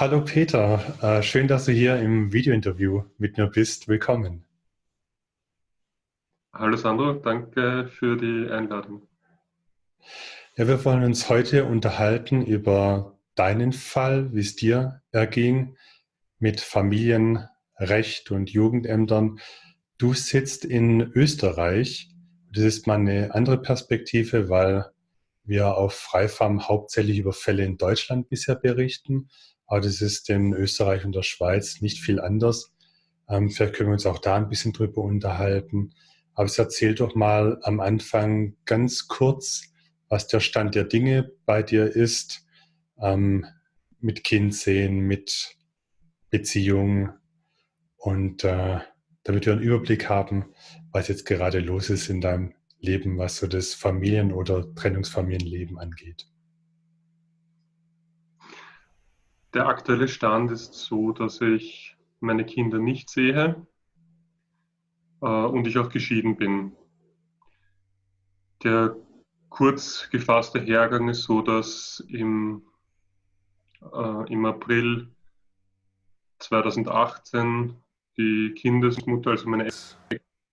Hallo Peter, äh, schön, dass du hier im Videointerview mit mir bist. Willkommen. Hallo Sandro, danke für die Einladung. Ja, wir wollen uns heute unterhalten über deinen Fall, wie es dir erging mit Familienrecht und Jugendämtern. Du sitzt in Österreich. Das ist mal eine andere Perspektive, weil wir auf Freifarm hauptsächlich über Fälle in Deutschland bisher berichten. Aber das ist in Österreich und der Schweiz nicht viel anders. Ähm, vielleicht können wir uns auch da ein bisschen drüber unterhalten. Aber es erzähl doch mal am Anfang ganz kurz, was der Stand der Dinge bei dir ist, ähm, mit Kind sehen, mit Beziehung und äh, damit wir einen Überblick haben, was jetzt gerade los ist in deinem Leben, was so das Familien- oder Trennungsfamilienleben angeht. Der aktuelle Stand ist so, dass ich meine Kinder nicht sehe äh, und ich auch geschieden bin. Der kurz gefasste Hergang ist so, dass im, äh, im April 2018 die Kindesmutter, also meine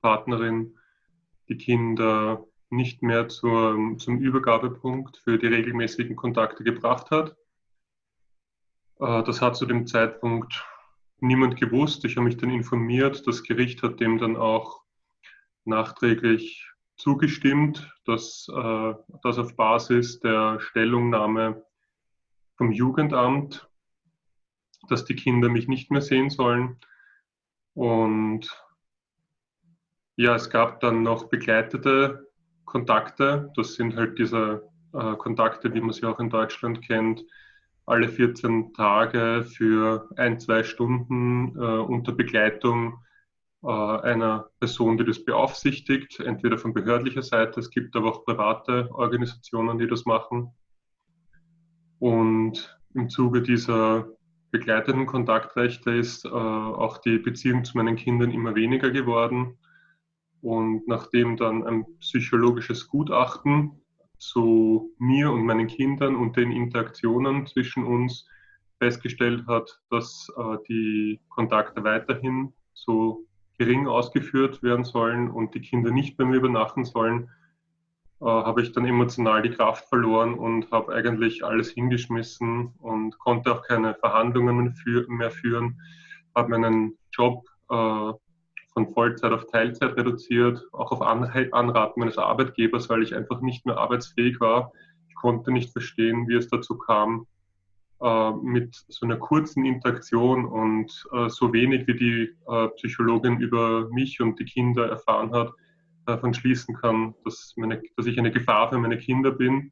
Partnerin, die Kinder nicht mehr zur, zum Übergabepunkt für die regelmäßigen Kontakte gebracht hat das hat zu dem Zeitpunkt niemand gewusst. Ich habe mich dann informiert. Das Gericht hat dem dann auch nachträglich zugestimmt, dass äh, das auf Basis der Stellungnahme vom Jugendamt, dass die Kinder mich nicht mehr sehen sollen. Und ja, es gab dann noch begleitete Kontakte. Das sind halt diese äh, Kontakte, wie man sie auch in Deutschland kennt, alle 14 Tage für ein, zwei Stunden äh, unter Begleitung äh, einer Person, die das beaufsichtigt, entweder von behördlicher Seite, es gibt aber auch private Organisationen, die das machen. Und im Zuge dieser begleiteten Kontaktrechte ist äh, auch die Beziehung zu meinen Kindern immer weniger geworden. Und nachdem dann ein psychologisches Gutachten zu mir und meinen Kindern und den Interaktionen zwischen uns festgestellt hat, dass äh, die Kontakte weiterhin so gering ausgeführt werden sollen und die Kinder nicht bei mir übernachten sollen, äh, habe ich dann emotional die Kraft verloren und habe eigentlich alles hingeschmissen und konnte auch keine Verhandlungen mehr führen, habe meinen Job äh, von Vollzeit auf Teilzeit reduziert, auch auf Anraten meines Arbeitgebers, weil ich einfach nicht mehr arbeitsfähig war. Ich konnte nicht verstehen, wie es dazu kam, äh, mit so einer kurzen Interaktion und äh, so wenig wie die äh, Psychologin über mich und die Kinder erfahren hat, davon schließen kann, dass, meine, dass ich eine Gefahr für meine Kinder bin.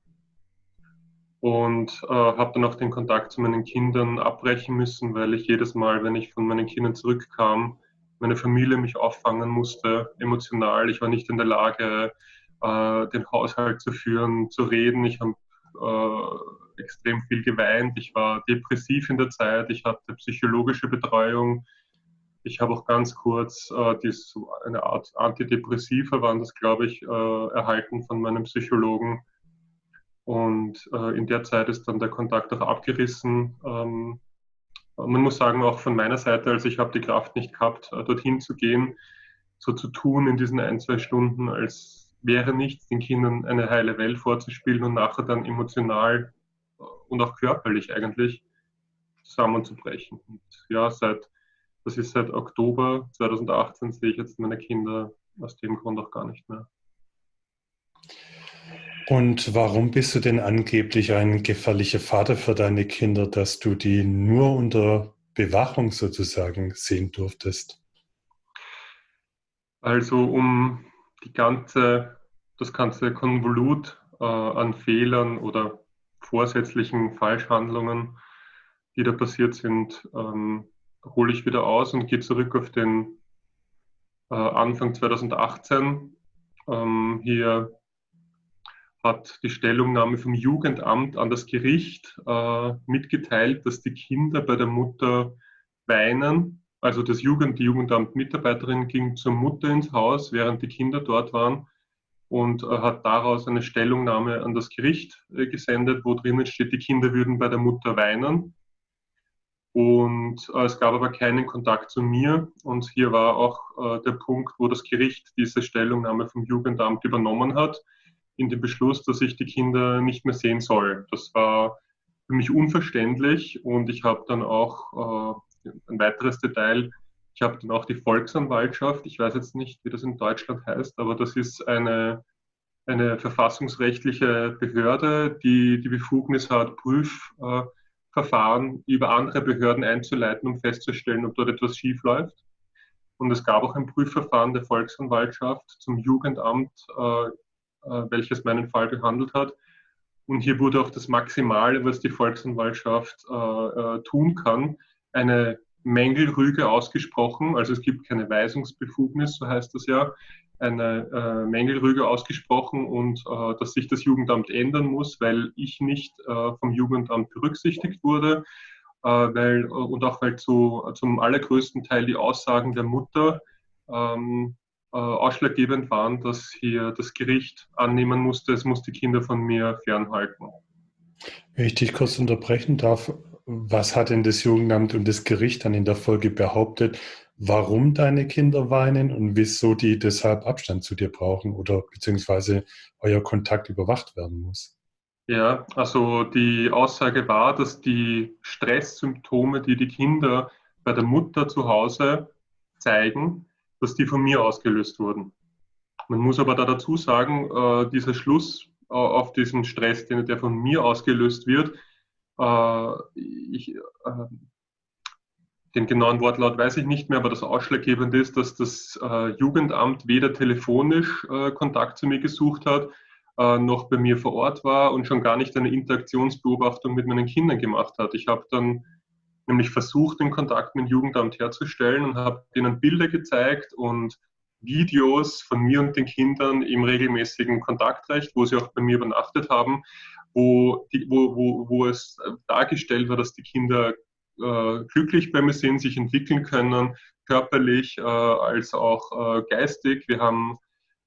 Und habe dann auch den Kontakt zu meinen Kindern abbrechen müssen, weil ich jedes Mal, wenn ich von meinen Kindern zurückkam, meine Familie mich auffangen musste, emotional. Ich war nicht in der Lage, äh, den Haushalt zu führen, zu reden. Ich habe äh, extrem viel geweint. Ich war depressiv in der Zeit. Ich hatte psychologische Betreuung. Ich habe auch ganz kurz äh, dies, eine Art Antidepressiva, waren das, glaube ich, äh, erhalten von meinem Psychologen. Und äh, in der Zeit ist dann der Kontakt auch abgerissen. Ähm, man muss sagen, auch von meiner Seite, also ich habe die Kraft nicht gehabt, äh, dorthin zu gehen, so zu tun in diesen ein, zwei Stunden, als wäre nichts, den Kindern eine heile Welt vorzuspielen und nachher dann emotional äh, und auch körperlich eigentlich zusammenzubrechen. Und ja, seit, das ist seit Oktober 2018 sehe ich jetzt meine Kinder aus dem Grund auch gar nicht mehr. Und warum bist du denn angeblich ein gefährlicher Vater für deine Kinder, dass du die nur unter Bewachung sozusagen sehen durftest? Also um die ganze, das ganze Konvolut äh, an Fehlern oder vorsätzlichen Falschhandlungen, die da passiert sind, ähm, hole ich wieder aus und gehe zurück auf den äh, Anfang 2018. Ähm, hier hat die Stellungnahme vom Jugendamt an das Gericht äh, mitgeteilt, dass die Kinder bei der Mutter weinen. Also das Jugend, die Jugendamt-Mitarbeiterin ging zur Mutter ins Haus, während die Kinder dort waren und äh, hat daraus eine Stellungnahme an das Gericht äh, gesendet, wo drinnen steht, die Kinder würden bei der Mutter weinen. Und äh, es gab aber keinen Kontakt zu mir. Und hier war auch äh, der Punkt, wo das Gericht diese Stellungnahme vom Jugendamt übernommen hat, in dem Beschluss, dass ich die Kinder nicht mehr sehen soll. Das war für mich unverständlich und ich habe dann auch äh, ein weiteres Detail. Ich habe dann auch die Volksanwaltschaft, ich weiß jetzt nicht, wie das in Deutschland heißt, aber das ist eine, eine verfassungsrechtliche Behörde, die die Befugnis hat, Prüf, äh, Verfahren über andere Behörden einzuleiten, um festzustellen, ob dort etwas schief läuft. Und es gab auch ein Prüfverfahren der Volksanwaltschaft zum Jugendamt, äh, welches meinen Fall behandelt hat. Und hier wurde auch das Maximale, was die Volksanwaltschaft äh, äh tun kann, eine Mängelrüge ausgesprochen. Also es gibt keine Weisungsbefugnis, so heißt das ja eine äh, Mängelrüge ausgesprochen und äh, dass sich das Jugendamt ändern muss, weil ich nicht äh, vom Jugendamt berücksichtigt wurde, äh, weil, und auch weil zu, zum allergrößten Teil die Aussagen der Mutter ähm, äh, ausschlaggebend waren, dass hier das Gericht annehmen musste, es muss die Kinder von mir fernhalten. Wenn ich dich kurz unterbrechen darf, was hat denn das Jugendamt und das Gericht dann in der Folge behauptet, warum deine Kinder weinen und wieso die deshalb Abstand zu dir brauchen oder beziehungsweise euer Kontakt überwacht werden muss. Ja, also die Aussage war, dass die Stresssymptome, die die Kinder bei der Mutter zu Hause zeigen, dass die von mir ausgelöst wurden. Man muss aber da dazu sagen, äh, dieser Schluss äh, auf diesen Stress, den, der von mir ausgelöst wird, äh, ich, äh, den genauen Wortlaut weiß ich nicht mehr, aber das Ausschlaggebende ist, dass das äh, Jugendamt weder telefonisch Kontakt zu mir gesucht hat, noch bei mir vor Ort war und schon gar nicht eine Interaktionsbeobachtung mit meinen Kindern gemacht hat. Ich habe dann nämlich versucht, den Kontakt mit dem Jugendamt herzustellen und habe ihnen Bilder gezeigt und Videos von mir und den Kindern im regelmäßigen Kontaktrecht, wo sie auch bei mir übernachtet haben, wo, die, wo, wo, wo es dargestellt war, dass die Kinder äh, glücklich bei mir sind, sich entwickeln können, körperlich äh, als auch äh, geistig. Wir haben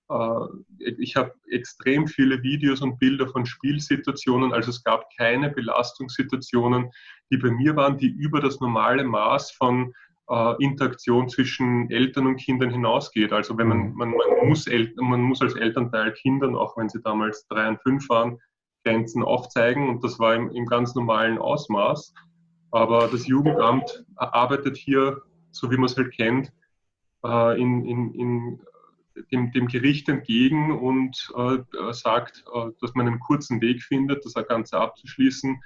äh, ich habe extrem viele Videos und Bilder von Spielsituationen, also es gab keine Belastungssituationen, die bei mir waren, die über das normale Maß von äh, Interaktion zwischen Eltern und Kindern hinausgeht. Also wenn man, man, man, muss man muss als Elternteil Kindern, auch wenn sie damals drei und fünf waren, Grenzen aufzeigen und das war im, im ganz normalen Ausmaß. Aber das Jugendamt arbeitet hier, so wie man es halt kennt, äh, in, in, in dem, dem, Gericht entgegen und äh, sagt, äh, dass man einen kurzen Weg findet, das Ganze abzuschließen.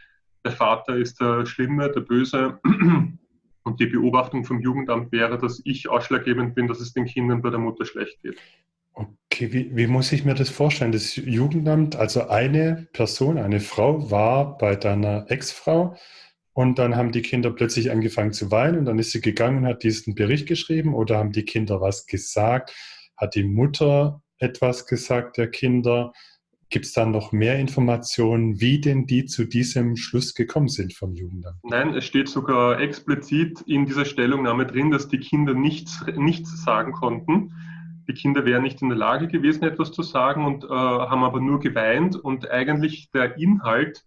Der Vater ist der Schlimme, der Böse. Und die Beobachtung vom Jugendamt wäre, dass ich ausschlaggebend bin, dass es den Kindern bei der Mutter schlecht geht. Okay, wie, wie, muss ich mir das vorstellen? Das Jugendamt, also eine Person, eine Frau war bei deiner Ex-Frau und dann haben die Kinder plötzlich angefangen zu weinen und dann ist sie gegangen und hat diesen Bericht geschrieben oder haben die Kinder was gesagt? Hat die Mutter etwas gesagt der Kinder? Gibt es dann noch mehr Informationen, wie denn die zu diesem Schluss gekommen sind vom Jugendamt? Nein, es steht sogar explizit in dieser Stellungnahme drin, dass die Kinder nichts, nichts sagen konnten. Die Kinder wären nicht in der Lage gewesen, etwas zu sagen und äh, haben aber nur geweint und eigentlich der Inhalt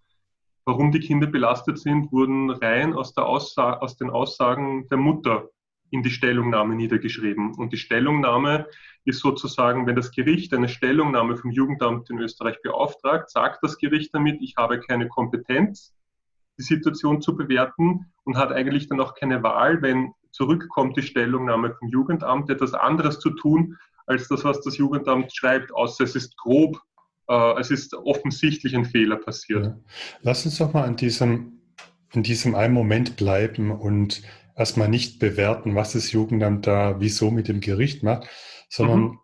warum die Kinder belastet sind, wurden rein aus, Aussa aus den Aussagen der Mutter in die Stellungnahme niedergeschrieben. Und die Stellungnahme ist sozusagen, wenn das Gericht eine Stellungnahme vom Jugendamt in Österreich beauftragt, sagt das Gericht damit, ich habe keine Kompetenz, die Situation zu bewerten und hat eigentlich dann auch keine Wahl, wenn zurückkommt die Stellungnahme vom Jugendamt, etwas anderes zu tun, als das, was das Jugendamt schreibt, außer es ist grob äh, es ist offensichtlich ein Fehler passiert. Ja. Lass uns doch mal an diesem, in diesem einen Moment bleiben und erstmal nicht bewerten, was das Jugendamt da wieso mit dem Gericht macht, sondern mhm.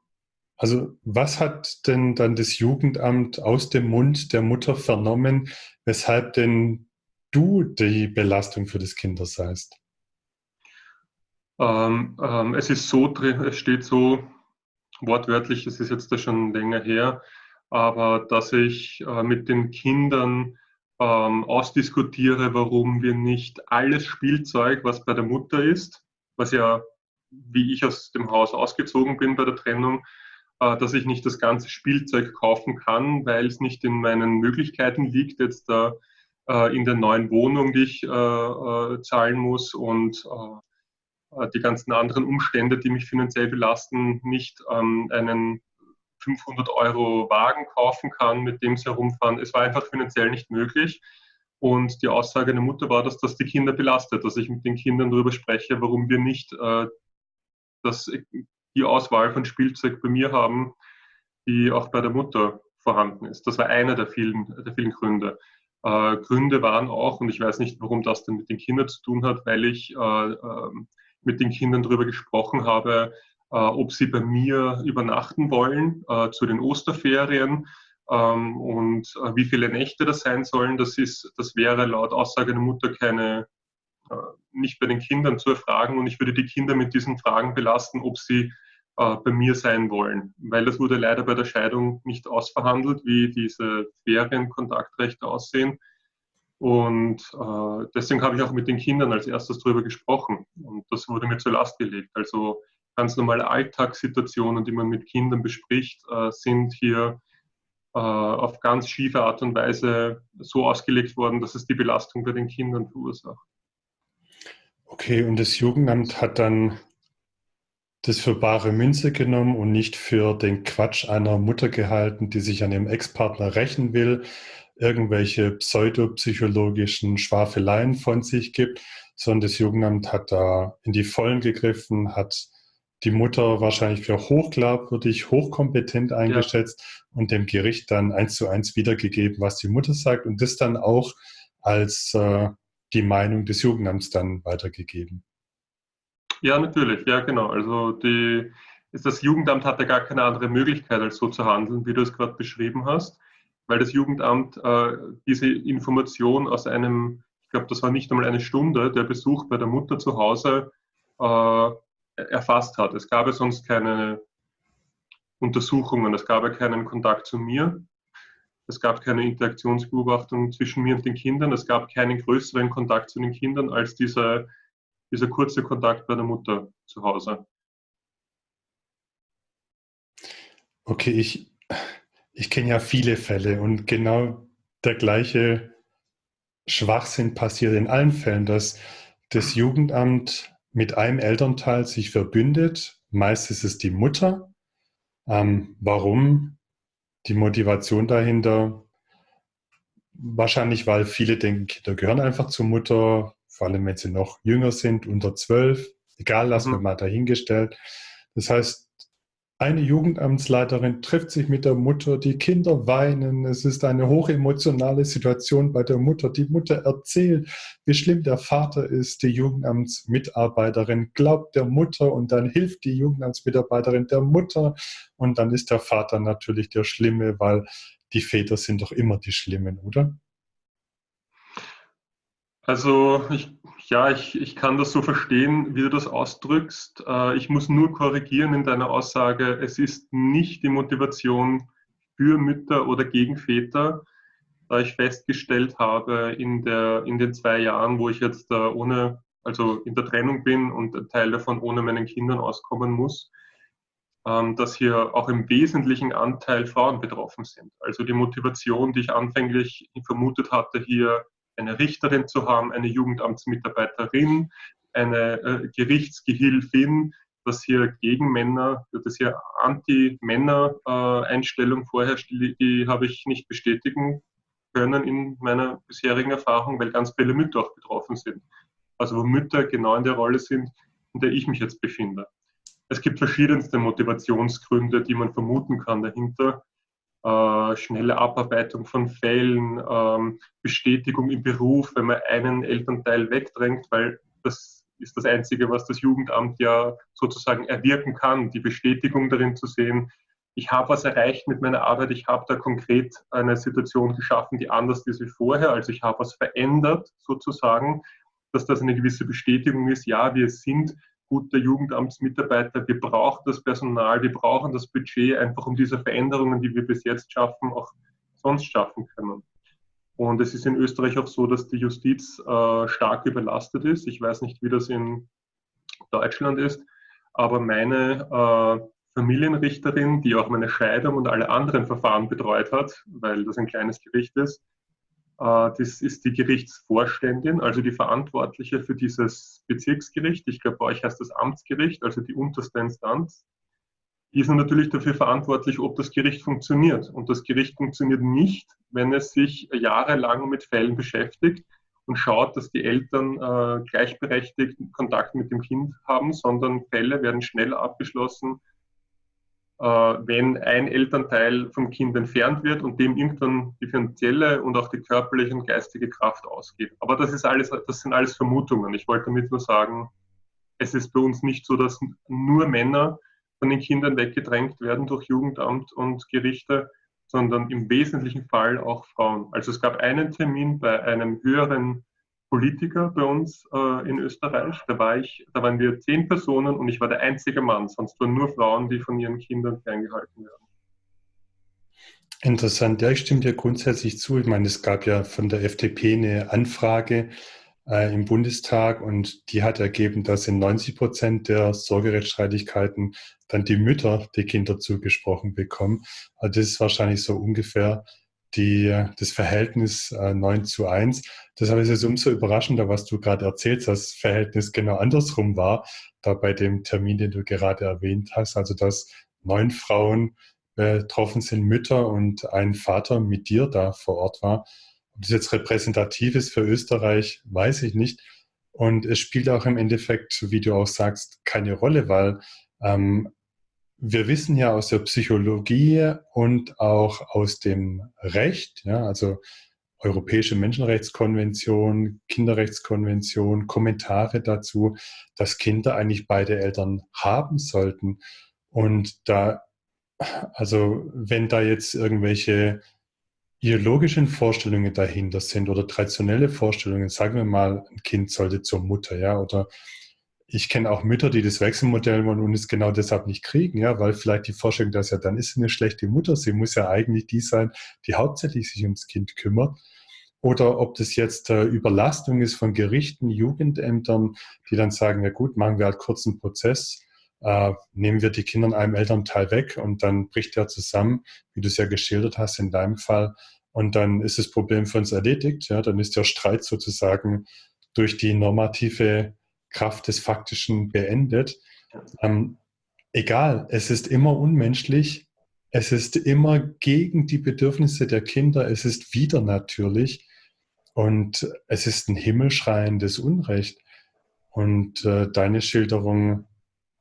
also was hat denn dann das Jugendamt aus dem Mund der Mutter vernommen, weshalb denn du die Belastung für das Kind seist? Ähm, ähm, es ist so drin, es steht so wortwörtlich, es ist jetzt da schon länger her, aber dass ich äh, mit den Kindern ähm, ausdiskutiere, warum wir nicht alles Spielzeug, was bei der Mutter ist, was ja, wie ich aus dem Haus ausgezogen bin bei der Trennung, äh, dass ich nicht das ganze Spielzeug kaufen kann, weil es nicht in meinen Möglichkeiten liegt, jetzt da äh, in der neuen Wohnung, die ich äh, äh, zahlen muss und äh, die ganzen anderen Umstände, die mich finanziell belasten, nicht ähm, einen 500 Euro Wagen kaufen kann, mit dem sie herumfahren. Es war einfach finanziell nicht möglich. Und die Aussage der Mutter war, dass das die Kinder belastet, dass ich mit den Kindern darüber spreche, warum wir nicht äh, das, die Auswahl von Spielzeug bei mir haben, die auch bei der Mutter vorhanden ist. Das war einer der vielen, der vielen Gründe. Äh, Gründe waren auch, und ich weiß nicht, warum das denn mit den Kindern zu tun hat, weil ich äh, äh, mit den Kindern darüber gesprochen habe, ob sie bei mir übernachten wollen äh, zu den Osterferien ähm, und äh, wie viele Nächte das sein sollen. Das, ist, das wäre laut Aussage der Mutter keine, nicht bei den Kindern zu erfragen und ich würde die Kinder mit diesen Fragen belasten, ob sie bei mir sein wollen, weil das wurde leider bei der Scheidung nicht ausverhandelt, wie diese Ferienkontaktrechte aussehen. Und äh, deswegen habe ich auch mit den Kindern als erstes darüber gesprochen. Und das wurde mir zur Last gelegt. Also ganz normale Alltagssituationen, die man mit Kindern bespricht, äh, sind hier äh, auf ganz schiefe Art und Weise so ausgelegt worden, dass es die Belastung bei den Kindern verursacht. Okay, und das Jugendamt hat dann das für bare Münze genommen und nicht für den Quatsch einer Mutter gehalten, die sich an ihrem Ex-Partner rächen will, irgendwelche pseudopsychologischen Schwafeleien von sich gibt, sondern das Jugendamt hat da in die Vollen gegriffen, hat die Mutter wahrscheinlich für hochglaubwürdig, hochkompetent eingeschätzt ja. und dem Gericht dann eins zu eins wiedergegeben, was die Mutter sagt und das dann auch als äh, die Meinung des Jugendamts dann weitergegeben. Ja, natürlich, ja genau. Also die, das Jugendamt hatte gar keine andere Möglichkeit, als so zu handeln, wie du es gerade beschrieben hast, weil das Jugendamt äh, diese Information aus einem, ich glaube, das war nicht einmal eine Stunde, der Besuch bei der Mutter zu Hause äh, erfasst hat. Es gab ja sonst keine Untersuchungen, es gab ja keinen Kontakt zu mir, es gab keine Interaktionsbeobachtung zwischen mir und den Kindern, es gab keinen größeren Kontakt zu den Kindern als dieser, dieser kurze Kontakt bei der Mutter zu Hause. Okay, ich, ich kenne ja viele Fälle und genau der gleiche Schwachsinn passiert in allen Fällen, dass das Jugendamt mit einem Elternteil sich verbündet. Meist ist es die Mutter. Ähm, warum? Die Motivation dahinter? Wahrscheinlich, weil viele denken, Kinder gehören einfach zur Mutter, vor allem wenn sie noch jünger sind, unter zwölf. Egal, lassen wir mhm. mal dahingestellt. Das heißt, eine Jugendamtsleiterin trifft sich mit der Mutter, die Kinder weinen. Es ist eine hochemotionale Situation bei der Mutter. Die Mutter erzählt, wie schlimm der Vater ist. Die Jugendamtsmitarbeiterin glaubt der Mutter und dann hilft die Jugendamtsmitarbeiterin der Mutter. Und dann ist der Vater natürlich der Schlimme, weil die Väter sind doch immer die Schlimmen, oder? Also ich, ja, ich, ich kann das so verstehen, wie du das ausdrückst. Äh, ich muss nur korrigieren in deiner Aussage, es ist nicht die Motivation für Mütter oder gegen Väter, da ich festgestellt habe in, der, in den zwei Jahren, wo ich jetzt ohne, also in der Trennung bin und ein Teil davon ohne meinen Kindern auskommen muss, ähm, dass hier auch im wesentlichen Anteil Frauen betroffen sind. Also die Motivation, die ich anfänglich vermutet hatte, hier eine Richterin zu haben, eine Jugendamtsmitarbeiterin, eine äh, Gerichtsgehilfin, dass hier gegen Männer, dass hier Anti-Männer-Einstellung vorherrscht, die, die habe ich nicht bestätigen können in meiner bisherigen Erfahrung, weil ganz viele Mütter auch betroffen sind. Also wo Mütter genau in der Rolle sind, in der ich mich jetzt befinde. Es gibt verschiedenste Motivationsgründe, die man vermuten kann dahinter äh, schnelle Abarbeitung von Fällen, ähm, Bestätigung im Beruf, wenn man einen Elternteil wegdrängt, weil das ist das Einzige, was das Jugendamt ja sozusagen erwirken kann, die Bestätigung darin zu sehen, ich habe was erreicht mit meiner Arbeit, ich habe da konkret eine Situation geschaffen, die anders ist wie vorher, also ich habe was verändert sozusagen, dass das eine gewisse Bestätigung ist, ja, wir sind gute Jugendamtsmitarbeiter. Wir brauchen das Personal, wir brauchen das Budget, einfach um diese Veränderungen, die wir bis jetzt schaffen, auch sonst schaffen können. Und es ist in Österreich auch so, dass die Justiz äh, stark überlastet ist. Ich weiß nicht, wie das in Deutschland ist, aber meine äh, Familienrichterin, die auch meine Scheidung und alle anderen Verfahren betreut hat, weil das ein kleines Gericht ist, das ist die Gerichtsvorständin, also die Verantwortliche für dieses Bezirksgericht. Ich glaube, bei euch heißt das Amtsgericht, also die unterste Instanz. Die ist natürlich dafür verantwortlich, ob das Gericht funktioniert. Und das Gericht funktioniert nicht, wenn es sich jahrelang mit Fällen beschäftigt und schaut, dass die Eltern äh, gleichberechtigt Kontakt mit dem Kind haben, sondern Fälle werden schneller abgeschlossen, äh, wenn ein Elternteil vom Kind entfernt wird und dem irgendwann die finanzielle und auch die körperliche und geistige Kraft ausgeht. Aber das ist alles, das sind alles Vermutungen. Ich wollte damit nur sagen, es ist bei uns nicht so, dass nur Männer von den Kindern weggedrängt werden durch Jugendamt und Gerichte, sondern im wesentlichen Fall auch Frauen. Also es gab einen Termin bei einem höheren Politiker bei uns äh, in Österreich. Da, war ich, da waren wir zehn Personen und ich war der einzige Mann. Sonst waren nur Frauen, die von ihren Kindern ferngehalten werden. Interessant. Ja, ich stimme dir grundsätzlich zu. Ich meine, es gab ja von der FDP eine Anfrage äh, im Bundestag und die hat ergeben, dass in 90 Prozent der Sorgerechtsstreitigkeiten dann die Mütter die Kinder zugesprochen bekommen. Also das ist wahrscheinlich so ungefähr die, das Verhältnis äh, 9 zu 1. Deshalb ist es umso überraschender, was du gerade erzählst, dass das Verhältnis genau andersrum war, da bei dem Termin, den du gerade erwähnt hast, also dass neun Frauen betroffen sind, Mütter und ein Vater mit dir da vor Ort war. Ob das jetzt repräsentativ ist für Österreich, weiß ich nicht. Und es spielt auch im Endeffekt, wie du auch sagst, keine Rolle, weil ähm, wir wissen ja aus der Psychologie und auch aus dem Recht, ja, also Europäische Menschenrechtskonvention, Kinderrechtskonvention, Kommentare dazu, dass Kinder eigentlich beide Eltern haben sollten. Und da, also wenn da jetzt irgendwelche ideologischen Vorstellungen dahinter sind oder traditionelle Vorstellungen, sagen wir mal, ein Kind sollte zur Mutter, ja, oder ich kenne auch Mütter, die das Wechselmodell wollen und es genau deshalb nicht kriegen, ja, weil vielleicht die Vorstellung, dass ja dann ist sie eine schlechte Mutter, sie muss ja eigentlich die sein, die hauptsächlich sich ums Kind kümmert. Oder ob das jetzt äh, Überlastung ist von Gerichten, Jugendämtern, die dann sagen, ja gut, machen wir halt kurzen Prozess, äh, nehmen wir die Kinder in einem Elternteil weg und dann bricht der zusammen, wie du es ja geschildert hast in deinem Fall. Und dann ist das Problem für uns erledigt, ja, dann ist der Streit sozusagen durch die normative Kraft des Faktischen beendet. Ähm, egal, es ist immer unmenschlich, es ist immer gegen die Bedürfnisse der Kinder, es ist wieder natürlich und es ist ein himmelschreiendes Unrecht. Und äh, deine Schilderung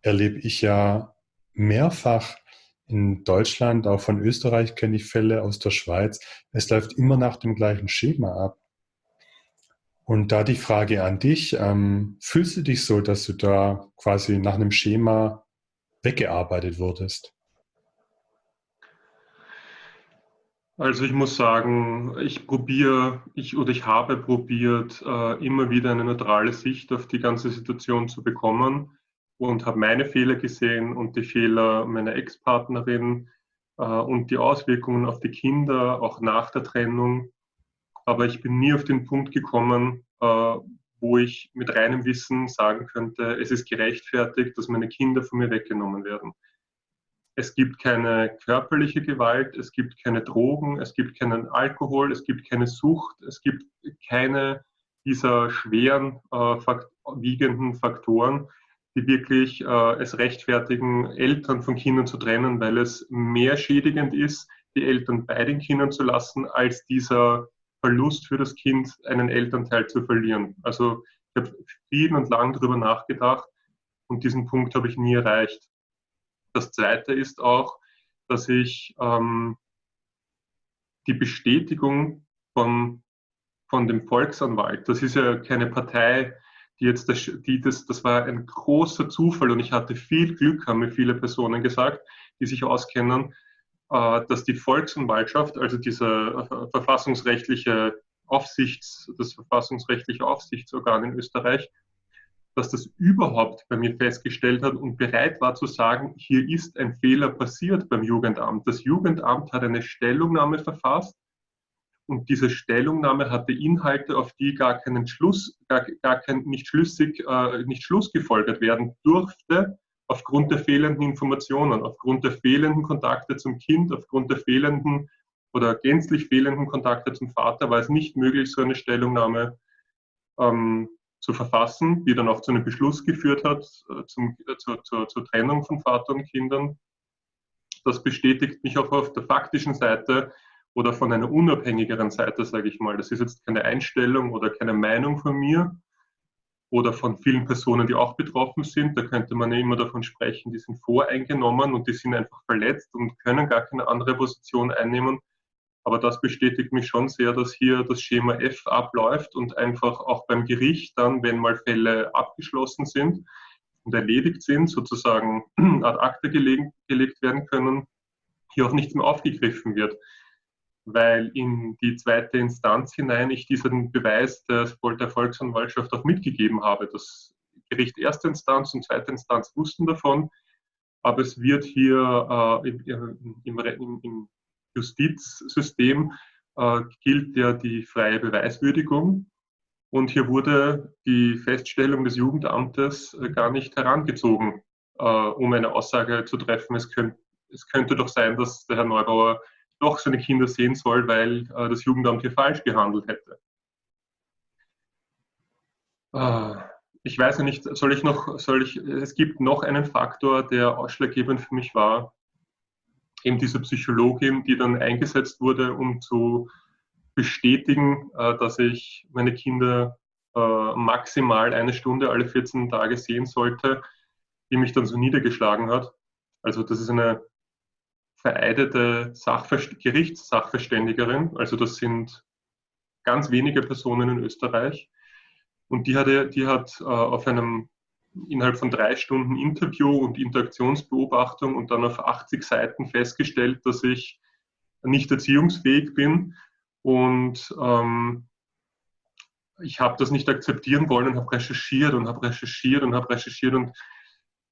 erlebe ich ja mehrfach in Deutschland, auch von Österreich kenne ich Fälle aus der Schweiz. Es läuft immer nach dem gleichen Schema ab. Und da die Frage an dich, ähm, fühlst du dich so, dass du da quasi nach einem Schema weggearbeitet wurdest? Also ich muss sagen, ich probiere, ich oder ich habe probiert, äh, immer wieder eine neutrale Sicht auf die ganze Situation zu bekommen und habe meine Fehler gesehen und die Fehler meiner Ex-Partnerin äh, und die Auswirkungen auf die Kinder, auch nach der Trennung aber ich bin nie auf den Punkt gekommen, äh, wo ich mit reinem Wissen sagen könnte, es ist gerechtfertigt, dass meine Kinder von mir weggenommen werden. Es gibt keine körperliche Gewalt, es gibt keine Drogen, es gibt keinen Alkohol, es gibt keine Sucht, es gibt keine dieser schweren, äh, fakt wiegenden Faktoren, die wirklich äh, es rechtfertigen, Eltern von Kindern zu trennen, weil es mehr schädigend ist, die Eltern bei den Kindern zu lassen, als dieser Verlust für das Kind, einen Elternteil zu verlieren. Also ich habe viel und lang darüber nachgedacht und diesen Punkt habe ich nie erreicht. Das Zweite ist auch, dass ich ähm, die Bestätigung von, von dem Volksanwalt, das ist ja keine Partei, die jetzt das, die das, das war ein großer Zufall und ich hatte viel Glück, haben mir viele Personen gesagt, die sich auskennen, dass die Volksanwaltschaft, also diese äh, verfassungsrechtliche Aufsichts, das verfassungsrechtliche Aufsichtsorgan in Österreich, dass das überhaupt bei mir festgestellt hat und bereit war zu sagen, hier ist ein Fehler passiert beim Jugendamt. Das Jugendamt hat eine Stellungnahme verfasst und diese Stellungnahme hatte Inhalte, auf die gar keinen Schluss, gar, gar kein, nicht schlüssig, äh, nicht Schluss gefolgert werden durfte, aufgrund der fehlenden Informationen, aufgrund der fehlenden Kontakte zum Kind, aufgrund der fehlenden oder gänzlich fehlenden Kontakte zum Vater war es nicht möglich, so eine Stellungnahme ähm, zu verfassen, die dann auch zu einem Beschluss geführt hat, äh, zum, äh, zur, zur, zur Trennung von Vater und Kindern. Das bestätigt mich auch auf der faktischen Seite oder von einer unabhängigeren Seite, sage ich mal. Das ist jetzt keine Einstellung oder keine Meinung von mir oder von vielen Personen, die auch betroffen sind. Da könnte man ja immer davon sprechen, die sind voreingenommen und die sind einfach verletzt und können gar keine andere Position einnehmen. Aber das bestätigt mich schon sehr, dass hier das Schema F abläuft und einfach auch beim Gericht dann, wenn mal Fälle abgeschlossen sind und erledigt sind, sozusagen ad acta gelegt, werden können, hier auch nichts mehr aufgegriffen wird. Weil in die zweite Instanz hinein ich diesen Beweis der, der Volksanwaltschaft auch mitgegeben habe. Das Gericht erste Instanz und zweite Instanz wussten davon, aber es wird hier äh, im, im, im, Justizsystem äh, gilt ja die freie Beweiswürdigung. Und hier wurde die Feststellung des Jugendamtes äh, gar nicht herangezogen, äh, um eine Aussage zu treffen. Es, könnt, es, könnte doch sein, dass der Herr Neubauer doch seine Kinder sehen soll, weil äh, das Jugendamt hier falsch gehandelt hätte. Äh, ich weiß nicht, soll ich noch, soll ich, es gibt noch einen Faktor, der ausschlaggebend für mich war, eben diese Psychologin, die dann eingesetzt wurde, um zu bestätigen, äh, dass ich meine Kinder äh, maximal eine Stunde alle 14 Tage sehen sollte, die mich dann so niedergeschlagen hat. Also das ist eine vereidete Sachverst Gerichtssachverständigerin, also das sind ganz wenige Personen in Österreich. Und die, hatte, die hat äh, auf einem innerhalb von drei Stunden Interview und Interaktionsbeobachtung und dann auf 80 Seiten festgestellt, dass ich nicht erziehungsfähig bin. Und ähm, ich habe das nicht akzeptieren wollen und habe recherchiert und habe recherchiert und habe recherchiert und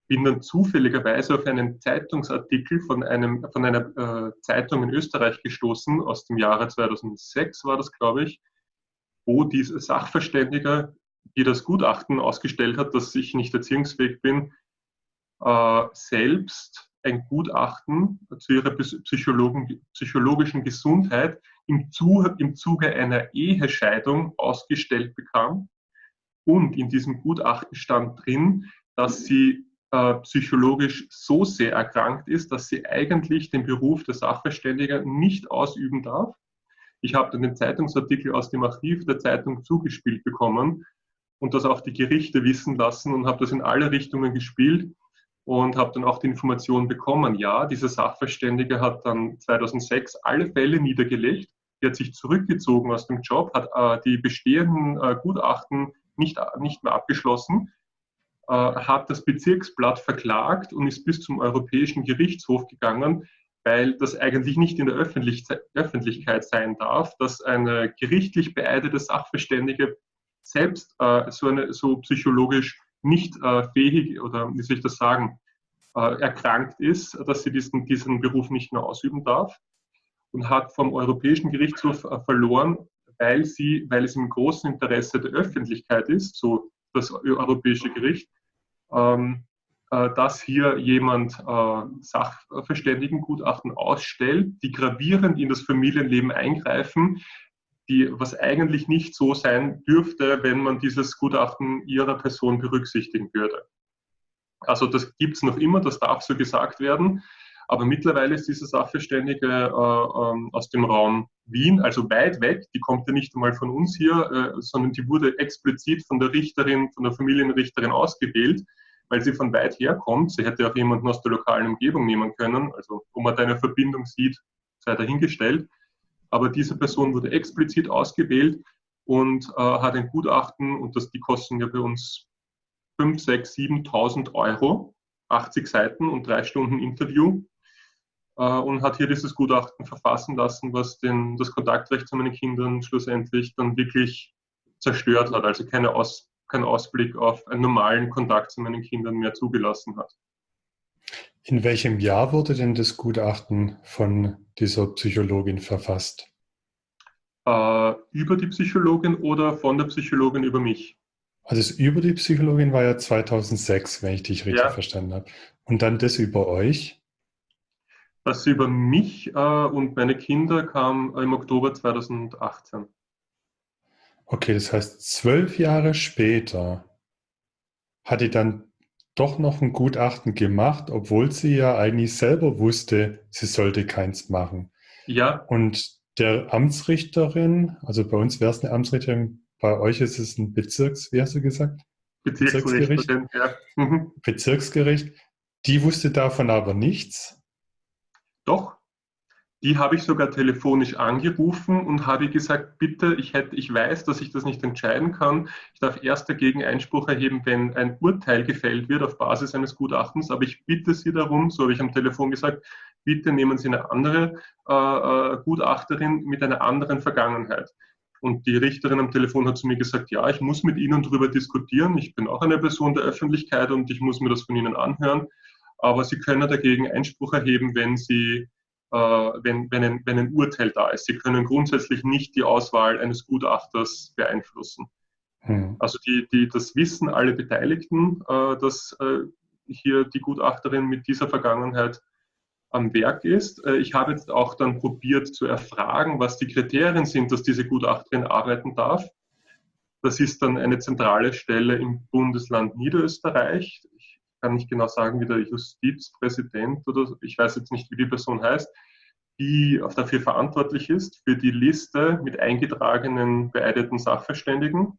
bin dann zufälligerweise auf einen Zeitungsartikel von, einem, von einer äh, Zeitung in Österreich gestoßen, aus dem Jahre 2006 war das, glaube ich, wo dieser Sachverständiger die das Gutachten ausgestellt hat, dass ich nicht erziehungsfähig bin, äh, selbst ein Gutachten zu ihrer psychologischen Gesundheit im, Zuge, im Zuge einer Ehescheidung ausgestellt bekam. Und in diesem Gutachten stand drin, dass sie äh, psychologisch so sehr erkrankt ist, dass sie eigentlich den Beruf der Sachverständiger nicht ausüben darf. Ich habe dann den Zeitungsartikel aus dem Archiv der Zeitung zugespielt bekommen und das auch die Gerichte wissen lassen und habe das in alle Richtungen gespielt und habe dann auch die Information bekommen, ja, dieser Sachverständige hat dann 2006 alle Fälle niedergelegt, die hat sich zurückgezogen aus dem Job, hat äh, die bestehenden äh, Gutachten nicht, nicht mehr abgeschlossen, hat das Bezirksblatt verklagt und ist bis zum Europäischen Gerichtshof gegangen, weil das eigentlich nicht in der Öffentlichkeit sein darf, dass eine gerichtlich beeidete Sachverständige selbst äh, so, eine, so psychologisch nicht äh, fähig oder wie soll ich das sagen, äh, erkrankt ist, dass sie diesen, diesen Beruf nicht mehr ausüben darf und hat vom Europäischen Gerichtshof äh, verloren, weil, sie, weil es im großen Interesse der Öffentlichkeit ist, so das Europäische Gericht, ähm, äh, dass hier jemand äh, Sachverständigengutachten ausstellt, die gravierend in das Familienleben eingreifen, die, was eigentlich nicht so sein dürfte, wenn man dieses Gutachten ihrer Person berücksichtigen würde. Also das gibt es noch immer, das darf so gesagt werden. Aber mittlerweile ist diese Sachverständige äh, äh, aus dem Raum Wien, also weit weg, die kommt ja nicht einmal von uns hier, äh, sondern die wurde explizit von der Richterin, von der Familienrichterin ausgewählt, weil sie von weit her kommt. Sie hätte auch jemanden aus der lokalen Umgebung nehmen können. Also wo man da eine Verbindung sieht, sei dahingestellt. Aber diese Person wurde explizit ausgewählt und äh, hat ein Gutachten, und das, die kosten ja bei uns 5, 6, 7.000 Euro, 80 Seiten und drei Stunden Interview und hat hier dieses Gutachten verfassen lassen, was den, das Kontaktrecht zu meinen Kindern schlussendlich dann wirklich zerstört hat, also keine Aus, keinen Ausblick auf einen normalen Kontakt zu meinen Kindern mehr zugelassen hat. In welchem Jahr wurde denn das Gutachten von dieser Psychologin verfasst? Äh, über die Psychologin oder von der Psychologin über mich? Also das über die Psychologin war ja 2006, wenn ich dich richtig ja. verstanden habe. Und dann das über euch? Das über mich äh, und meine Kinder kam im Oktober 2018. Okay, das heißt, zwölf Jahre später hat die dann doch noch ein Gutachten gemacht, obwohl sie ja eigentlich selber wusste, sie sollte keins machen. Ja. Und der Amtsrichterin, also bei uns wäre es eine Amtsrichterin, bei euch ist es ein Bezirks, wie hast du gesagt? Bezirksgericht. Ja. Mhm. Bezirksgericht. Die wusste davon aber nichts. Doch, die habe ich sogar telefonisch angerufen und habe gesagt, bitte, ich, hätte, ich weiß, dass ich das nicht entscheiden kann. Ich darf erst dagegen Einspruch erheben, wenn ein Urteil gefällt wird auf Basis eines Gutachtens. Aber ich bitte Sie darum, so habe ich am Telefon gesagt, bitte nehmen Sie eine andere äh, äh Gutachterin mit einer anderen Vergangenheit. Und die Richterin am Telefon hat zu mir gesagt, ja, ich muss mit Ihnen darüber diskutieren. Ich bin auch eine Person der Öffentlichkeit und ich muss mir das von Ihnen anhören. Aber Sie können dagegen Einspruch erheben, wenn Sie äh, wenn, wenn, ein, wenn ein Urteil da ist. Sie können grundsätzlich nicht die Auswahl eines Gutachters beeinflussen. Hm. Also die, die, das wissen alle Beteiligten, äh, dass äh, hier die Gutachterin mit dieser Vergangenheit am Werk ist. Ich habe jetzt auch dann probiert zu erfragen, was die Kriterien sind, dass diese Gutachterin arbeiten darf. Das ist dann eine zentrale Stelle im Bundesland Niederösterreich kann nicht genau sagen, wie der Justizpräsident oder ich weiß jetzt nicht, wie die Person heißt, die dafür verantwortlich ist, für die Liste mit eingetragenen beeideten Sachverständigen.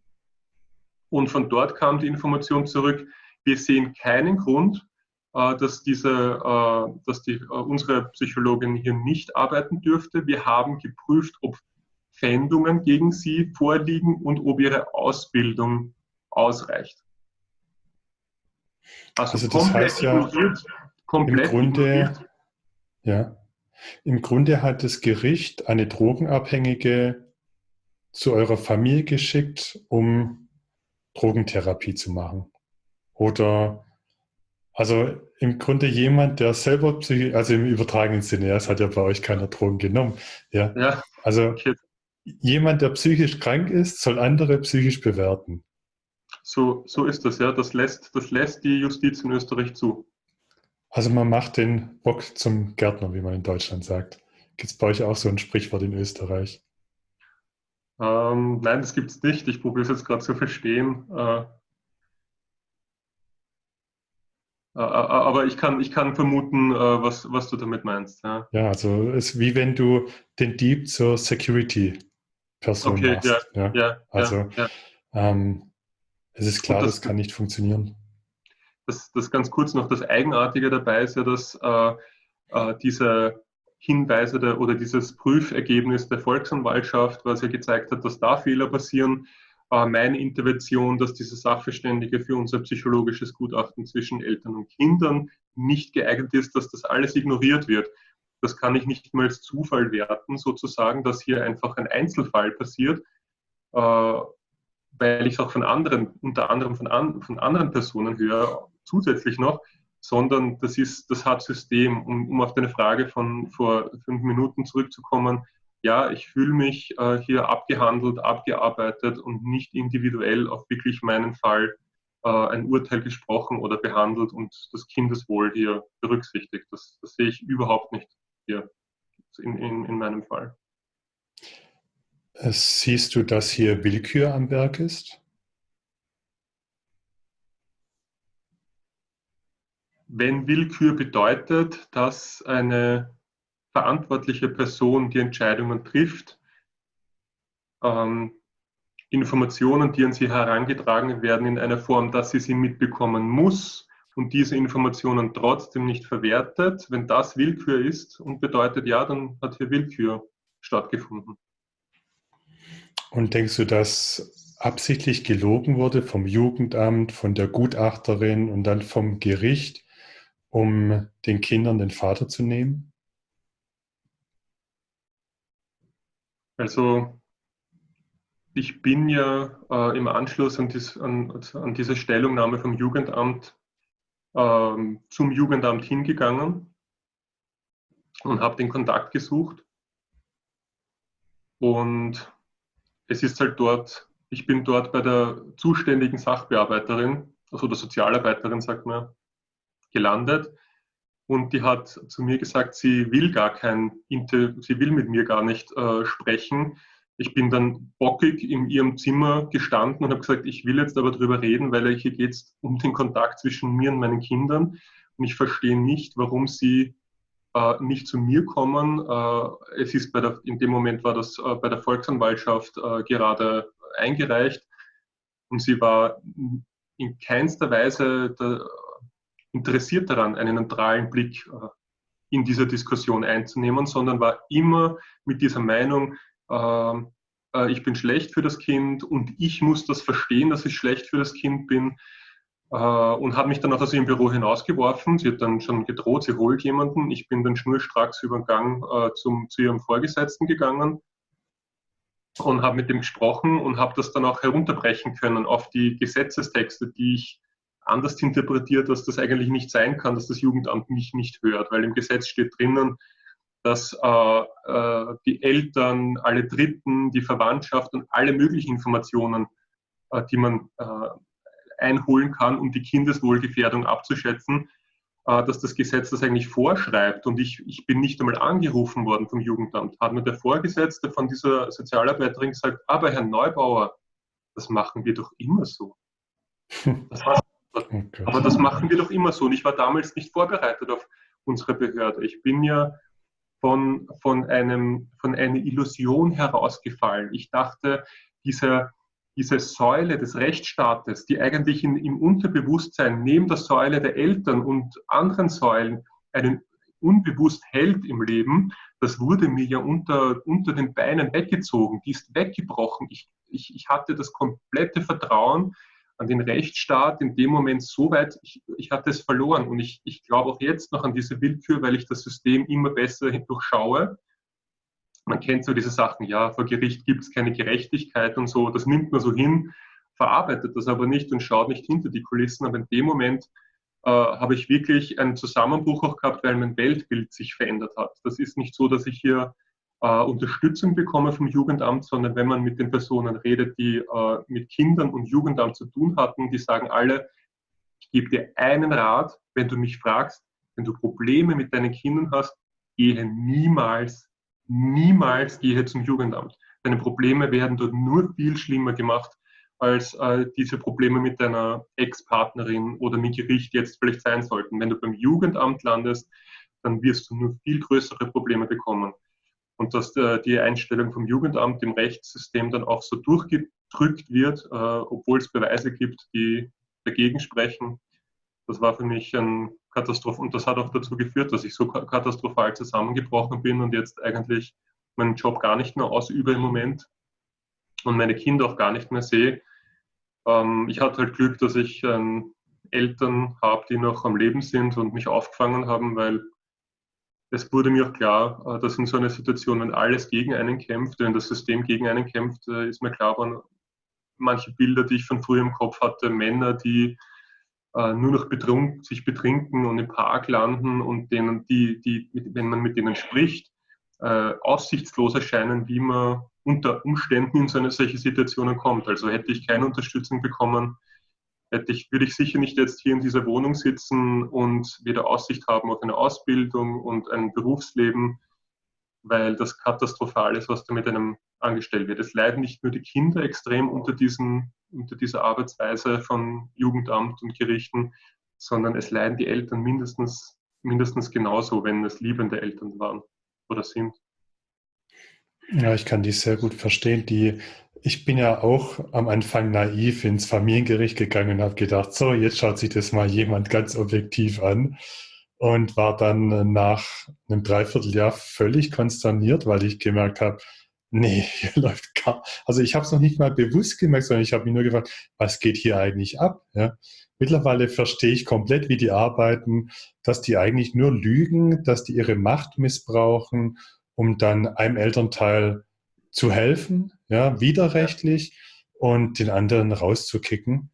Und von dort kam die Information zurück, wir sehen keinen Grund, äh, dass, diese, äh, dass die, äh, unsere Psychologin hier nicht arbeiten dürfte. Wir haben geprüft, ob Fändungen gegen sie vorliegen und ob ihre Ausbildung ausreicht. Also, also das heißt ja, komplett im Grunde, ja, im Grunde hat das Gericht eine Drogenabhängige zu eurer Familie geschickt, um Drogentherapie zu machen. Oder also im Grunde jemand, der selber psychisch, also im übertragenen Sinne, es hat ja bei euch keiner Drogen genommen. Ja. ja. Also jemand, der psychisch krank ist, soll andere psychisch bewerten. So, so ist das, ja. Das lässt, das lässt die Justiz in Österreich zu. Also man macht den Bock zum Gärtner, wie man in Deutschland sagt. Gibt es bei euch auch so ein Sprichwort in Österreich? Ähm, nein, das gibt es nicht. Ich probiere es jetzt gerade zu verstehen. Äh, äh, äh, aber ich kann, ich kann vermuten, äh, was, was du damit meinst. Ja, ja also es ist wie wenn du den Dieb zur Security-Person okay, machst. Ja, ja. ja also ähm, es ist klar, das, das, kann nicht funktionieren. Das, das ganz kurz noch, das Eigenartige dabei ist ja, dass äh, äh, diese Hinweise der, oder dieses Prüfergebnis der Volksanwaltschaft, was ja gezeigt hat, dass da Fehler passieren, äh, meine Intervention, dass diese Sachverständige für unser psychologisches Gutachten zwischen Eltern und Kindern nicht geeignet ist, dass das alles ignoriert wird. Das kann ich nicht mal als Zufall werten, sozusagen, dass hier einfach ein Einzelfall passiert. Äh, weil ich es auch von anderen, unter anderem von, an, von anderen Personen höre, zusätzlich noch, sondern das ist das hat System. Um, um auf deine Frage von vor fünf Minuten zurückzukommen, ja, ich fühle mich äh, hier abgehandelt, abgearbeitet und nicht individuell auf wirklich meinen Fall äh, ein Urteil gesprochen oder behandelt und das Kindeswohl hier berücksichtigt. Das, das sehe ich überhaupt nicht hier in, in, in meinem Fall. Siehst du, dass hier Willkür am Werk ist? Wenn Willkür bedeutet, dass eine verantwortliche Person die Entscheidungen trifft, ähm, Informationen, die an sie herangetragen werden, in einer Form, dass sie sie mitbekommen muss und diese Informationen trotzdem nicht verwertet, wenn das Willkür ist und bedeutet, ja, dann hat hier Willkür stattgefunden. Und denkst du, dass absichtlich gelogen wurde vom Jugendamt, von der Gutachterin und dann vom Gericht, um den Kindern den Vater zu nehmen? Also ich bin ja äh, im Anschluss an, dies, an, an, diese Stellungnahme vom Jugendamt äh, zum Jugendamt hingegangen und habe den Kontakt gesucht. Und es ist halt dort, ich bin dort bei der zuständigen Sachbearbeiterin, also der Sozialarbeiterin, sagt man, gelandet. und die hat zu mir gesagt, sie will gar kein Inter sie will mit mir gar nicht äh, sprechen. Ich bin dann bockig in ihrem Zimmer gestanden und habe gesagt, ich will jetzt aber darüber reden, weil hier geht es um den Kontakt zwischen mir und meinen Kindern. Und ich verstehe nicht, warum sie nicht zu mir kommen. Äh, es ist bei der, in dem Moment war das äh, bei der Volksanwaltschaft äh, gerade eingereicht und sie war in keinster Weise interessiert daran, einen neutralen Blick äh, in dieser Diskussion einzunehmen, sondern war immer mit dieser Meinung, ähm, äh, ich bin schlecht für das Kind und ich muss das verstehen, dass ich schlecht für das Kind bin äh, und hat mich dann auch aus ihrem Büro hinausgeworfen. Sie hat dann schon gedroht, sie holt jemanden. Ich bin dann schnurstracks über den Gang äh, zum, zu ihrem Vorgesetzten gegangen und habe mit dem gesprochen und habe das dann auch herunterbrechen können auf die Gesetzestexte, die ich anders interpretiert, dass das eigentlich nicht sein kann, dass das Jugendamt mich nicht hört, weil im Gesetz steht drinnen, dass äh, äh, die Eltern, alle Dritten, die Verwandtschaft und alle möglichen Informationen, äh, die man äh, einholen kann, um die Kindeswohlgefährdung abzuschätzen, äh, dass das Gesetz das eigentlich vorschreibt. Und ich, ich bin nicht einmal angerufen worden vom Jugendamt. Hat mir der Vorgesetzte von dieser Sozialarbeiterin gesagt, aber Herr Neubauer, das machen wir doch immer so. Das war, okay. Aber das machen wir doch immer so. Und ich war damals nicht vorbereitet auf unsere Behörde. Ich bin ja von, von, einem, von einer Illusion herausgefallen. Ich dachte, dieser diese Säule des Rechtsstaates, die eigentlich in, im Unterbewusstsein neben der Säule der Eltern und anderen Säulen einen unbewusst hält im Leben, das wurde mir ja unter, unter den Beinen weggezogen, die ist weggebrochen. Ich, ich, ich hatte das komplette Vertrauen an den Rechtsstaat in dem Moment so weit, ich, ich hatte es verloren. Und ich, ich glaube auch jetzt noch an diese Willkür, weil ich das System immer besser durchschaue man kennt so diese Sachen, ja, vor Gericht gibt es keine Gerechtigkeit und so, das nimmt man so hin, verarbeitet das aber nicht und schaut nicht hinter die Kulissen. Aber in dem Moment äh, habe ich wirklich einen Zusammenbruch auch gehabt, weil mein Weltbild sich verändert hat. Das ist nicht so, dass ich hier äh, Unterstützung bekomme vom Jugendamt, sondern wenn man mit den Personen redet, die äh, mit Kindern und Jugendamt zu tun hatten, die sagen alle, ich gebe dir einen Rat, wenn du mich fragst, wenn du Probleme mit deinen Kindern hast, gehe niemals niemals gehe zum Jugendamt. Deine Probleme werden dort nur viel schlimmer gemacht, als äh, diese Probleme mit deiner Ex-Partnerin oder mit Gericht jetzt vielleicht sein sollten. Wenn du beim Jugendamt landest, dann wirst du nur viel größere Probleme bekommen. Und dass äh, die Einstellung vom Jugendamt im Rechtssystem dann auch so durchgedrückt wird, äh, obwohl es Beweise gibt, die dagegen sprechen, das war für mich ein Katastrophe und das hat auch dazu geführt, dass ich so katastrophal zusammengebrochen bin und jetzt eigentlich meinen Job gar nicht mehr ausübe im Moment und meine Kinder auch gar nicht mehr sehe. Ähm, ich hatte halt Glück, dass ich ähm, Eltern habe, die noch am Leben sind und mich aufgefangen haben, weil es wurde mir auch klar, äh, dass in so einer Situation, wenn alles gegen einen kämpft, wenn das System gegen einen kämpft, äh, ist mir klar geworden, manche Bilder, die ich von früher im Kopf hatte, Männer, die äh, nur noch betrunk, sich betrinken und im Park landen und denen, die, die, wenn man mit denen spricht, äh, aussichtslos erscheinen, wie man unter Umständen in so eine solche Situationen kommt. Also hätte ich keine Unterstützung bekommen, hätte ich, würde ich sicher nicht jetzt hier in dieser Wohnung sitzen und weder Aussicht haben auf eine Ausbildung und ein Berufsleben, weil das katastrophal ist, was da mit einem angestellt wird. Es leiden nicht nur die Kinder extrem unter, diesen, unter dieser Arbeitsweise von Jugendamt und Gerichten, sondern es leiden die Eltern mindestens, mindestens genauso, wenn es liebende Eltern waren oder sind. Ja, ich kann die sehr gut verstehen. Die, ich bin ja auch am Anfang naiv ins Familiengericht gegangen und habe gedacht, so, jetzt schaut sich das mal jemand ganz objektiv an und war dann nach einem Dreivierteljahr völlig konsterniert, weil ich gemerkt habe, nee, hier läuft gar, also ich habe es noch nicht mal bewusst gemerkt, sondern ich habe mich nur gefragt, was geht hier eigentlich ab? Ja? Mittlerweile verstehe ich komplett, wie die arbeiten, dass die eigentlich nur lügen, dass die ihre Macht missbrauchen, um dann einem Elternteil zu helfen, ja, widerrechtlich und den anderen rauszukicken.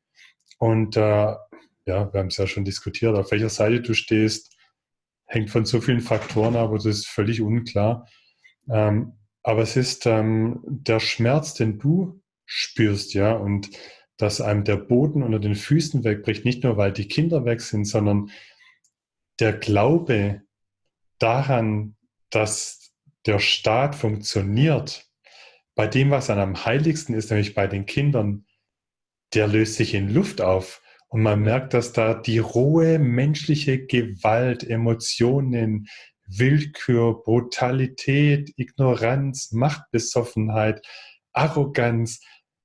Und äh, ja, wir haben es ja schon diskutiert, auf welcher Seite du stehst, hängt von so vielen Faktoren ab, das ist völlig unklar. Ähm, aber es ist ähm, der Schmerz, den du spürst, ja, und dass einem der Boden unter den Füßen wegbricht, nicht nur weil die Kinder weg sind, sondern der Glaube daran, dass der Staat funktioniert, bei dem, was am heiligsten ist, nämlich bei den Kindern, der löst sich in Luft auf. Und man merkt, dass da die rohe menschliche Gewalt, Emotionen, Willkür, Brutalität, Ignoranz, Machtbesoffenheit, Arroganz,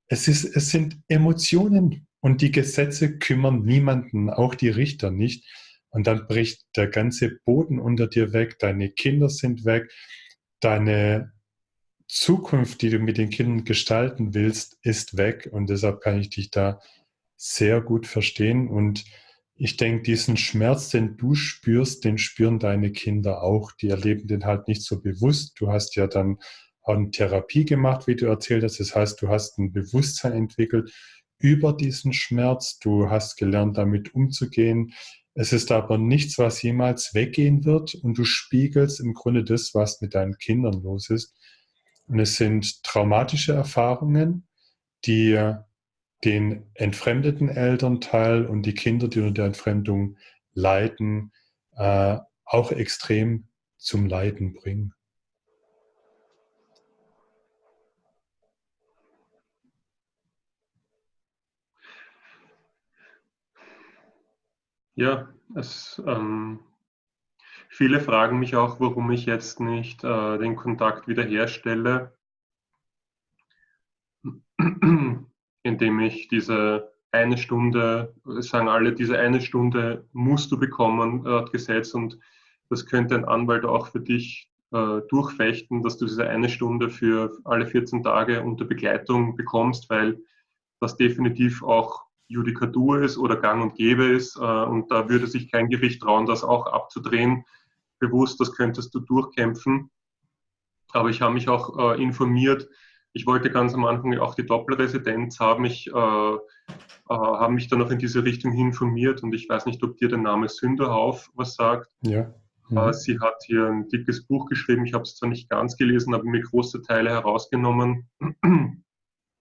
es, ist, es sind Emotionen und die Gesetze kümmern niemanden, auch die Richter nicht. Und dann bricht der ganze Boden unter dir weg, deine Kinder sind weg, deine Zukunft, die du mit den Kindern gestalten willst, ist weg. Und deshalb kann ich dich da sehr gut verstehen. Und ich denke, diesen Schmerz, den du spürst, den spüren deine Kinder auch. Die erleben den halt nicht so bewusst. Du hast ja dann auch eine Therapie gemacht, wie du erzählt hast. Das heißt, du hast ein Bewusstsein entwickelt über diesen Schmerz. Du hast gelernt, damit umzugehen. Es ist aber nichts, was jemals weggehen wird und du spiegelst im Grunde das, was mit deinen Kindern los ist. Und es sind traumatische Erfahrungen, die den entfremdeten Elternteil und die Kinder, die unter der Entfremdung leiden, äh, auch extrem zum Leiden bringen. Ja, es, ähm, viele fragen mich auch, warum ich jetzt nicht äh, den Kontakt wiederherstelle, indem ich diese eine Stunde, sagen alle, diese eine Stunde musst du bekommen, laut Gesetz, und das könnte ein Anwalt auch für dich äh, durchfechten, dass du diese eine Stunde für alle 14 Tage unter Begleitung bekommst, weil das definitiv auch Judikatur ist oder gang und gäbe ist. Äh, und da würde sich kein Gericht trauen, das auch abzudrehen. Bewusst, das könntest du durchkämpfen. Aber ich habe mich auch äh, informiert. Ich wollte ganz am Anfang auch die Doppelresidenz haben. Ich äh, äh, habe mich dann noch in diese Richtung informiert und ich weiß nicht, ob dir der Name Sünderhauf was sagt. Ja. Mhm. Sie hat hier ein dickes Buch geschrieben. Ich habe es zwar nicht ganz gelesen, aber mir große Teile herausgenommen.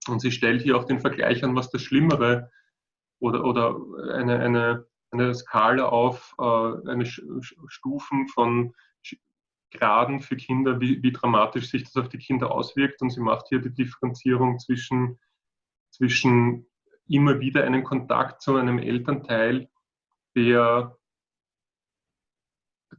Und sie stellt hier auch den Vergleich an, was das Schlimmere oder, oder eine, eine, eine Skala auf, äh, eine Stufen von Graden für Kinder, wie, wie dramatisch sich das auf die Kinder auswirkt. Und sie macht hier die Differenzierung zwischen, zwischen immer wieder einen Kontakt zu einem Elternteil, der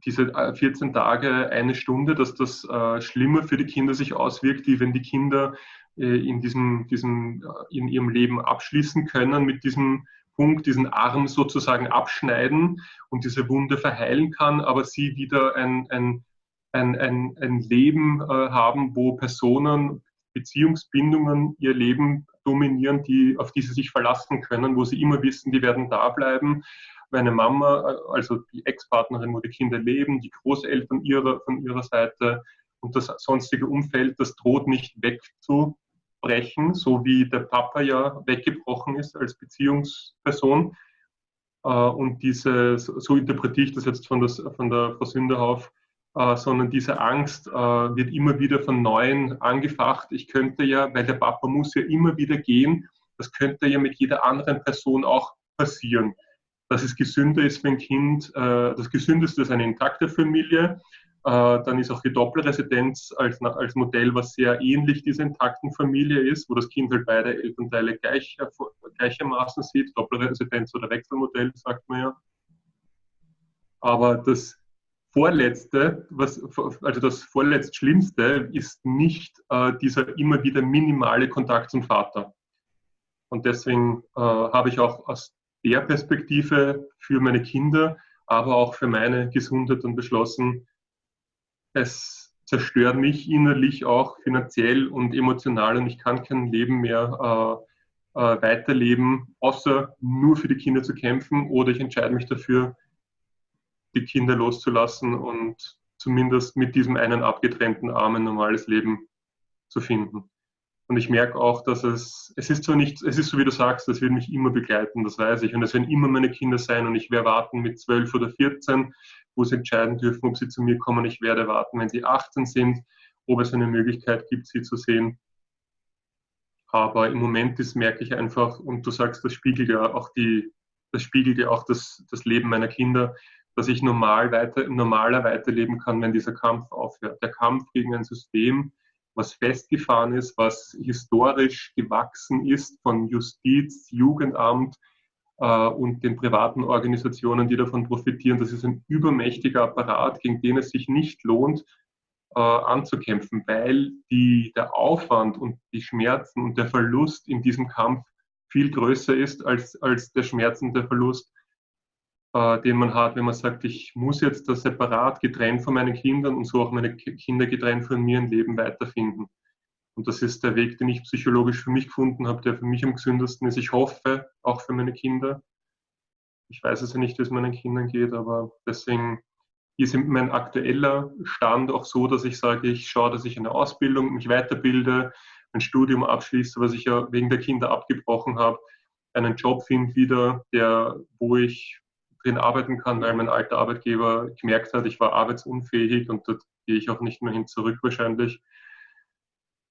diese 14 äh, Tage, eine Stunde, dass das äh, schlimmer für die Kinder sich auswirkt, wie wenn die Kinder äh, in, diesem, diesem, äh, in ihrem Leben abschließen können mit diesem Punkt, diesen Arm sozusagen abschneiden und diese Wunde verheilen kann, aber sie wieder ein, ein, ein, ein, ein Leben äh, haben, wo Personen, Beziehungsbindungen ihr Leben dominieren, die, auf die sie sich verlassen können, wo sie immer wissen, die werden da bleiben. Meine Mama, also die Ex-Partnerin, wo die Kinder leben, die Großeltern ihrer, von ihrer Seite und das sonstige Umfeld, das droht nicht wegzu, brechen, so wie der Papa ja weggebrochen ist als Beziehungsperson. Äh, und diese, so interpretiere ich das jetzt von, das, von der Frau Sünderhoff, äh, sondern diese Angst äh, wird immer wieder von Neuem angefacht. Ich könnte ja, weil der Papa muss ja immer wieder gehen, das könnte ja mit jeder anderen Person auch passieren. Dass es gesünder ist ein Kind, das Gesündeste ist eine intakte Familie, äh, dann ist auch die Doppelresidenz als, als Modell, was sehr ähnlich dieser intakten Familie ist, wo das Kind halt beide Elternteile gleich, äh, gleichermaßen sieht. Doppelresidenz oder Wechselmodell, sagt man ja. Aber das Vorletzte, was, also das vorletzt Schlimmste, ist nicht äh, dieser immer wieder minimale Kontakt zum Vater. Und deswegen äh, habe ich auch aus der Perspektive für meine Kinder, aber auch für meine Gesundheit dann beschlossen, es zerstört mich innerlich auch finanziell und emotional und ich kann kein Leben mehr äh, äh, weiterleben, außer nur für die Kinder zu kämpfen oder ich entscheide mich dafür, die Kinder loszulassen und zumindest mit diesem einen abgetrennten Arm ein normales Leben zu finden. Und ich merke auch, dass es, es ist zwar nicht, es ist so wie du sagst, es wird mich immer begleiten, das weiß ich. Und es werden immer meine Kinder sein und ich werde warten mit 12 oder 14, wo sie entscheiden dürfen, ob sie zu mir kommen. Ich werde warten, wenn sie 18 sind, ob es eine Möglichkeit gibt, sie zu sehen. Aber im Moment ist, merke ich einfach, und du sagst, das spiegelt ja auch die, das spiegelt ja auch das, das Leben meiner Kinder, dass ich normal weiter, normaler weiterleben kann, wenn dieser Kampf aufhört. Der Kampf gegen ein System, was festgefahren ist, was historisch gewachsen ist von Justiz, Jugendamt äh, und den privaten Organisationen, die davon profitieren. Das ist ein übermächtiger Apparat, gegen den es sich nicht lohnt, äh, anzukämpfen, weil die, der Aufwand und die Schmerzen und der Verlust in diesem Kampf viel größer ist als, als der Schmerz und der Verlust, äh, den man hat, wenn man sagt, ich muss jetzt da separat getrennt von meinen Kindern und so auch meine Kinder getrennt von mir ein Leben weiterfinden. Und das ist der Weg, den ich psychologisch für mich gefunden habe, der für mich am gesündesten ist. Ich hoffe, auch für meine Kinder. Ich weiß es ja nicht, wie es meinen Kindern geht, aber deswegen ist mein aktueller Stand auch so, dass ich sage, ich schaue, dass ich eine Ausbildung, mich weiterbilde, ein Studium abschließe, was ich ja wegen der Kinder abgebrochen habe, einen Job finde wieder, der, wo ich drin arbeiten kann, weil mein alter Arbeitgeber gemerkt hat, ich war arbeitsunfähig und dort gehe ich auch nicht mehr hin zurück wahrscheinlich.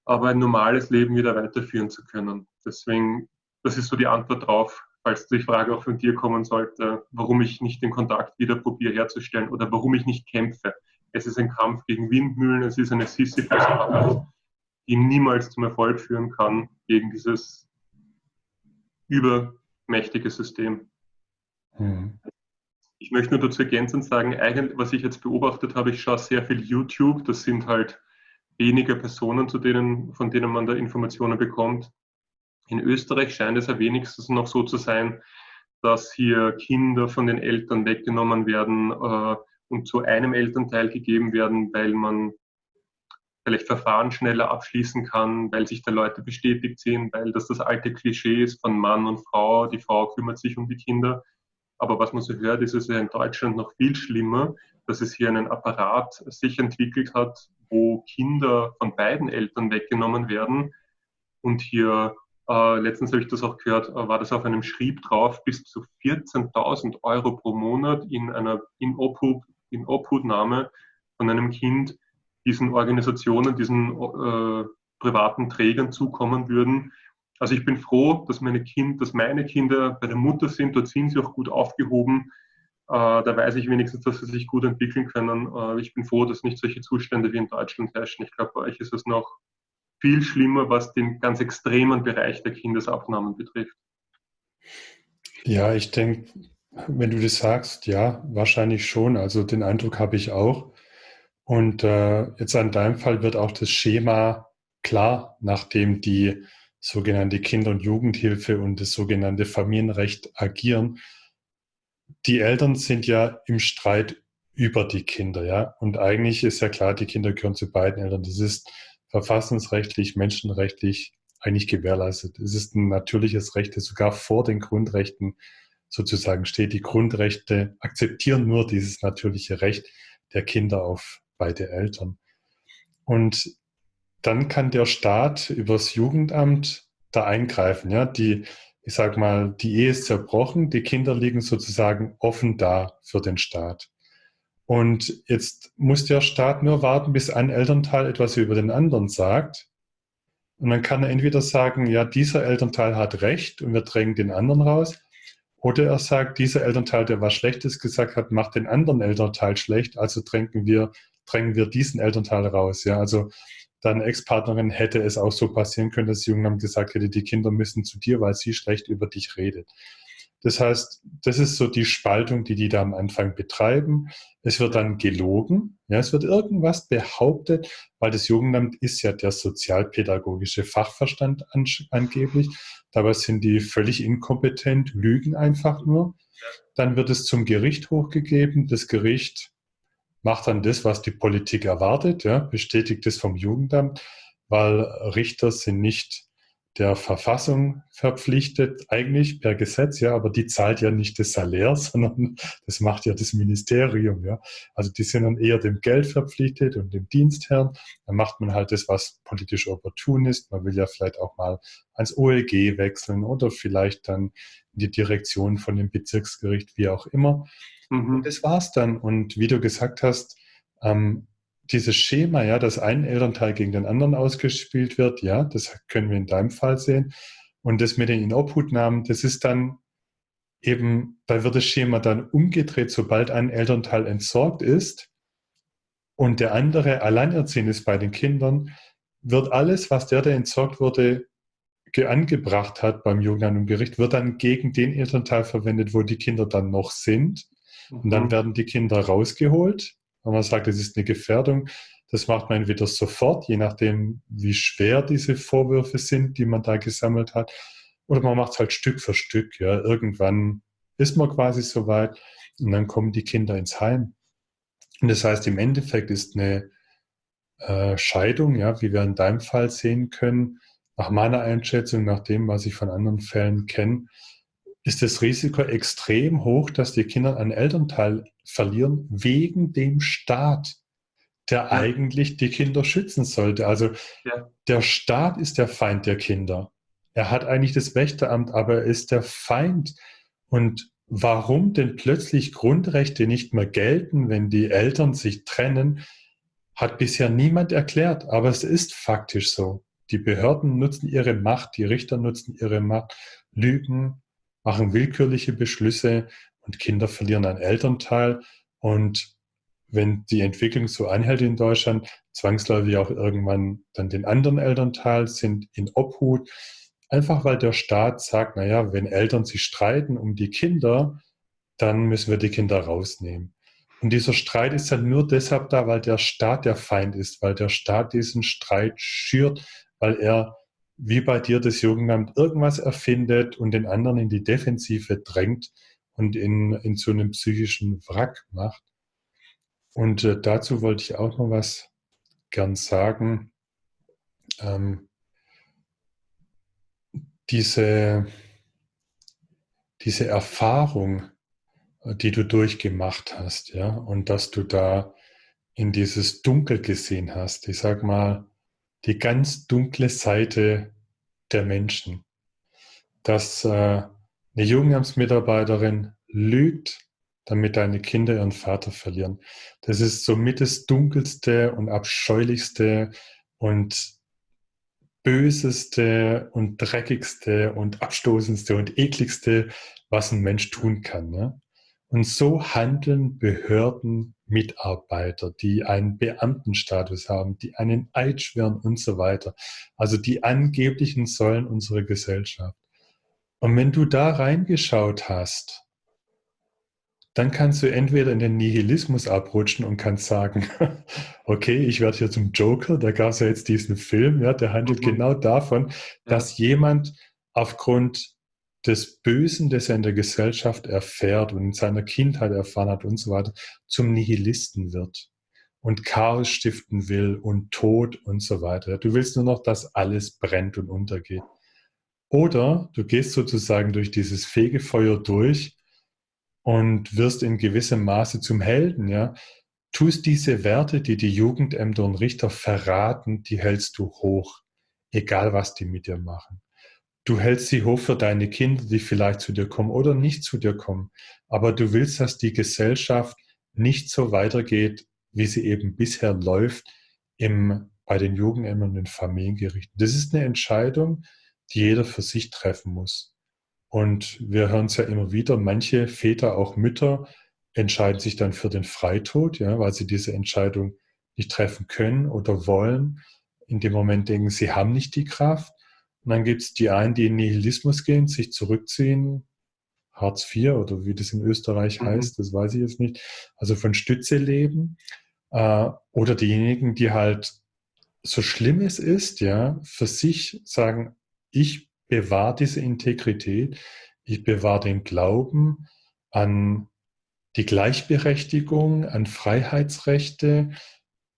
Aber ein normales Leben wieder weiterführen zu können. Deswegen, das ist so die Antwort drauf, falls die Frage auch von dir kommen sollte, warum ich nicht den Kontakt wieder probiere herzustellen oder warum ich nicht kämpfe. Es ist ein Kampf gegegen Windmühlen, es ist eine Sisyphus-Arbeit, die niemals zum Erfolg führen kann gegen dieses übermächtige System. Hm. Ich möchte nur dazu ergänzend sagen, was ich jetzt beobachtet habe, ich schaue sehr viel YouTube, das sind halt wenige Personen, zu denen, von denen man da Informationen bekommt. In Österreich scheint es ja wenigstens noch so zu sein, dass hier Kinder von den Eltern weggenommen werden äh, und zu einem Elternteil gegeben werden, weil man vielleicht Verfahren schneller abschließen kann, weil sich da Leute bestätigt sind, weil das das alte Klischee ist von Mann und Frau, die Frau kümmert sich um die Kinder. Aber was man so hört, ist es ja in Deutschland noch viel schlimmer, dass es hier einen Apparat sich entwickelt hat, wo Kinder von beiden Eltern weggenommen werden und hier äh, letztens habe ich das auch gehört, äh, war das auf einem Schrieb drauf, bis zu 14.000 Euro pro Monat in einer in Obhut, in Obhutnahme von einem Kind diesen Organisationen, diesen äh, privaten Trägern zukommen würden. Also ich bin froh, dass meine, kind, dass meine Kinder bei der Mutter sind, dort sind sie auch gut aufgehoben. Äh, da weiß ich wenigstens, dass sie sich gut entwickeln können. Äh, ich bin froh, dass nicht solche Zustände wie in Deutschland herrschen. Ich glaube, bei euch ist es noch viel schlimmer, was den ganz extremen Bereich der Kindesabnahmen betrifft. Ja, ich denke, wenn du das sagst, ja, wahrscheinlich schon. Also den Eindruck habe ich auch. Und äh, jetzt an deinem Fall wird auch das Schema klar, nachdem die sogenannte Kinder- und Jugendhilfe und das sogenannte Familienrecht agieren. Die Eltern sind ja im Streit über die Kinder, ja. Und eigentlich ist ja klar, die Kinder gehören zu beiden Eltern. Das ist verfassungsrechtlich, menschenrechtlich eigentlich gewährleistet. Es ist ein natürliches Recht, das sogar vor den Grundrechten sozusagen steht. Die Grundrechte akzeptieren nur dieses natürliche Recht der Kinder auf beide Eltern. Und dann kann der Staat übers Jugendamt da eingreifen. Ja, die, ich sag mal, die Ehe ist zerbrochen, die Kinder liegen sozusagen offen da für den Staat. Und jetzt muss der Staat nur warten, bis ein Elternteil etwas über den anderen sagt. Und dann kann er entweder sagen, ja, dieser Elternteil hat Recht und wir drängen den anderen raus. Oder er sagt, dieser Elternteil, der was Schlechtes gesagt hat, macht den anderen Elternteil schlecht, also drängen wir, drängen wir diesen Elternteil raus. Ja, also deine Ex-Partnerin hätte es auch so passieren können, dass Jungen gesagt hätte, die Kinder müssen zu dir, weil sie schlecht über dich redet. Das heißt, das ist so die Spaltung, die die da am Anfang betreiben. Es wird dann gelogen. Ja, es wird irgendwas behauptet, weil das Jugendamt ist ja der sozialpädagogische Fachverstand an, angeblich. Dabei sind die völlig inkompetent, lügen einfach nur. Dann wird es zum Gericht hochgegeben. Das Gericht macht dann das, was die Politik erwartet, ja, bestätigt es vom Jugendamt, weil Richter sind nicht der Verfassung verpflichtet, eigentlich per Gesetz, ja, aber die zahlt ja nicht das Salär, sondern das macht ja das Ministerium, ja. Also die sind dann eher dem Geld verpflichtet und dem Dienstherrn. Dann macht man halt das, was politisch opportun ist. Man will ja vielleicht auch mal ans OLG wechseln oder vielleicht dann in die Direktion von dem Bezirksgericht, wie auch immer. Mhm. Und das war's dann. Und wie du gesagt hast, ähm, dieses Schema, ja, dass ein Elternteil gegen den anderen ausgespielt wird, ja, das können wir in deinem Fall sehen. Und das mit den Inobhutnahmen, das ist dann eben, da wird das Schema dann umgedreht, sobald ein Elternteil entsorgt ist und der andere alleinerziehend ist bei den Kindern, wird alles, was der, der entsorgt wurde, angebracht hat beim Jugendamt und Gericht, wird dann gegen den Elternteil verwendet, wo die Kinder dann noch sind. Und dann mhm. werden die Kinder rausgeholt. Wenn man sagt, es ist eine Gefährdung, das macht man entweder sofort, je nachdem, wie schwer diese Vorwürfe sind, die man da gesammelt hat. Oder man macht es halt Stück für Stück. Ja. Irgendwann ist man quasi soweit und dann kommen die Kinder ins Heim. Und das heißt, im Endeffekt ist eine äh, Scheidung, ja, wie wir in deinem Fall sehen können, nach meiner Einschätzung, nach dem, was ich von anderen Fällen kenne, ist das Risiko extrem hoch, dass die Kinder einen Elternteil verlieren wegen dem Staat, der ja. eigentlich die Kinder schützen sollte. Also ja. der Staat ist der Feind der Kinder. Er hat eigentlich das Wächteramt, aber er ist der Feind. Und warum denn plötzlich Grundrechte nicht mehr gelten, wenn die Eltern sich trennen, hat bisher niemand erklärt. Aber es ist faktisch so. Die Behörden nutzen ihre Macht, die Richter nutzen ihre Macht, lügen, machen willkürliche Beschlüsse und Kinder verlieren einen Elternteil. Und wenn die Entwicklung so anhält in Deutschland, zwangsläufig auch irgendwann dann den anderen Elternteil sind in Obhut. Einfach weil der Staat sagt, naja, wenn Eltern sich streiten um die Kinder, dann müssen wir die Kinder rausnehmen. Und dieser Streit ist dann nur deshalb da, weil der Staat der Feind ist, weil der Staat diesen Streit schürt, weil er wie bei dir das Jugendamt irgendwas erfindet und den anderen in die Defensive drängt und in, in so einem psychischen Wrack macht. Und äh, dazu wollte ich auch noch was gern sagen. Ähm, diese, diese Erfahrung, die du durchgemacht hast, ja, und dass du da in dieses Dunkel gesehen hast, ich sag mal, die ganz dunkle Seite der Menschen, dass äh, eine Jugendamtsmitarbeiterin lügt, damit deine Kinder ihren Vater verlieren. Das ist somit das dunkelste und abscheulichste und böseste und dreckigste und abstoßendste und ekligste, was ein Mensch tun kann. Ne? Und so handeln Behörden, Mitarbeiter, die einen Beamtenstatus haben, die einen Eid schwören und so weiter. Also die angeblichen Säulen unserer Gesellschaft. Und wenn du da reingeschaut hast, dann kannst du entweder in den Nihilismus abrutschen und kannst sagen, okay, ich werde hier zum Joker, da gab es ja jetzt diesen Film, ja, der handelt mhm. genau davon, dass ja. jemand aufgrund des Bösen, das er in der Gesellschaft erfährt und in seiner Kindheit erfahren hat und so weiter, zum Nihilisten wird und Chaos stiften will und Tod und so weiter. Du willst nur noch, dass alles brennt und untergeht. Oder du gehst sozusagen durch dieses Fegefeuer durch und wirst in gewissem Maße zum Helden, ja. Tust diese Werte, die die Jugendämter und Richter verraten, die hältst du hoch, egal was die mit dir machen. Du hältst sie hoch für deine Kinder, die vielleicht zu dir kommen oder nicht zu dir kommen. Aber du willst, dass die Gesellschaft nicht so weitergeht, wie sie eben bisher läuft im, bei den Jugendämtern und den Familiengerichten. Das ist eine Entscheidung, die jeder für sich treffen muss. Und wir hören es ja immer wieder, manche Väter, auch Mütter, entscheiden sich dann für den Freitod, ja, weil sie diese Entscheidung nicht treffen können oder wollen. In dem Moment denken, sie haben nicht die Kraft. Und dann gibt es die einen, die in Nihilismus gehen, sich zurückziehen, Hartz IV oder wie das in Österreich mhm. heißt, das weiß ich jetzt nicht, also von Stütze leben. Äh, oder diejenigen, die halt so schlimm es ist, ja, für sich sagen, ich bewahre diese Integrität, ich bewahre den Glauben an die Gleichberechtigung, an Freiheitsrechte,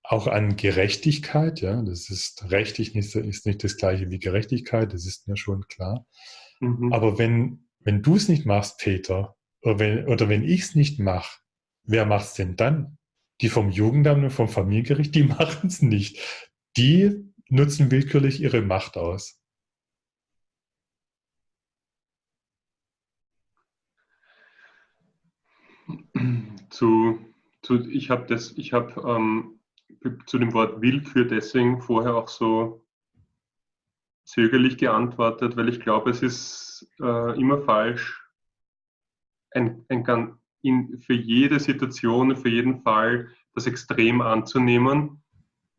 auch an Gerechtigkeit, ja, das ist rechtlich nicht, ist nicht das gleiche wie Gerechtigkeit, das ist mir schon klar. Mhm. Aber wenn, wenn du es nicht machst, Peter, oder wenn, oder wenn ich es nicht mache, wer macht es denn dann? Die vom Jugendamt und vom Familiengericht, die machen es nicht. Die nutzen willkürlich ihre Macht aus. Zu, zu ich habe das, ich habe ähm, zu dem Wort Willkür deswegen vorher auch so zögerlich geantwortet, weil ich glaube, es ist äh, immer falsch, ein, ein, in, für jede Situation, für jeden Fall das Extrem anzunehmen,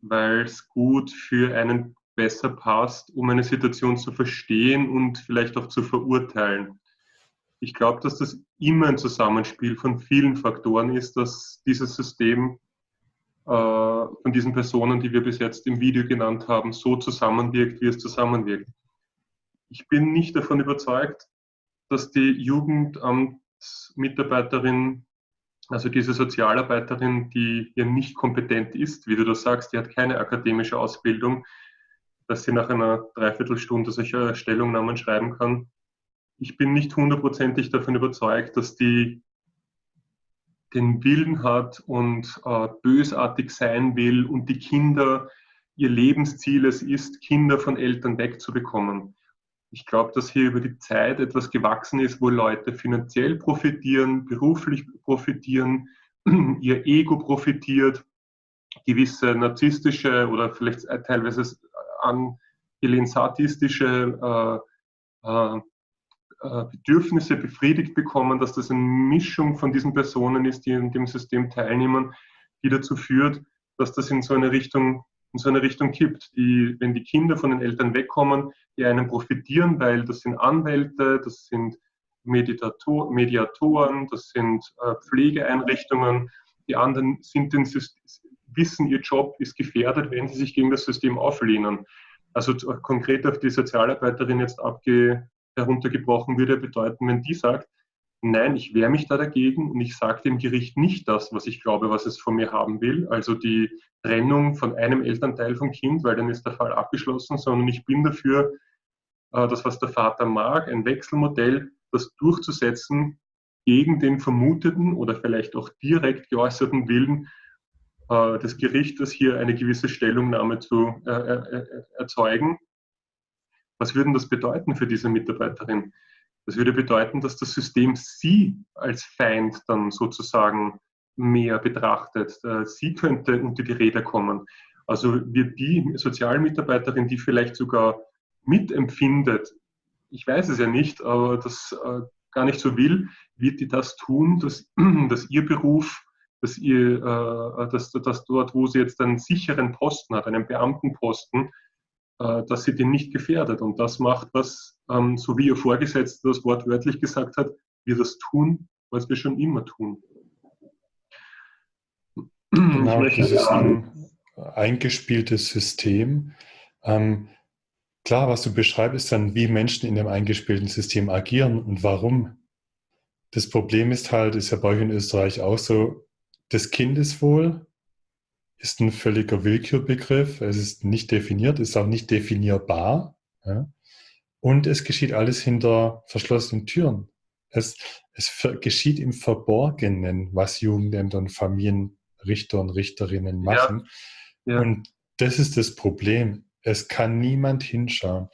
weil es gut für einen besser passt, um eine Situation zu verstehen und vielleicht auch zu verurteilen. Ich glaube, dass das immer ein Zusammenspiel von vielen Faktoren ist, dass dieses System von diesen Personen, die wir bis jetzt im Video genannt haben, so zusammenwirkt, wie es zusammenwirkt. Ich bin nicht davon überzeugt, dass die Jugendamtsmitarbeiterin, also diese Sozialarbeiterin, die ja nicht kompetent ist, wie du das sagst, die hat keine akademische Ausbildung, dass sie nach einer Dreiviertelstunde solche Stellungnahmen schreiben kann. Ich bin nicht hundertprozentig davon überzeugt, dass die den Willen hat und äh, bösartig sein will und die Kinder, ihr Lebensziel es ist, Kinder von Eltern wegzubekommen. Ich glaube, dass hier über die Zeit etwas gewachsen ist, wo Leute finanziell profitieren, beruflich profitieren, ihr Ego profitiert, gewisse narzisstische oder vielleicht teilweise angelehnt sadistische äh, äh, Bedürfnisse befriedigt bekommen, dass das eine Mischung von diesen Personen ist, die in dem System teilnehmen, die dazu führt, dass das in so eine Richtung, in so eine Richtung kippt. Die, wenn die Kinder von den Eltern wegkommen, die einen profitieren, weil das sind Anwälte, das sind Meditator, Mediatoren, das sind äh, Pflegeeinrichtungen, die anderen sind den, wissen, ihr Job ist gefährdet, wenn sie sich gegen das System auflehnen. Also konkret auf die Sozialarbeiterin jetzt abge, heruntergebrochen würde bedeuten, wenn die sagt, nein, ich wehre mich da dagegen und ich sage dem Gericht nicht das, was ich glaube, was es von mir haben will, also die Trennung von einem Elternteil vom Kind, weil dann ist der Fall abgeschlossen, sondern ich bin dafür, äh, das, was der Vater mag, ein Wechselmodell, das durchzusetzen gegen den vermuteten oder vielleicht auch direkt geäußerten Willen äh, des Gerichtes, hier eine gewisse Stellungnahme zu äh, erzeugen was würde das bedeuten für diese Mitarbeiterin? Das würde bedeuten, dass das System sie als Feind dann sozusagen mehr betrachtet. Äh, sie könnte unter die Räder kommen. Also wird die Sozialmitarbeiterin, die vielleicht sogar mitempfindet, ich weiß es ja nicht, aber das äh, gar nicht so will, wird die das tun, dass, dass ihr Beruf, dass, ihr, äh, dass, dass dort, wo sie jetzt einen sicheren Posten hat, einen Beamtenposten, äh, dass sie den nicht gefährdet. Und das macht was, ähm, so wie ihr Vorgesetzter das wortwörtlich gesagt hat, wir das tun, was wir schon immer tun. Genau, das ist ein eingespieltes System. Ähm, klar, was du beschreibst, ist dann, wie Menschen in dem eingespielten System agieren und warum. Das Problem ist halt, ist ja bei euch in Österreich auch so, das Kindeswohl ist ein völliger Willkürbegriff. Es ist nicht definiert, ist auch nicht definierbar. Ja? Und es geschieht alles hinter verschlossenen Türen. Es, es geschieht im Verborgenen, was Jugendämter und Familienrichter und Richterinnen machen. Ja. Ja. Und das ist das Problem. Es kann niemand hinschauen.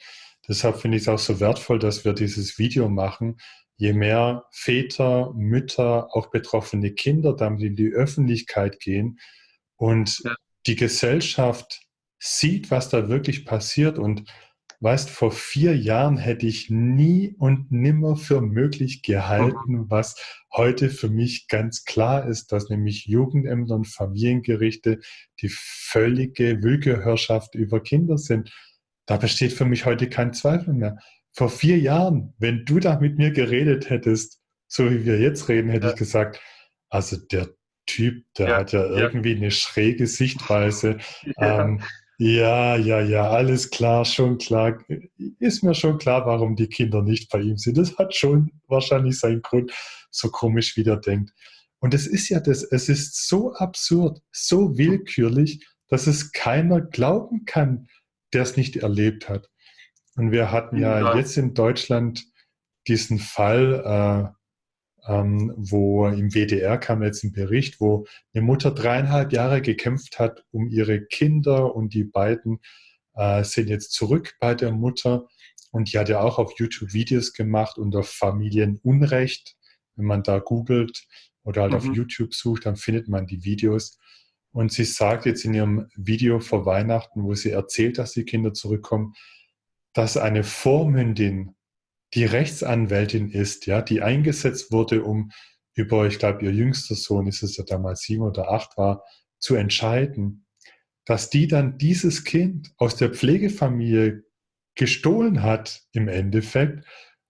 Deshalb finde ich es auch so wertvoll, dass wir dieses Video machen. Je mehr Väter, Mütter, auch betroffene Kinder damit in die Öffentlichkeit gehen, und ja. die Gesellschaft sieht, was da wirklich passiert. Und weißt, vor vier Jahren hätte ich nie und nimmer für möglich gehalten, mhm. was heute für mich ganz klar ist, dass nämlich Jugendämter und Familiengerichte die völlige Willkürherrschaft über Kinder sind. Da besteht für mich heute kein Zweifel mehr. Vor vier Jahren, wenn du da mit mir geredet hättest, so wie wir jetzt reden, hätte ja. ich gesagt, also der Typ, der ja, hat ja, ja, irgendwie eine schräge Sichtweise. Ja. Ähm, ja, ja, ja, alles klar, schon klar. Ist mir schon klar, warum die Kinder nicht bei ihm sind. Das hat schon wahrscheinlich seinen Grund, so komisch wie der denkt. Und es ist ja das, es ist so absurd, so willkürlich, dass es keiner glauben kann, der es nicht erlebt hat. Und wir hatten ja, jetzt in Deutschland diesen Fall, äh, ähm, wo im WDR kam jetzt ein Bericht, wo eine Mutter dreieinhalb Jahre gekämpft hat um ihre Kinder und die beiden äh, sind jetzt zurück bei der Mutter und die hat ja auch auf YouTube Videos gemacht unter Familienunrecht. Wenn man da googelt oder halt mhm. auf YouTube sucht, dann findet man die Videos. Und sie sagt jetzt in ihrem Video vor Weihnachten, wo sie erzählt, dass die Kinder zurückkommen, dass eine Vormündin die Rechtsanwältin ist, ja, die eingesetzt wurde, um über, ich glaube, ihr jüngster Sohn, ist es ja damals sieben oder acht war, zu entscheiden, dass die dann dieses Kind aus der Pflegefamilie gestohlen hat im Endeffekt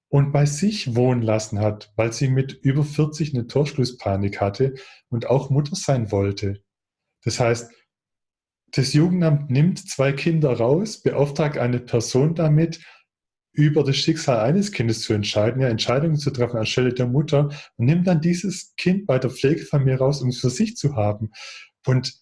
und bei sich wohnen lassen hat, weil sie mit über 40 eine Torschlusspanik hatte und auch Mutter sein wollte. Das heißt, das Jugendamt nimmt zwei Kinder raus, beauftragt eine Person damit, über das Schicksal eines Kindes zu entscheiden, ja, Entscheidungen zu treffen anstelle der Mutter und nimmt dann dieses Kind bei der Pflegefamilie raus, um es für sich zu haben. Und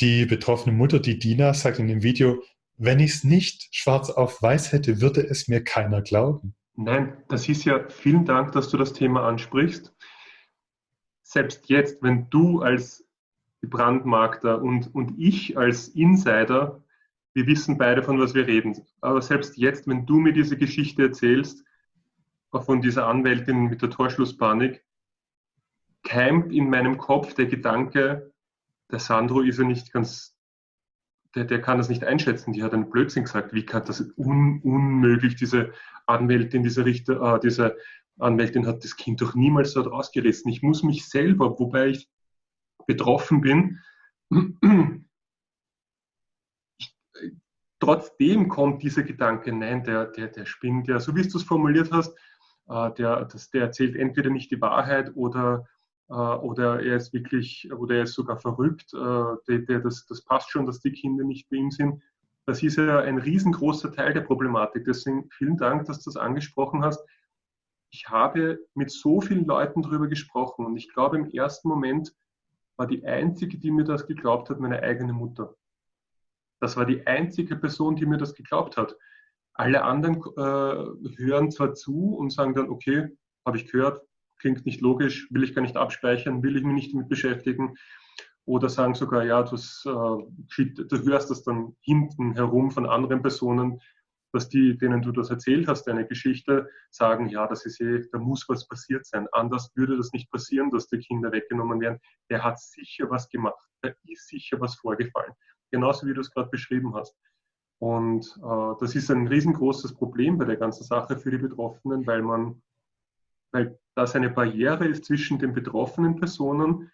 die betroffene Mutter, die Dina, sagt in dem Video, wenn ich es nicht schwarz auf weiß hätte, würde es mir keiner glauben. Nein, das ist ja, vielen Dank, dass du das Thema ansprichst. Selbst jetzt, wenn du als Brandmarkter und, und ich als Insider wir wissen beide, von was wir reden. Aber selbst jetzt, wenn du mir diese Geschichte erzählst, von dieser Anwältin mit der Torschlusspanik, keimt in meinem Kopf der Gedanke, der Sandro ist ja nicht ganz, der, der kann das nicht einschätzen, die hat einen Blödsinn gesagt. Wie kann das un, unmöglich, diese Anwältin, diese Richter, äh, diese Anwältin hat das Kind doch niemals dort rausgerissen. Ich muss mich selber, wobei ich betroffen bin, trotzdem kommt dieser Gedanke, nein, der, der, der spinnt ja, so wie du es formuliert hast, äh, der, das, der erzählt entweder nicht die Wahrheit oder, äh, oder er ist wirklich, oder er ist sogar verrückt, äh, der, der, das, das passt schon, dass die Kinder nicht bei ihm sind. Das ist ja ein riesengroßer Teil der Problematik. Deswegen vielen Dank, dass du das angesprochen hast. Ich habe mit so vielen Leuten darüber gesprochen und ich glaube, im ersten Moment war die einzige, die mir das geglaubt hat, meine eigene Mutter. Das war die einzige Person, die mir das geglaubt hat. Alle anderen äh, hören zwar zu und sagen dann, okay, habe ich gehört, klingt nicht logisch, will ich gar nicht abspeichern, will ich mich nicht damit beschäftigen. Oder sagen sogar, ja, das, äh, du hörst das dann hinten herum von anderen Personen, dass die, denen du das erzählt hast, deine Geschichte, sagen, ja, das ist eh, da muss was passiert sein. Anders würde das nicht passieren, dass die Kinder weggenommen werden. Der hat sicher was gemacht. Da ist sicher was vorgefallen genauso wie du es gerade beschrieben hast. Und äh, das ist ein riesengroßes Problem bei der ganzen Sache für die Betroffenen, weil man, weil das eine Barriere ist zwischen den betroffenen Personen,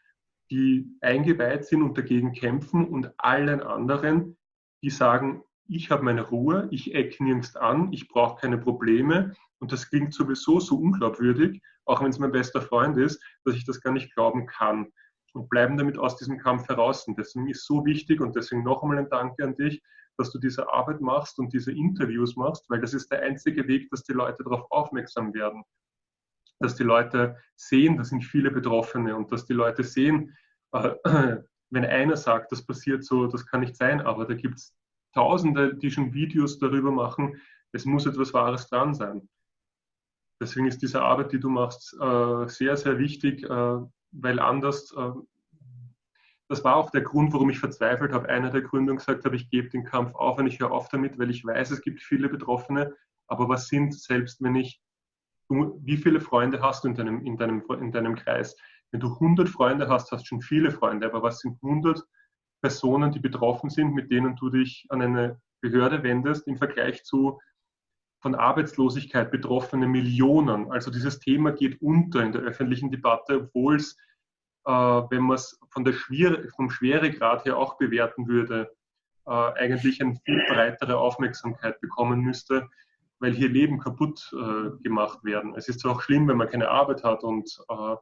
die eingeweiht sind und dagegen kämpfen und allen anderen, die sagen, ich habe meine Ruhe, ich eck nirgends an, ich brauche keine Probleme. Und das klingt sowieso so unglaubwürdig, auch wenn es mein bester Freund ist, dass ich das gar nicht glauben kann und bleiben damit aus diesem Kampf heraus. Und deswegen ist so wichtig und deswegen noch einmal ein Danke an dich, dass du diese Arbeit machst und diese Interviews machst, weil das ist der einzige Weg, dass die Leute darauf aufmerksam werden. Dass die Leute sehen, da sind viele Betroffene und dass die Leute sehen, äh, wenn einer sagt, das passiert so, das kann nicht sein, aber da gibt es Tausende, die schon Videos darüber machen, es muss etwas Wahres dran sein. Deswegen ist diese Arbeit, die du machst, äh, sehr, sehr wichtig, äh, weil anders, äh, das war auch der Grund, warum ich verzweifelt habe. Einer der Gründe gesagt habe, ich gebe den Kampf auf und ich höre auf damit, weil ich weiß, es gibt viele Betroffene. Aber was sind selbst, wenn ich, wie viele Freunde hast du in deinem, in, deinem, in deinem Kreis? Wenn du 100 Freunde hast, hast du schon viele Freunde. Aber was sind 100 Personen, die betroffen sind, mit denen du dich an eine Behörde wendest, im Vergleich zu von Arbeitslosigkeit betroffene Millionen. Also dieses Thema geht unter in der öffentlichen Debatte, obwohl es, äh, wenn man es von der Schwier vom Schweregrad her auch bewerten würde, äh, eigentlich eine viel breitere Aufmerksamkeit bekommen müsste, weil hier Leben kaputt äh, gemacht werden. Es ist auch schlimm, wenn man keine Arbeit hat und äh,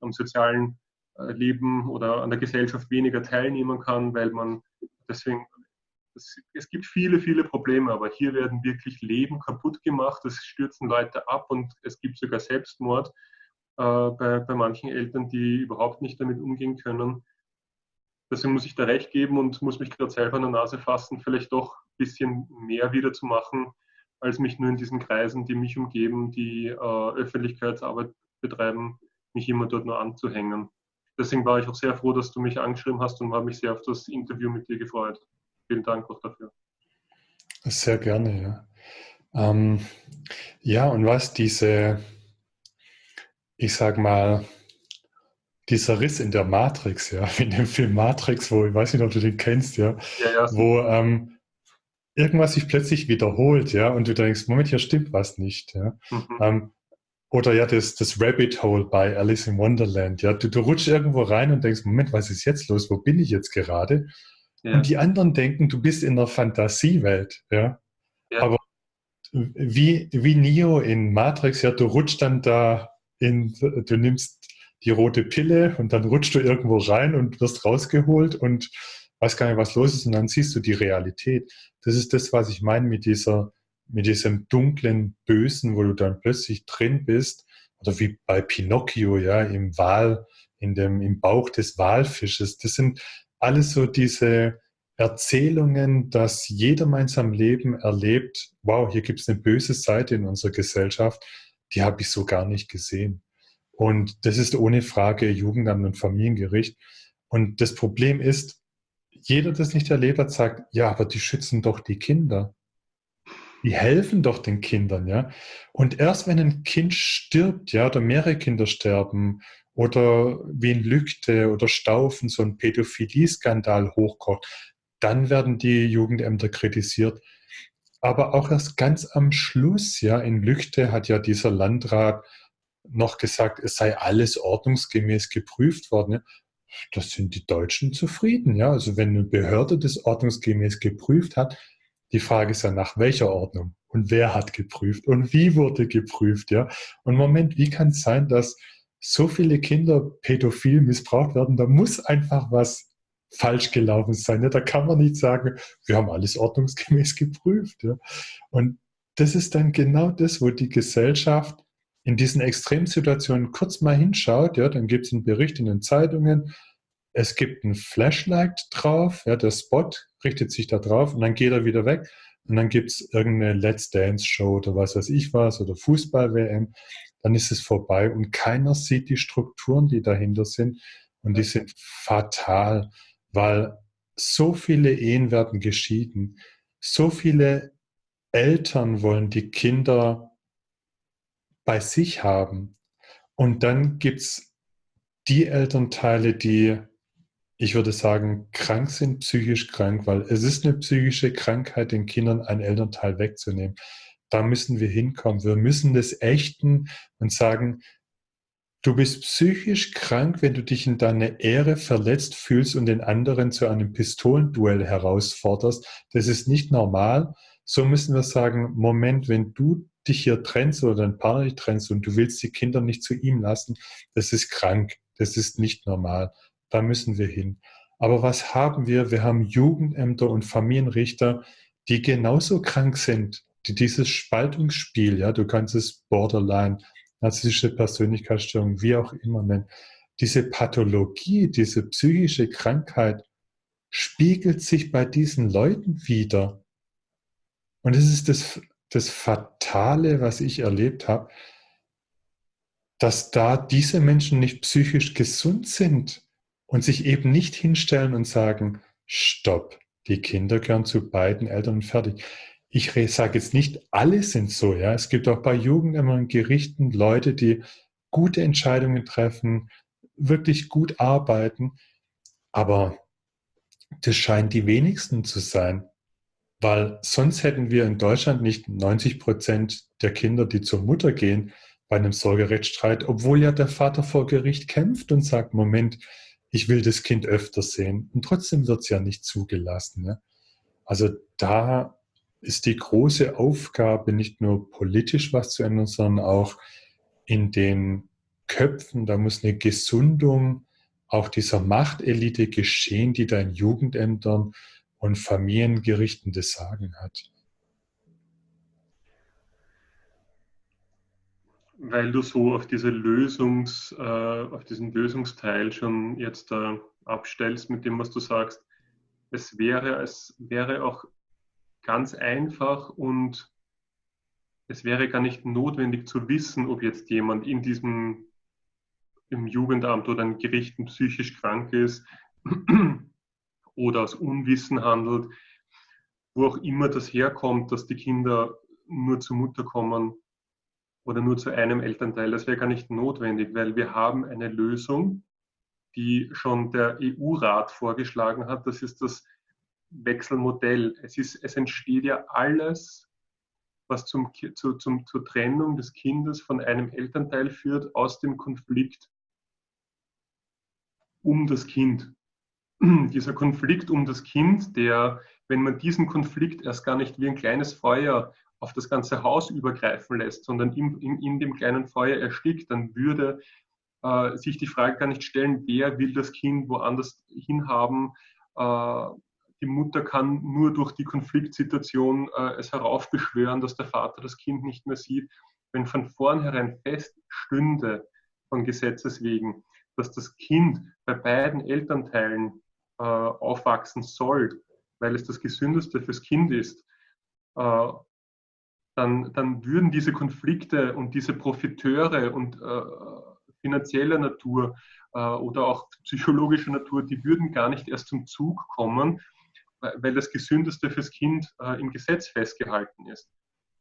am sozialen äh, Leben oder an der Gesellschaft weniger teilnehmen kann, weil man deswegen es, es, gibt viele, viele Probleme, aber hier werden wirklich Leben kaputt gemacht, es stürzen Leute ab und es gibt sogar Selbstmord äh, bei, bei manchen Eltern, die überhaupt nicht damit umgehen können. Deswegen muss ich da recht geben und muss mich gerade selber an der Nase fassen, vielleicht doch ein bisschen mehr wieder zu machen, als mich nur in diesen Kreisen, die mich umgeben, die äh, Öffentlichkeitsarbeit betreiben, mich immer dort nur anzuhängen. Deswegen war ich auch sehr froh, dass du mich angeschrieben hast und habe mich sehr auf das Interview mit dir gefreut vielen Dank auch dafür. Sehr gerne, ja. Ähm, ja, und was diese, ich sag mal, dieser Riss in der Matrix, ja, in dem Film Matrix, wo, ich weiß nicht, ob du den kennst, ja, ja, ja. wo ähm, irgendwas sich plötzlich wiederholt, ja, und du denkst, Moment, hier stimmt was nicht, ja. Mhm. Ähm, oder ja, das, das Rabbit Hole bei Alice in Wonderland, ja. Du, du rutschst irgendwo rein und denkst, Moment, was ist jetzt los? Wo bin ich jetzt gerade? Ja. Und die anderen denken, du bist in der Fantasiewelt, ja. ja. Aber wie, wie Neo in Matrix, ja, du rutschst dann da in, du nimmst die rote Pille und dann rutschst du irgendwo rein und wirst rausgeholt und weißt gar nicht, was los ist und dann siehst du die Realität. Das ist das, was ich meine mit dieser, mit diesem dunklen Bösen, wo du dann plötzlich drin bist, oder wie bei Pinocchio, ja, im Wal, in dem, im Bauch des Walfisches. Das sind alles so diese Erzählungen, dass jeder in seinem Leben erlebt, wow, hier gibt es eine böse Seite in unserer Gesellschaft, die habe ich so gar nicht gesehen. Und das ist ohne Frage Jugendamt und Familiengericht. Und das Problem ist, jeder, der das nicht erlebt hat, sagt, ja, aber die schützen doch die Kinder. Die helfen doch den Kindern, ja. Und erst wenn ein Kind stirbt, ja, oder mehrere Kinder sterben, oder wie in Lügde oder Staufen so ein Pädophilie-Skandal hochkocht, dann werden die Jugendämter kritisiert. Aber auch erst ganz am Schluss, ja, in Lügde hat ja dieser Landrat noch gesagt, es sei alles ordnungsgemäß geprüft worden. Ja das sind die Deutschen zufrieden. Ja? Also wenn eine Behörde das ordnungsgemäß geprüft hat, die Frage ist ja nach welcher Ordnung und wer hat geprüft und wie wurde geprüft. Ja? Und Moment, wie kann es sein, dass so viele Kinder pädophil missbraucht werden? Da muss einfach was falsch gelaufen sein. Ja? Da kann man nicht sagen, wir haben alles ordnungsgemäß geprüft. Und das ist dann genau das, wo die Gesellschaft in diesen Extremsituationen kurz mal hinschaut, dann gibt es einen Bericht in den Zeitungen, es gibt ein Flashlight drauf, ja, der Spot richtet sich da drauf und dann geht er wieder weg und dann gibt es irgendeine Let's Dance Show oder was weiß ich was oder Fußball-WM, dann ist es vorbei und keiner sieht die Strukturen, die dahinter sind und die sind fatal, weil so viele Ehen werden geschieden, so viele Eltern wollen die Kinder bei sich haben. Und dann gibt es die Elternteile, die, ich würde sagen, krank sind, psychisch krank, weil es ist eine psychische Krankheit, den Kindern ein Elternteil wegzunehmen. Da müssen wir hinkommen. Wir müssen das ächten und sagen, du bist psychisch krank, wenn du dich in deiner Ehre verletzt fühlst und den anderen zu einem Pistolenduell herausforderst. Das ist nicht normal. So müssen wir sagen, Moment, wenn du dich hier trennst oder dein Partner dich trennst und du willst die Kinder nicht zu ihm lassen, das ist krank, das ist nicht normal. Da müssen wir hin. Aber was haben wir? Wir haben Jugendämter und Familienrichter, die genauso krank sind, dieses Spaltungsspiel, ja, du kannst es Borderline, narzisstische Persönlichkeitsstörung, wie auch immer nennen, diese Pathologie, diese psychische Krankheit spiegelt sich bei diesen Leuten wieder. Und es ist das das Fatale, was ich erlebt habe, dass da diese Menschen nicht psychisch gesund sind und sich eben nicht hinstellen und sagen, stopp, die Kinder gehören zu beiden Eltern fertig. Ich sage jetzt nicht, alle sind so, ja. Es gibt auch bei Jugendämtern Gerichten Leute, die gute Entscheidungen treffen, wirklich gut arbeiten, aber das scheint die wenigsten zu sein. Weil sonst hätten wir in Deutschland nicht 90 Prozent der Kinder, die zur Mutter gehen, bei einem Sorgerechtsstreit, obwohl ja der Vater vor Gericht kämpft und sagt, Moment, ich will das Kind öfter sehen. Und trotzdem wird es ja nicht zugelassen. Ne? Also da ist die große Aufgabe, nicht nur politisch was zu ändern, sondern auch in den Köpfen. Da muss eine Gesundung auch dieser Machtelite geschehen, die da in Jugendämtern und Familiengerichten das Sagen hat. Weil du so auf, diese Lösungs, äh, auf diesen Lösungsteil schon jetzt äh, abstellst mit dem, was du sagst, es wäre, es wäre auch ganz einfach und es wäre gar nicht notwendig zu wissen, ob jetzt jemand in diesem im Jugendamt oder in Gerichten psychisch krank ist oder aus Unwissen handelt, wo auch immer das herkommt, dass die Kinder nur zur Mutter kommen oder nur zu einem Elternteil. Das wäre gar nicht notwendig, weil wir haben eine Lösung, die schon der EU-Rat vorgeschlagen hat. Das ist das Stoffwechselmodell. Es, ist, es entsteht ja alles, was zum, zu, zum, zur Trennung des Kindes von einem Elternteil führt, aus dem Konflikt um das Kind. Dieser Konflikt um das Kind, der, wenn man diesen Konflikt erst gar nicht wie ein kleines Feuer auf das ganze Haus übergreifen lässt, sondern in, in, in dem kleinen Feuer erstickt, dann würde äh, sich die Frage gar nicht stellen, wer will das Kind woanders hinhaben. Äh, die Mutter kann nur durch die Konfliktsituation äh, es heraufbeschwören, dass der Vater das Kind nicht mehr sieht. Wenn von vornherein feststünde, von Gesetzes wegen, dass das Kind bei beiden Elternteilen äh, aufwachsen soll, weil es das Gesündeste fürs Kind ist, äh, dann, dann würden diese Konflikte und diese Profiteure und äh, finanzieller Natur äh, oder auch psychologischer Natur, die würden gar nicht erst zum Zug kommen, weil das Gesündeste fürs Kind äh, im Gesetz festgehalten ist.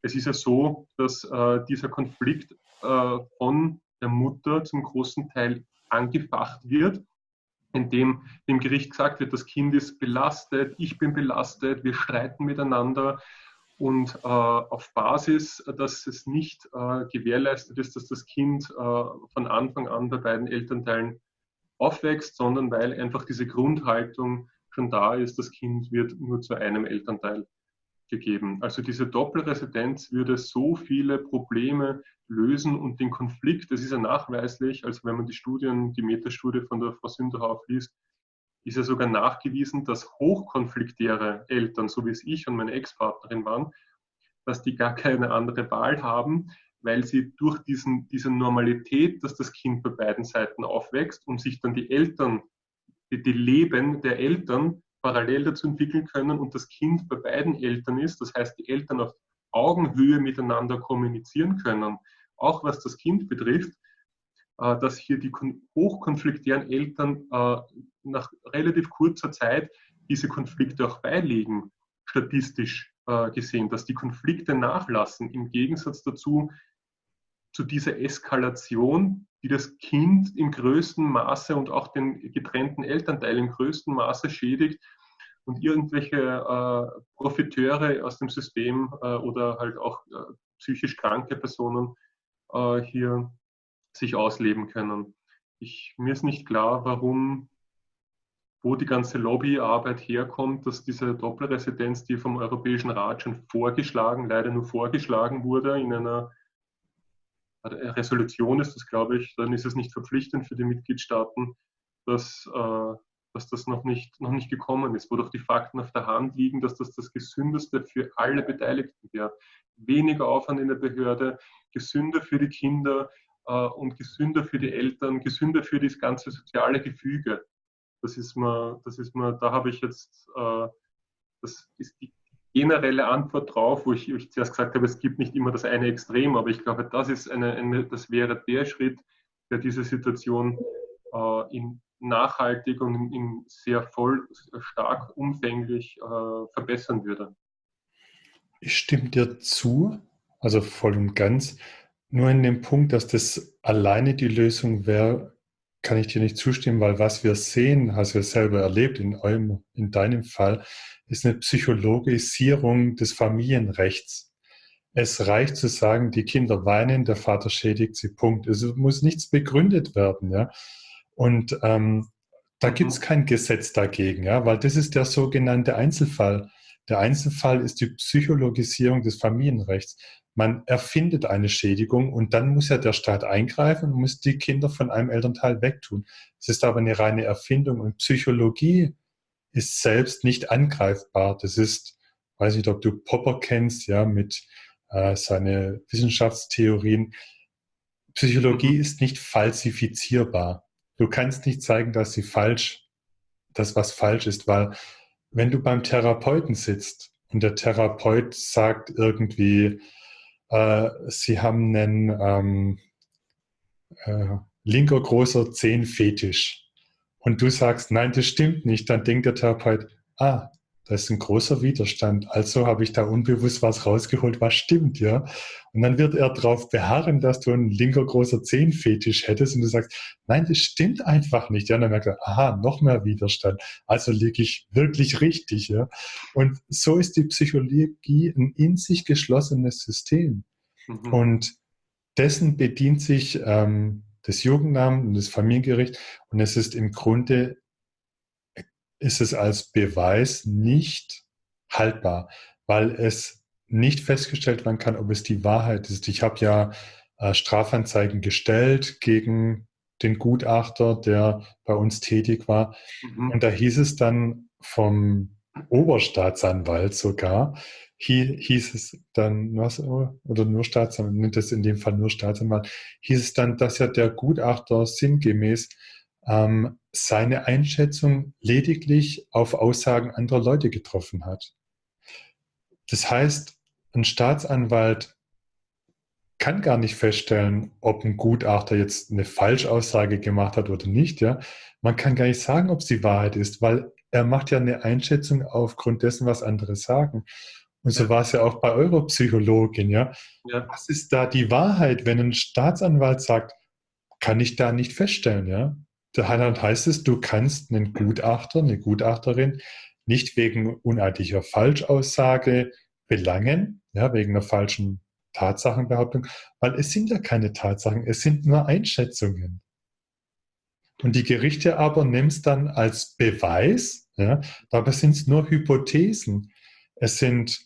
Es ist ja so, dass äh, dieser Konflikt äh, von der Mutter zum großen Teil angefacht wird, indem dem Gericht gesagt wird, das Kind ist belastet, ich bin belastet, wir streiten miteinander, und äh, auf Basis, dass es nicht äh, gewährleistet ist, dass das Kind äh, von Anfang an bei beiden Elternteilen aufwächst, sondern weil einfach diese Grundhaltung schon da ist, das Kind wird nur zu einem Elternteil gegeben. Also diese Doppelresidenz würde so viele Probleme lösen und den Konflikt, das ist ja nachweislich, also wenn man die Studien, die Metastudie von der Frau Sünderhauf liest, ist ja sogar nachgewiesen, dass hochkonfliktäre Eltern, so wie es ich und meine Ex-Partnerin waren, dass die gar keine andere Wahl haben, weil sie durch diesen, diese Normalität, dass das Kind bei beiden Seiten aufwächst und sich dann die Eltern, die, die Leben der Eltern parallel dazu entwickeln können und das Kind bei beiden Eltern ist, das heißt die Eltern auf Augenhöhe miteinander kommunizieren können, auch was das Kind betrifft, äh, dass hier die hochkonfliktären Eltern äh, nach relativ kurzer Zeit diese Konflikte auch beilegen, statistisch äh, gesehen, dass die Konflikte nachlassen, im Gegensatz dazu zu dieser Eskalation, die das Kind im größten Maße und auch den getrennten Elternteil im größten Maße schädigt und irgendwelche äh, Profiteure aus dem System äh, oder halt auch äh, psychisch kranke Personen hier sich ausleben können. Ich, mir ist nicht klar, warum, wo die ganze Lobbyarbeit herkommt, dass diese Doppelresidenz, die vom Europäischen Rat schon vorgeschlagen, leider nur vorgeschlagen wurde, in einer Resolution ist das, glaube ich, dann ist es nicht verpflichtend für die Mitgliedstaaten, dass, äh, dass das noch nicht, noch nicht gekommen ist, wo doch die Fakten auf der Hand liegen, dass das das Gesündeste für alle Beteiligten wäre. Weniger Aufwand in der Behörde, gesünder für die Kinder, äh, und gesünder für die Eltern, gesünder für das ganze soziale Gefüge. Das ist mir, das ist mir, da habe ich jetzt, äh, das ist die generelle Antwort drauf, wo ich, ich zuerst gesagt habe, es gibt nicht immer das eine Extrem, aber ich glaube, das ist eine, eine das wäre der Schritt, der diese Situation äh, in nachhaltig und in, in sehr voll, stark umfänglich äh, verbessern würde. Ich stimme dir zu, also voll und ganz. Nur in dem Punkt, dass das alleine die Lösung wäre, kann ich dir nicht zustimmen, weil was wir sehen, hast du ja selber erlebt in, eurem, in deinem Fall, ist eine Psychologisierung des Familienrechts. Es reicht zu sagen, die Kinder weinen, der Vater schädigt sie, Punkt. Es muss nichts begründet werden. Ja? Und ähm, da gibt es kein Gesetz dagegen, ja? weil das ist der sogenannte Einzelfall. Der Einzelfall ist die Psychologisierung des Familienrechts man erfindet eine Schädigung und dann muss ja der Staat eingreifen und muss die Kinder von einem Elternteil wegtun. Es ist aber eine reine Erfindung und Psychologie ist selbst nicht angreifbar. Das ist, weiß nicht, ob du Popper kennst, ja, mit äh, seine Wissenschaftstheorien. Psychologie ist nicht falsifizierbar. Du kannst nicht zeigen, dass sie falsch, dass was falsch ist, weil wenn du beim Therapeuten sitzt und der Therapeut sagt irgendwie, äh, sie haben einen ähm, äh, linker großer Zehenfetisch und du sagst, nein, das stimmt nicht, dann denkt der Therapeut, ah, da ist ein großer Widerstand. Also habe ich da unbewusst was rausgeholt, was stimmt, ja. Und dann wird er darauf beharren, dass du einen linker großer Zehenfetisch hättest und du sagst, nein, das stimmt einfach nicht. Ja, und dann merkt er, aha, noch mehr Widerstand. Also liege ich wirklich richtig, ja. Und so ist die Psychologie ein in sich geschlossenes System. Mhm. Und dessen bedient sich ähm, das Jugendamt und das Familiengericht. Und es ist im Grunde ist es als Beweis nicht haltbar, weil es nicht festgestellt werden kann, ob es die Wahrheit ist. Ich habe ja äh, Strafanzeigen gestellt gegen den Gutachter, der bei uns tätig war. Mhm. Und da hieß es dann vom Oberstaatsanwalt sogar, hieß es dann, was, oder nur Staatsanwalt, nimmt es in dem Fall nur Staatsanwalt, hieß es dann, dass ja der Gutachter sinngemäß ähm, seine Einschätzung lediglich auf Aussagen anderer Leute getroffen hat. Das heißt, ein Staatsanwalt kann gar nicht feststellen, ob ein Gutachter jetzt eine Falschaussage gemacht hat oder nicht. Ja? Man kann gar nicht sagen, ob es die Wahrheit ist, weil er macht ja eine Einschätzung aufgrund dessen, was andere sagen. Und so war es ja auch bei eurer Psychologin. Ja? ja? Was ist da die Wahrheit, wenn ein Staatsanwalt sagt, kann ich da nicht feststellen. Ja? Daran heißt es, du kannst einen Gutachter, eine Gutachterin nicht wegen uneidlicher Falschaussage belangen, ja, wegen einer falschen Tatsachenbehauptung, weil es sind ja keine Tatsachen, es sind nur Einschätzungen. Und die Gerichte aber es dann als Beweis, ja, dabei sind es nur Hypothesen. Es sind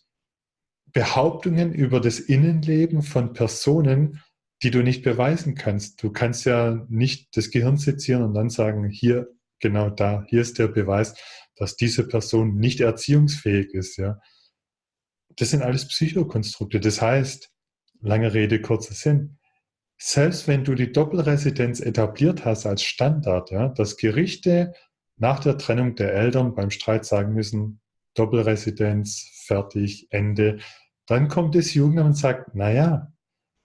Behauptungen über das Innenleben von Personen, die du nicht beweisen kannst. Du kannst ja nicht das Gehirn sezieren und dann sagen, hier, genau da, hier ist der Beweis, dass diese Person nicht erziehungsfähig ist. Ja. Das sind alles Psychokonstrukte. Das heißt, lange Rede, kurzer Sinn, selbst wenn du die Doppelresidenz etabliert hast als Standard, ja, dass Gerichte nach der Trennung der Eltern beim Streit sagen müssen, Doppelresidenz, fertig, Ende, dann kommt das Jugendamt und sagt, naja,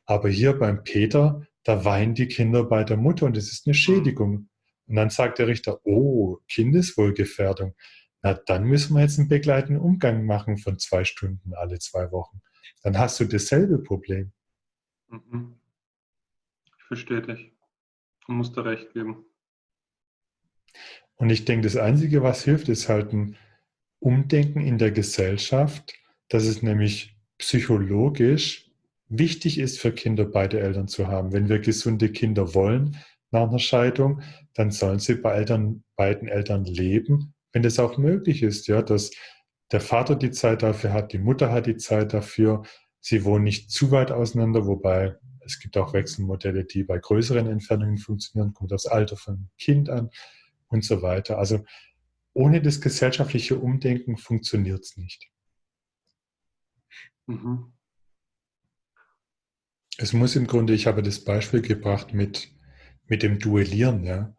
aber hier beim Peter, da weinen die Kinder bei der Mutter und es ist eine Schädigung. Und dann sagt der Richter, oh, Kindeswohlgefährdung. Na, dann müssen wir jetzt einen begleitenden Umgang machen von zwei Stunden alle zwei Wochen. Dann hast du dasselbe Problem. Mhm. Ich verstehe dich. Du musst da recht geben. Und ich denke, das Einzige, was hilft, ist halt ein Umdenken in der Gesellschaft, dass es nämlich psychologisch wichtig ist für Kinder, beide Eltern zu haben. Wenn wir gesunde Kinder wollen nach einer Scheidung, dann sollen sie bei Eltern, beiden Eltern leben, wenn das auch möglich ist, ja, dass der Vater die Zeit dafür hat, die Mutter hat die Zeit dafür, sie wohnen nicht zu weit auseinander, wobei es gibt auch Wechselmodelle, die bei größeren Entfernungen funktionieren, kommt das Alter vom Kind an und so weiter. Also ohne das gesellschaftliche Umdenken funktioniert es nicht. Mhm. Es muss im Grunde, ich habe das Beispiel gebracht mit, mit dem Duellieren, ja.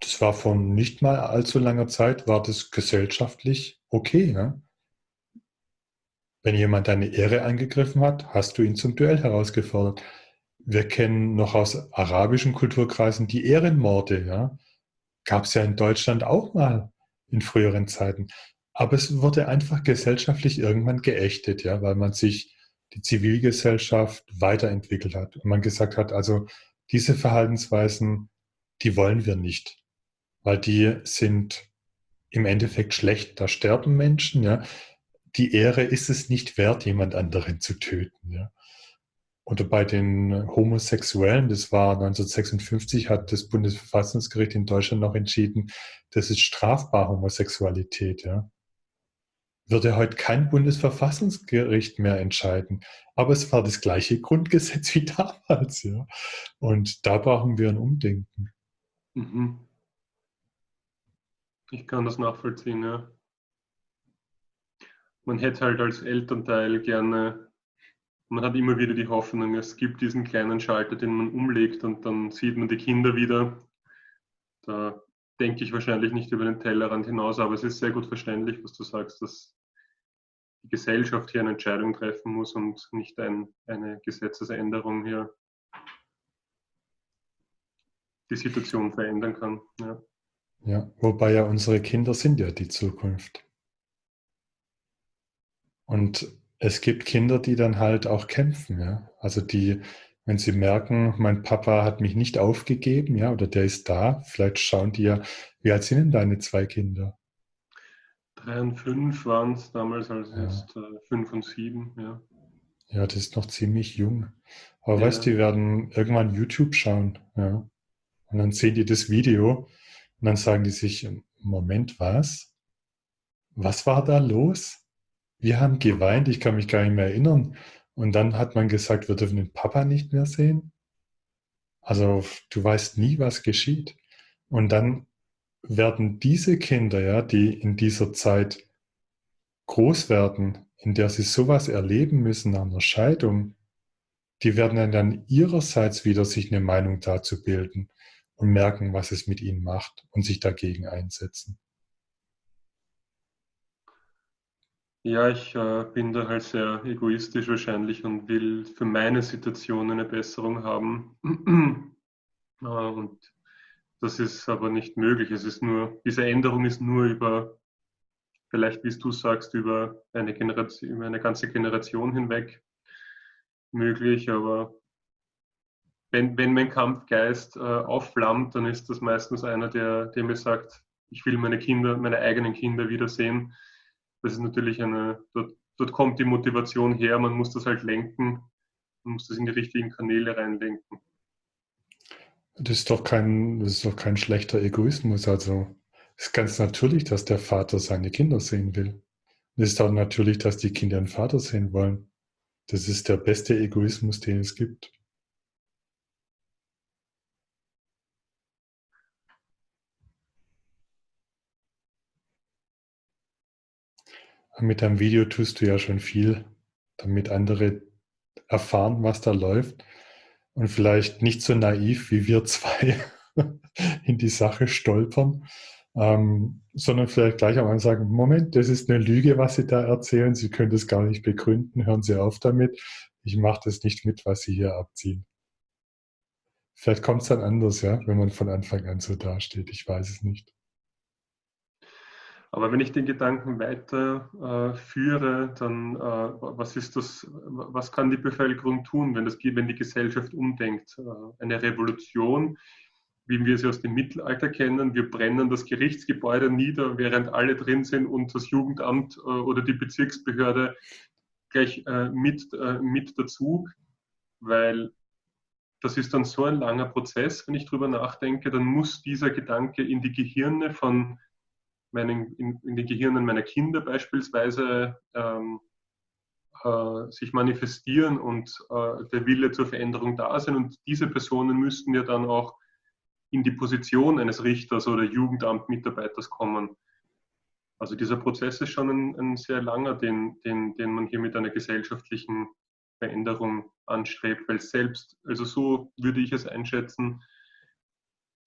Das war vor nicht mal allzu langer Zeit, war das gesellschaftlich okay, ja. Wenn jemand deine Ehre angegriffen hat, hast du ihn zum Duell herausgefordert. Wir kennen noch aus arabischen Kulturkreisen die Ehrenmorde, ja. Gab es ja in Deutschland auch mal in früheren Zeiten. Aber es wurde einfach gesellschaftlich irgendwann geächtet, ja, weil man sich die Zivilgesellschaft weiterentwickelt hat. Und man gesagt hat, also diese Verhaltensweisen, die wollen wir nicht, weil die sind im Endeffekt schlecht. Da sterben Menschen, ja. Die Ehre ist es nicht wert, jemand anderen zu töten, ja. Oder bei den Homosexuellen, das war 1956, hat das Bundesverfassungsgericht in Deutschland noch entschieden, das ist strafbar Homosexualität, ja würde heute kein Bundesverfassungsgericht mehr entscheiden. Aber es war das gleiche Grundgesetz wie damals. Ja. Und da brauchen wir ein Umdenken. Mhm. Ich kann das nachvollziehen, ja. Man hätte halt als Elternteil gerne, man hat immer wieder die Hoffnung, es gibt diesen kleinen Schalter, den man umlegt und dann sieht man die Kinder wieder. Da denke ich wahrscheinlich nicht über den Tellerrand hinaus, aber es ist sehr gut verständlich, was du sagst, dass die Gesellschaft hier eine Entscheidung treffen muss und nicht ein, eine Gesetzesänderung hier die Situation verändern kann. Ja. ja, wobei ja unsere Kinder sind ja die Zukunft. Und es gibt Kinder, die dann halt auch kämpfen, ja. Also die, wenn sie merken, mein Papa hat mich nicht aufgegeben, ja, oder der ist da, vielleicht schauen die ja, wie alt sind denn deine zwei Kinder? Drei und fünf waren es damals, also ja. jetzt äh, fünf und sieben, ja. Ja, das ist noch ziemlich jung. Aber ja. weißt du, die werden irgendwann YouTube schauen, ja. Und dann sehen die das Video und dann sagen die sich, Moment, was? Was war da los? Wir haben geweint, ich kann mich gar nicht mehr erinnern. Und dann hat man gesagt, wir dürfen den Papa nicht mehr sehen. Also du weißt nie, was geschieht. Und dann werden diese Kinder, ja, die in dieser Zeit groß werden, in der sie sowas erleben müssen nach einer Scheidung, die werden dann ihrerseits wieder sich eine Meinung dazu bilden und merken, was es mit ihnen macht und sich dagegen einsetzen. Ja, ich äh, bin da halt sehr egoistisch wahrscheinlich und will für meine Situation eine Besserung haben. äh, und das ist aber nicht möglich. Es ist nur, diese Änderung ist nur über, vielleicht wie du sagst, über eine Generation, über eine ganze Generation hinweg möglich. Aber wenn, wenn mein Kampfgeist äh, aufflammt, dann ist das meistens einer, der, der mir sagt, ich will meine Kinder, meine eigenen Kinder wiedersehen das ist natürlich eine, dort, dort kommt die Motivation her, man muss das halt lenken, man muss das in die richtigen Kanäle reinlenken. Das ist doch kein, das ist doch kein schlechter Egoismus. Also es ist ganz natürlich, dass der Vater seine Kinder sehen will. Es ist auch natürlich, dass die Kinder einen Vater sehen wollen. Das ist der beste Egoismus, den es gibt. Mit deinem Video tust du ja schon viel, damit andere erfahren, was da läuft und vielleicht nicht so naiv wie wir zwei in die Sache stolpern, ähm, sondern vielleicht gleich am Anfang sagen, Moment, das ist eine Lüge, was Sie da erzählen, Sie können das gar nicht begründen, hören Sie auf damit, ich mache das nicht mit, was Sie hier abziehen. Vielleicht kommt es dann anders, ja, wenn man von Anfang an so dasteht, ich weiß es nicht. Aber wenn ich den Gedanken weiter äh, dann äh, was ist das, was kann die Bevölkerung tun, wenn, das, wenn die Gesellschaft umdenkt? Äh, eine Revolution, wie wir sie aus dem Mittelalter kennen. Wir brennen das Gerichtsgebäude nieder, während alle drin sind und das Jugendamt äh, oder die Bezirksbehörde gleich äh, mit, äh, mit dazu, weil das ist dann so ein langer Prozess, wenn ich drüber nachdenke, dann muss dieser Gedanke in die Gehirne von meinen, in, in den Gehirnen meiner Kinder beispielsweise ähm, äh, sich manifestieren und äh, der Wille zur Veränderung da sein. Und diese Personen müssten ja dann auch in die Position eines Richters oder Jugendamtmitarbeiters kommen. Also dieser Prozess ist schon ein, ein sehr langer, den, den, den man hier mit einer gesellschaftlichen Veränderung anstrebt, weil selbst, also so würde ich es einschätzen,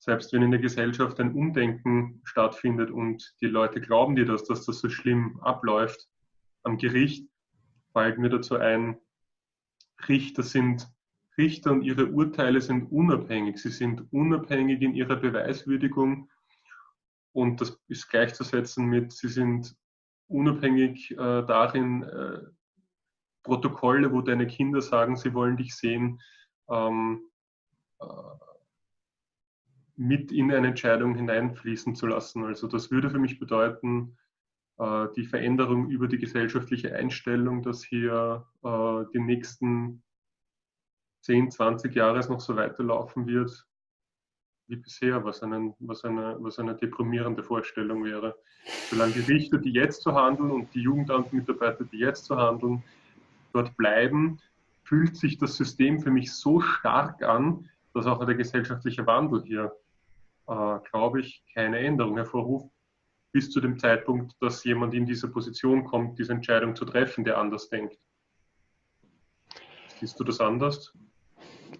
selbst wenn in der Gesellschaft ein Umdenken stattfindet und die Leute glauben dir das, dass das so schlimm abläuft, am Gericht fällt mir dazu ein, Richter sind Richter und ihre Urteile sind unabhängig. Sie sind unabhängig in ihrer Beweiswürdigung und das ist gleichzusetzen mit, sie sind unabhängig äh, darin, äh, Protokolle, wo deine Kinder sagen, sie wollen dich sehen, ähm, äh, mit in eine Entscheidung hineinfließen zu lassen. Also das würde für mich bedeuten, äh, die Veränderung über die gesellschaftliche Einstellung, dass hier äh, die nächsten 10, 20 Jahre noch so weiterlaufen wird wie bisher, was, einen, was, eine, was eine deprimierende Vorstellung wäre. Solange die Richter, die jetzt so handeln und die Jugendamtmitarbeiter, die jetzt so handeln, dort bleiben, fühlt sich das System für mich so stark an, dass auch der gesellschaftliche Wandel hier äh, glaube ich, keine Änderung hervorruft, bis zu dem Zeitpunkt, dass jemand in diese Position kommt, diese Entscheidung zu treffen, der anders denkt. Siehst du das anders?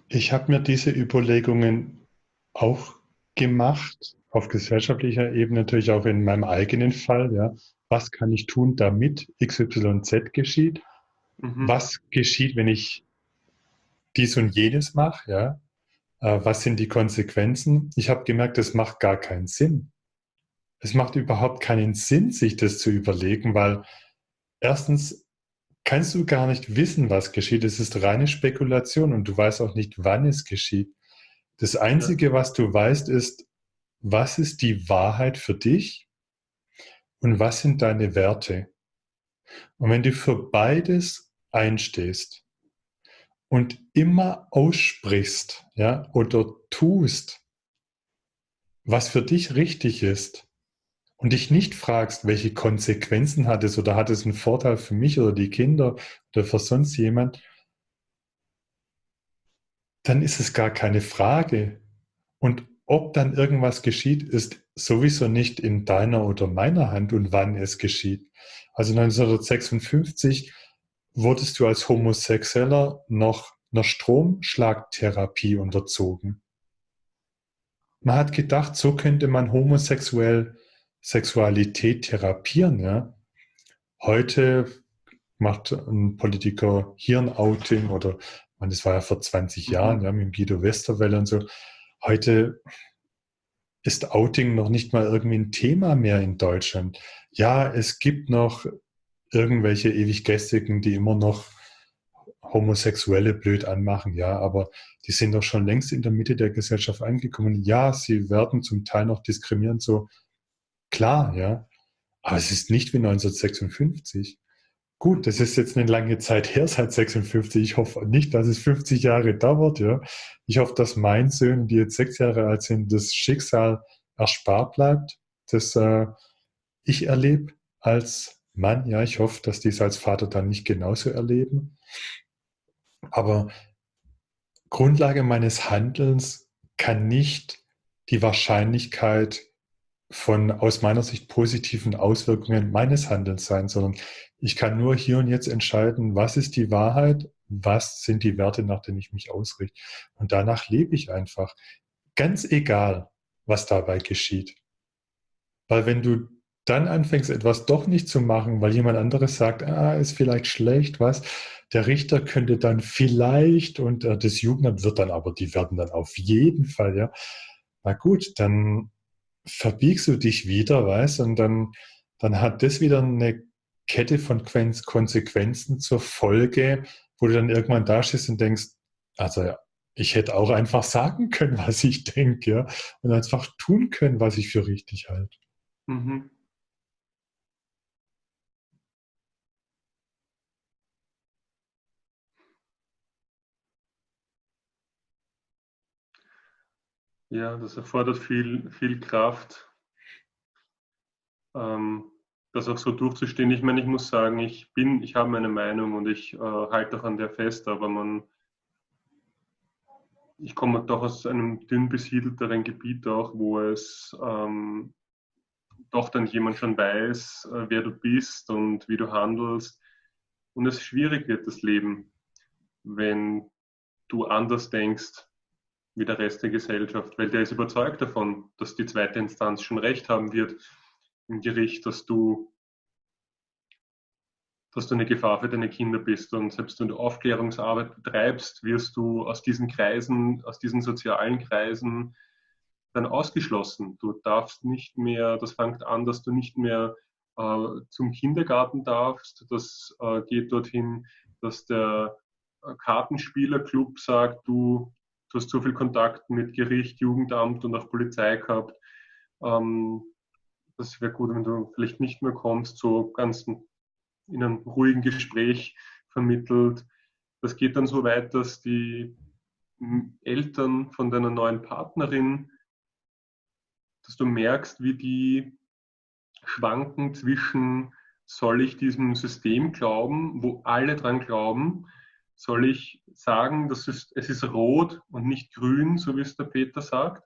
Ich habe mir diese Überlegungen auch gemacht, auf gesellschaftlicher Ebene, natürlich auch in meinem eigenen Fall. Ja. Was kann ich tun, damit XYZ geschieht? Mhm. Was geschieht, wenn ich dies und jenes mache? Ja. Äh, was sind die Konsequenzen? Ich habe gemerkt, es macht gar keinen Sinn. Es macht überhaupt keinen Sinn, sich das zu überlegen, weil erstens kannst du gar nicht wissen, was geschieht. Es ist reine Spekulation und du weißt auch nicht, wann es geschieht. Das Einzige, was du weißt, ist, was ist die Wahrheit für dich und was sind deine Werte. Und wenn du für beides einstehst und immer aussprichst ja, oder tust, was für dich richtig ist und dich nicht fragst, welche Konsequenzen hat es oder hat es einen Vorteil für mich oder die Kinder oder für sonst jemand, dann ist es gar keine Frage. Und ob dann irgendwas geschieht, ist sowieso nicht in deiner oder meiner Hand und wann es geschieht. Also 1956 wurdest du als Homosexueller noch einer Stromschlagtherapie unterzogen. Man hat gedacht, so könnte man homosexuell Sexualität therapieren. Ja? Heute macht ein Politiker Hirnouting oder man, das war ja vor 20 mhm. Jahren, ja, mit Guido Westerwelle und so. Heute ist Outing noch nicht mal irgendwie ein Thema mehr in Deutschland. Ja, es gibt noch irgendwelche ewig Gästigen, die immer noch Homosexuelle blöd anmachen, ja, aber die sind doch schon längst in der Mitte der Gesellschaft angekommen. Ja, sie werden zum Teil noch diskriminierend, so klar, ja, aber es ist nicht wie 1956. Gut, das ist jetzt eine lange Zeit her, seit 56. Ich hoffe nicht, dass es 50 Jahre dauert. Ja. Ich hoffe, dass mein Söhne, die jetzt sechs Jahre alt sind, das Schicksal erspart bleibt, das äh, ich erlebe als Mann. Ja, ich hoffe, dass die es als Vater dann nicht genauso erleben. Aber Grundlage meines Handelns kann nicht die Wahrscheinlichkeit von aus meiner Sicht positiven Auswirkungen meines Handelns sein, sondern ich kann nur hier und jetzt entscheiden, was ist die Wahrheit, was sind die Werte, nach denen ich mich ausrichte. Und danach lebe ich einfach. Ganz egal, was dabei geschieht. Weil wenn du dann anfängst, etwas doch nicht zu machen, weil jemand anderes sagt, ah, ist vielleicht schlecht, was, der Richter könnte dann vielleicht und äh, das Jugendamt wird dann aber, die werden dann auf jeden Fall, ja. Na gut, dann verbiegst du dich wieder, weißt, und dann, dann hat das wieder eine Kette von Konsequenzen zur Folge, wo du dann irgendwann da stehst und denkst, also ja, ich hätte auch einfach sagen können, was ich denke, ja, und einfach tun können, was ich für richtig halte. Mhm. Ja, das erfordert viel, viel Kraft. Ähm, das auch so durchzustehen. Ich meine, ich muss sagen, ich bin, ich habe meine Meinung und ich äh, halte auch an der fest, aber man, ich komme doch aus einem dünn besiedelteren Gebiet auch, wo es ähm, doch dann jemand schon weiß, äh, wer du bist und wie du handelst. Und es schwierig wird, das Leben, wenn du anders denkst wie der Rest der Gesellschaft, weil der ist überzeugt davon, dass die zweite Instanz schon recht haben wird im Gericht, dass du, dass du eine Gefahr für deine Kinder bist. Und selbst wenn du Aufklärungsarbeit betreibst, wirst du aus diesen Kreisen, aus diesen sozialen Kreisen dann ausgeschlossen. Du darfst nicht mehr, das fängt an, dass du nicht mehr äh, zum Kindergarten darfst. Das äh, geht dorthin, dass der Kartenspielerclub sagt, du, du hast so viel Kontakt mit Gericht, Jugendamt und auch Polizei gehabt. Ähm, das wäre gut, wenn du vielleicht nicht mehr kommst, so ganz in einem ruhigen Gespräch vermittelt. Das geht dann so weit, dass die Eltern von deiner neuen Partnerin, dass du merkst, wie die schwanken zwischen, soll ich diesem System glauben, wo alle dran glauben, soll ich sagen, dass es, es ist rot und nicht grün, so wie es der Peter sagt.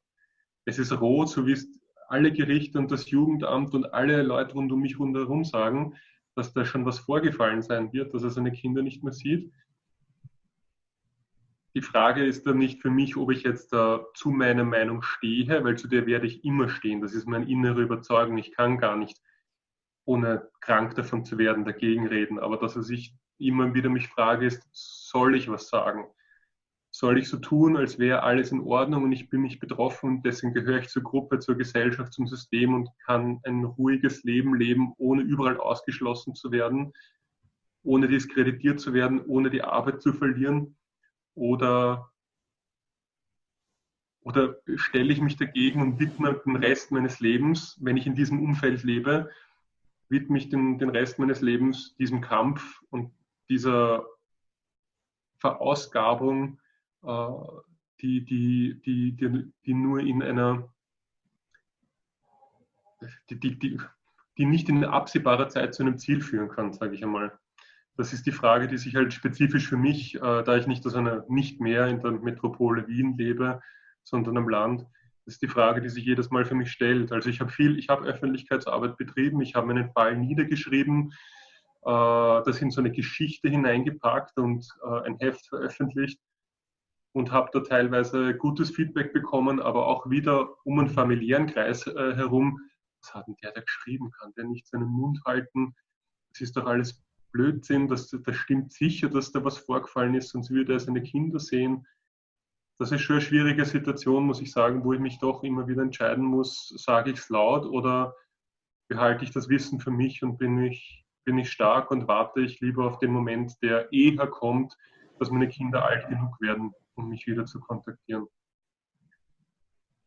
Es ist rot, so wie es alle Gerichte und das Jugendamt und alle Leute rund um mich rundherum sagen, dass da schon was vorgefallen sein wird, dass er seine Kinder nicht mehr sieht. Die Frage ist dann nicht für mich, ob ich jetzt da zu meiner Meinung stehe, weil zu der werde ich immer stehen. Das ist meine innere Überzeugung. Ich kann gar nicht, ohne krank davon zu werden, dagegen reden. Aber dass er sich immer wieder mich frage, ist, soll ich was sagen? soll ich so tun, als wäre alles in Ordnung und ich bin nicht betroffen und deswegen gehöre ich zur Gruppe, zur Gesellschaft, zum System und kann ein ruhiges Leben leben, ohne überall ausgeschlossen zu werden? ohne diskreditiert zu werden, ohne die Arbeit zu verlieren? Oder, oder stelle ich mich dagegen und widme den Rest meines Lebens, wenn ich in diesem Umfeld lebe, widme ich den, den Rest meines Lebens diesem Kampf und dieser Verausgabung, äh, die, die, die, die, die nur in einer, die, die, die, die nicht in absehbarer Zeit zu einem Ziel führen kann, sage ich einmal. Das ist die Frage, die sich halt spezifisch für mich, äh, da ich nicht aus einer, nicht mehr in der Metropole Wien lebe, sondern am Land, das ist die Frage, die sich jedes Mal für mich stellt. Also ich habe viel, ich habe Öffentlichkeitsarbeit betrieben, ich habe meinen Fall niedergeschrieben, das in so eine Geschichte hineingepackt und äh, ein Heft veröffentlicht und habe da teilweise gutes Feedback bekommen, aber auch wieder um einen familiären Kreis äh, herum. Was hat denn der, der geschrieben kann? Der nicht seinen Mund halten? Das ist doch alles Blödsinn. Das, das stimmt sicher, dass da was vorgefallen ist, sonst würde er seine Kinder sehen. Das ist schon eine schwierige Situation, muss ich sagen, wo ich mich doch immer wieder entscheiden muss, sage ich es laut oder behalte ich das Wissen für mich und bin ich, bin ich stark und warte ich lieber auf den Moment, der eher kommt, dass meine Kinder alt genug werden, um mich wieder zu kontaktieren.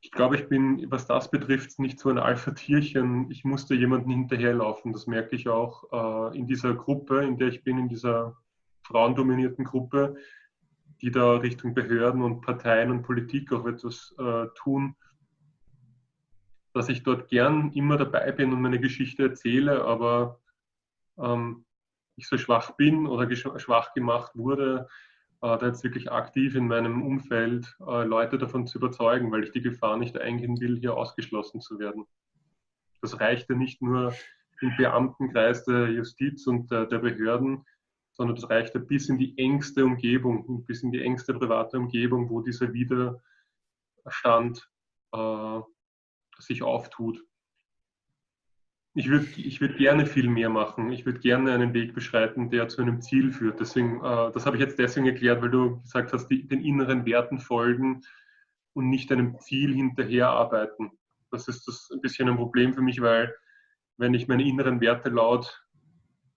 Ich glaube, ich bin, was das betrifft, nicht so ein Alpha-Tierchen. Ich musste jemanden hinterherlaufen. Das merke ich auch äh, in dieser Gruppe, in der ich bin, in dieser frauendominierten Gruppe, die da Richtung Behörden und Parteien und Politik auch etwas äh, tun, dass ich dort gern immer dabei bin und meine Geschichte erzähle, aber ähm, ich so schwach bin oder schwach gemacht wurde, äh, da jetzt wirklich aktiv in meinem Umfeld äh, Leute davon zu überzeugen, weil ich die Gefahr nicht eingehen will, hier ausgeschlossen zu werden. Das reicht ja nicht nur im Beamtenkreis der Justiz und der, der Behörden, sondern das reicht ja bis in die engste Umgebung, bis in die engste private Umgebung, wo dieser Widerstand äh, sich auftut ich würde ich würd gerne viel mehr machen. Ich würde gerne einen Weg beschreiten, der zu einem Ziel führt. Deswegen, äh, das habe ich jetzt deswegen erklärt, weil du gesagt hast, die, den inneren Werten folgen und nicht einem Ziel hinterher arbeiten. Das ist das ein bisschen ein Problem für mich, weil wenn ich meine inneren Werte laut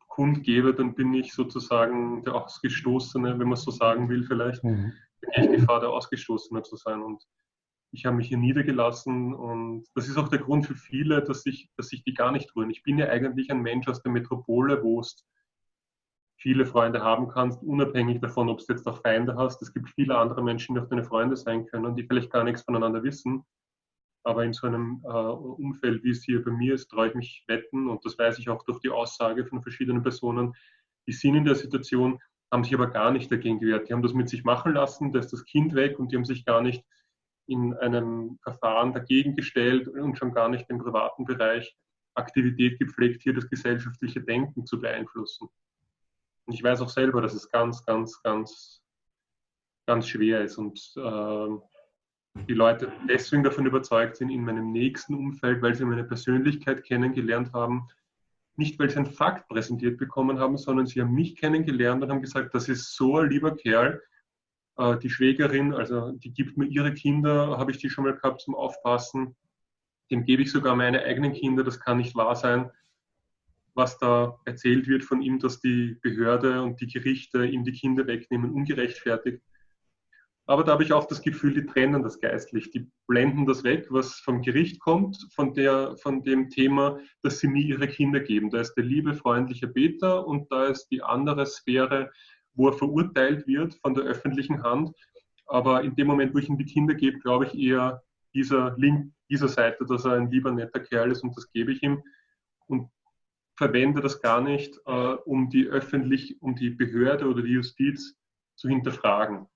kundgebe, dann bin ich sozusagen der Ausgestoßene, wenn man so sagen will vielleicht. Mhm. Dann gehe ich Gefahr, der Ausgestoßene zu sein. Und ich habe mich hier niedergelassen und das ist auch der Grund für viele, dass ich, dass ich die gar nicht rühren. Ich bin ja eigentlich ein Mensch aus der Metropole, wo es viele Freunde haben kannst, unabhängig davon, ob du jetzt auch Feinde hast. Es gibt viele andere Menschen, die auch deine Freunde sein können, die vielleicht gar nichts voneinander wissen. Aber in so einem äh, Umfeld, wie es hier bei mir ist, traue ich mich wetten und das weiß ich auch durch die Aussage von verschiedenen Personen, die sind in der Situation, haben sich aber gar nicht dagegen gewehrt. Die haben das mit sich machen lassen, da ist das Kind weg und die haben sich gar nicht in einem Verfahren dagegen gestellt und schon gar nicht im privaten Bereich Aktivität gepflegt, hier das gesellschaftliche Denken zu beeinflussen. Und ich weiß auch selber, dass es ganz, ganz, ganz, ganz schwer ist und äh, die Leute deswegen davon überzeugt sind, in meinem nächsten Umfeld, weil sie meine Persönlichkeit kennengelernt haben, nicht weil sie einen Fakt präsentiert bekommen haben, sondern sie haben mich kennengelernt und haben gesagt, das ist so ein lieber Kerl, äh, die Schwägerin, also die gibt mir ihre Kinder, habe ich die schon mal gehabt zum Aufpassen. Dem gebe ich sogar meine eigenen Kinder, das kann nicht wahr sein, was da erzählt wird von ihm, dass die Behörde und die Gerichte ihm die Kinder wegnehmen, ungerechtfertigt. Aber da habe ich auch das Gefühl, die trennen das geistlich. Die blenden das weg, was vom Gericht kommt, von, der, von dem Thema, dass sie mir ihre Kinder geben. Da ist der liebe, freundliche Beter und da ist die andere Sphäre, wo er verurteilt wird von der öffentlichen Hand. Aber in dem Moment, wo ich ihm die Kinder gebe, glaube ich eher dieser Link dieser Seite, dass er ein lieber, netter Kerl ist und das gebe ich ihm. Und verwende das gar nicht, äh, um die öffentlich, um die Behörde oder die Justiz zu hinterfragen.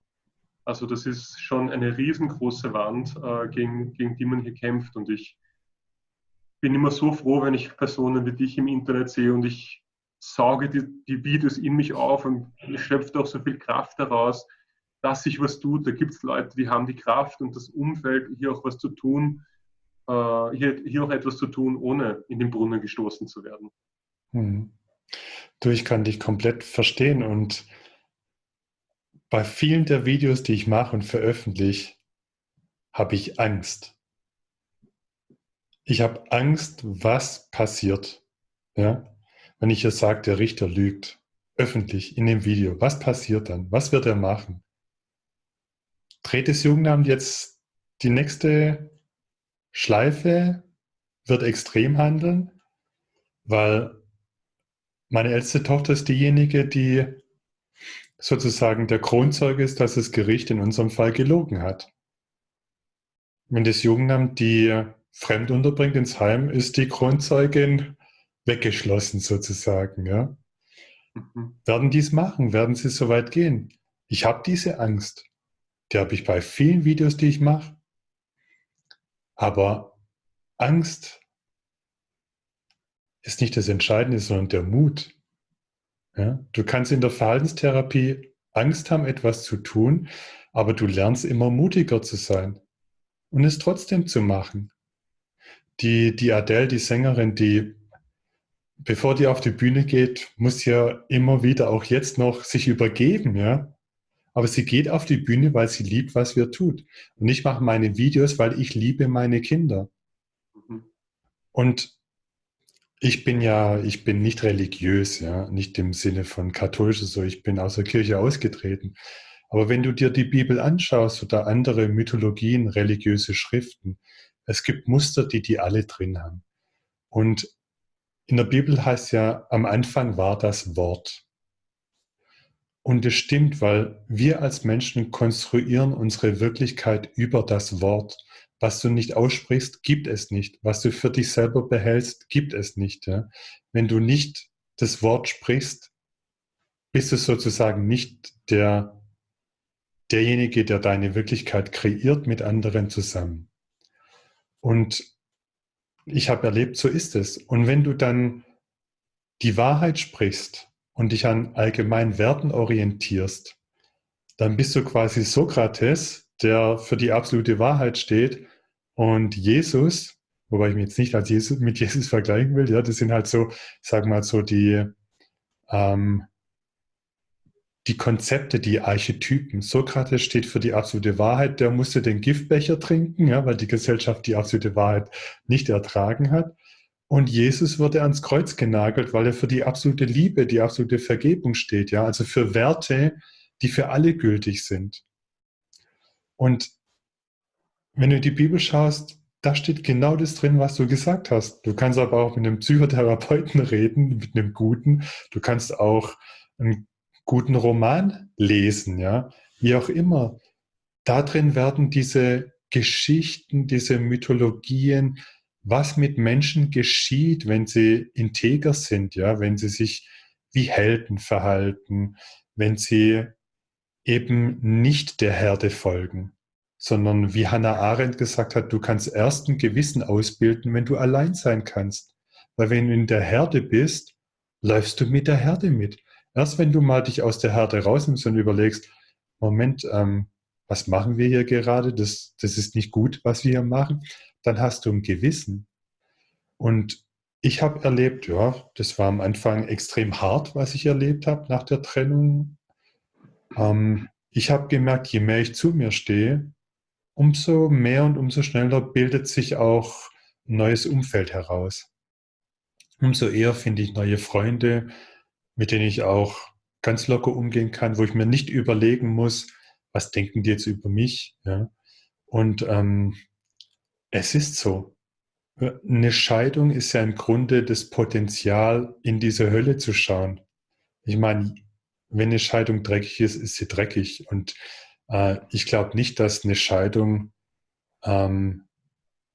Also das ist schon eine riesengroße Wand, äh, gegen, gegen die man hier kämpft. Und ich bin immer so froh, wenn ich Personen wie dich im Internet sehe und ich sauge die, die Videos in mich auf und schöpfe auch so viel Kraft daraus, dass sich was tut. Da gibt es Leute, die haben die Kraft und das Umfeld, hier auch was zu tun, äh, hier, hier auch etwas zu tun, ohne in den Brunnen gestoßen zu werden. Hm. Du, ich kann dich komplett verstehen und bei vielen der Videos, die ich mache und veröffentliche, habe ich Angst. Ich habe Angst, was passiert. Ja? Wenn ich jetzt sage, der Richter lügt. öffentlich in dem Video. Was passiert dann? Was wird er machen? Dreht das Jugendamt jetzt die nächste Schleife? Wird extrem handeln? Weil meine älteste Tochter ist diejenige, die sozusagen der Kronzeuge ist, dass das Gericht in unserem Fall gelogen hat. Wenn das Jugendamt die fremd unterbringt ins Heim, ist die Kronzeugin weggeschlossen sozusagen. Ja? Mhm. Werden die es machen? Werden sie so weit gehen? Ich habe diese Angst. Die habe ich bei vielen Videos, die ich mache. Aber Angst ist nicht das Entscheidende, sondern der Mut. Ja? Du kannst in der Verhaltenstherapie Angst haben, etwas zu tun, aber du lernst immer mutiger zu sein und es trotzdem zu machen. Die, die Adele, die Sängerin, die, bevor die auf die Bühne geht, muss ja immer wieder, auch jetzt noch, sich übergeben, ja. Aber sie geht auf die Bühne, weil sie liebt, was wir tut. Und ich mache meine Videos, weil ich liebe meine Kinder. Mhm. Und ich bin ja, ich bin nicht religiös, ja, nicht im Sinne von katholisch, so ich bin aus der Kirche ausgetreten. Aber wenn du dir die Bibel anschaust oder andere Mythologien, religiöse Schriften, es gibt Muster, die die alle drin haben. Und in der Bibel heißt ja, am Anfang war das Wort. Und es stimmt, weil wir als Menschen konstruieren unsere Wirklichkeit über das Wort. Was du nicht aussprichst, gibt es nicht. Was du für dich selber behältst, gibt es nicht. Ja? Wenn du nicht das Wort sprichst, bist du sozusagen nicht der, derjenige, der deine Wirklichkeit kreiert mit anderen zusammen. Und ich habe erlebt, so ist es. Und wenn du dann die Wahrheit sprichst und dich an allgemeinen Werten orientierst, dann bist du quasi Sokrates, der für die absolute Wahrheit steht und Jesus, wobei ich mich jetzt nicht als Jesus, mit Jesus vergleichen will, ja, das sind halt so, sag mal so die, ähm, die Konzepte, die Archetypen. Sokrates steht für die absolute Wahrheit, der musste den Giftbecher trinken, ja, weil die Gesellschaft die absolute Wahrheit nicht ertragen hat. Und Jesus wurde ans Kreuz genagelt, weil er für die absolute Liebe, die absolute Vergebung steht, ja, also für Werte, die für alle gültig sind. Und wenn du die Bibel schaust, da steht genau das drin, was du gesagt hast. Du kannst aber auch mit einem Psychotherapeuten reden, mit einem guten. Du kannst auch einen guten Roman lesen, ja, wie auch immer. Da drin werden diese Geschichten, diese Mythologien, was mit Menschen geschieht, wenn sie integer sind, ja, wenn sie sich wie Helden verhalten, wenn sie eben nicht der Herde folgen sondern wie Hannah Arendt gesagt hat, du kannst erst ein Gewissen ausbilden, wenn du allein sein kannst. Weil wenn du in der Herde bist, läufst du mit der Herde mit. Erst wenn du mal dich aus der Herde rausnimmst und überlegst, Moment, ähm, was machen wir hier gerade? Das, das ist nicht gut, was wir hier machen. Dann hast du ein Gewissen. Und ich habe erlebt, ja, das war am Anfang extrem hart, was ich erlebt habe nach der Trennung. Ähm, ich habe gemerkt, je mehr ich zu mir stehe, umso mehr und umso schneller bildet sich auch ein neues Umfeld heraus. Umso eher finde ich neue Freunde, mit denen ich auch ganz locker umgehen kann, wo ich mir nicht überlegen muss, was denken die jetzt über mich. Ja? Und ähm, es ist so. Eine Scheidung ist ja im Grunde das Potenzial, in diese Hölle zu schauen. Ich meine, wenn eine Scheidung dreckig ist, ist sie dreckig. Und äh, ich glaube nicht, dass eine Scheidung, ähm,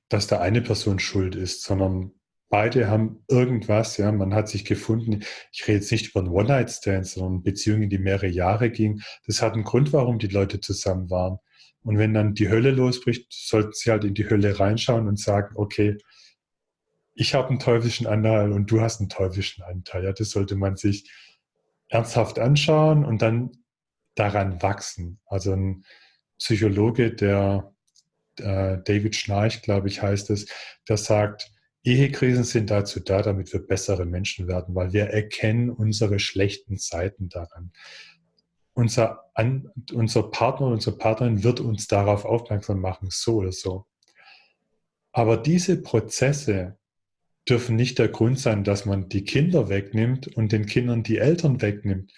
dass da eine Person schuld ist, sondern beide haben irgendwas, ja, man hat sich gefunden. Ich rede jetzt nicht über einen One-Night-Stand, sondern Beziehungen, die mehrere Jahre gingen. Das hat einen Grund, warum die Leute zusammen waren. Und wenn dann die Hölle losbricht, sollten sie halt in die Hölle reinschauen und sagen, okay, ich habe einen teuflischen Anteil und du hast einen teuflischen Anteil. Ja, das sollte man sich ernsthaft anschauen und dann daran wachsen. Also ein Psychologe, der äh, David Schnarch, glaube ich, heißt es, der sagt, Ehekrisen sind dazu da, damit wir bessere Menschen werden, weil wir erkennen unsere schlechten Seiten daran. Unser, An unser Partner, unsere Partnerin wird uns darauf aufmerksam machen, so oder so. Aber diese Prozesse dürfen nicht der Grund sein, dass man die Kinder wegnimmt und den Kindern die Eltern wegnimmt.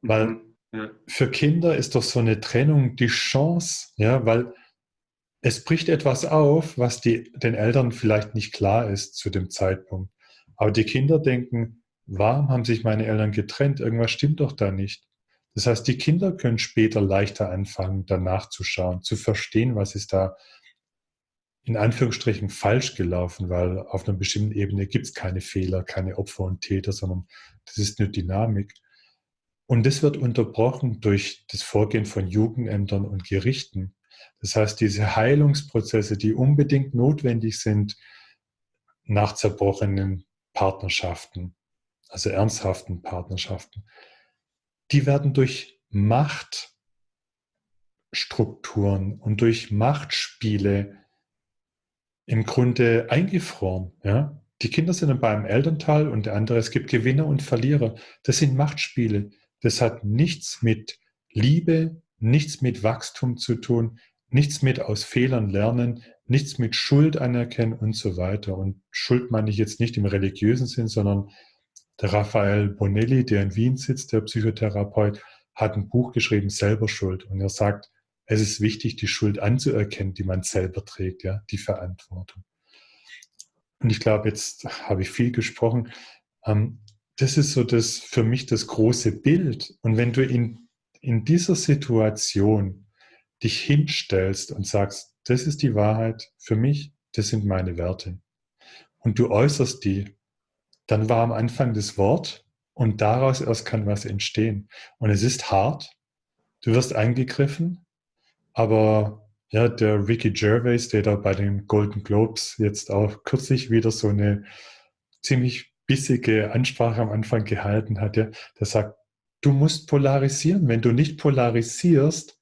Weil mhm. ja. für Kinder ist doch so eine Trennung die Chance, ja, weil es bricht etwas auf, was die, den Eltern vielleicht nicht klar ist zu dem Zeitpunkt. Aber die Kinder denken, warum haben sich meine Eltern getrennt? Irgendwas stimmt doch da nicht. Das heißt, die Kinder können später leichter anfangen, danach zu schauen, zu verstehen, was ist da in Anführungsstrichen falsch gelaufen, weil auf einer bestimmten Ebene gibt es keine Fehler, keine Opfer und Täter, sondern das ist eine Dynamik. Und das wird unterbrochen durch das Vorgehen von Jugendämtern und Gerichten. Das heißt, diese Heilungsprozesse, die unbedingt notwendig sind nach zerbrochenen Partnerschaften, also ernsthaften Partnerschaften, die werden durch Machtstrukturen und durch Machtspiele im Grunde eingefroren. Ja? Die Kinder sind dann beim Elternteil und der andere, es gibt Gewinner und Verlierer. Das sind Machtspiele. Das hat nichts mit Liebe, nichts mit Wachstum zu tun, nichts mit aus Fehlern lernen, nichts mit Schuld anerkennen und so weiter. Und Schuld meine ich jetzt nicht im religiösen Sinn, sondern der Raphael Bonelli, der in Wien sitzt, der Psychotherapeut, hat ein Buch geschrieben, Selber Schuld. Und er sagt, es ist wichtig, die Schuld anzuerkennen, die man selber trägt, ja, die Verantwortung. Und ich glaube, jetzt habe ich viel gesprochen. Ähm, das ist so das für mich das große Bild. Und wenn du in, in dieser Situation dich hinstellst und sagst, das ist die Wahrheit für mich, das sind meine Werte. Und du äußerst die, dann war am Anfang das Wort und daraus erst kann was entstehen. Und es ist hart, du wirst eingegriffen, aber ja, der Ricky Gervais, der da bei den Golden Globes jetzt auch kürzlich wieder so eine ziemlich bissige Ansprache am Anfang gehalten hat, der, der sagt, du musst polarisieren. Wenn du nicht polarisierst,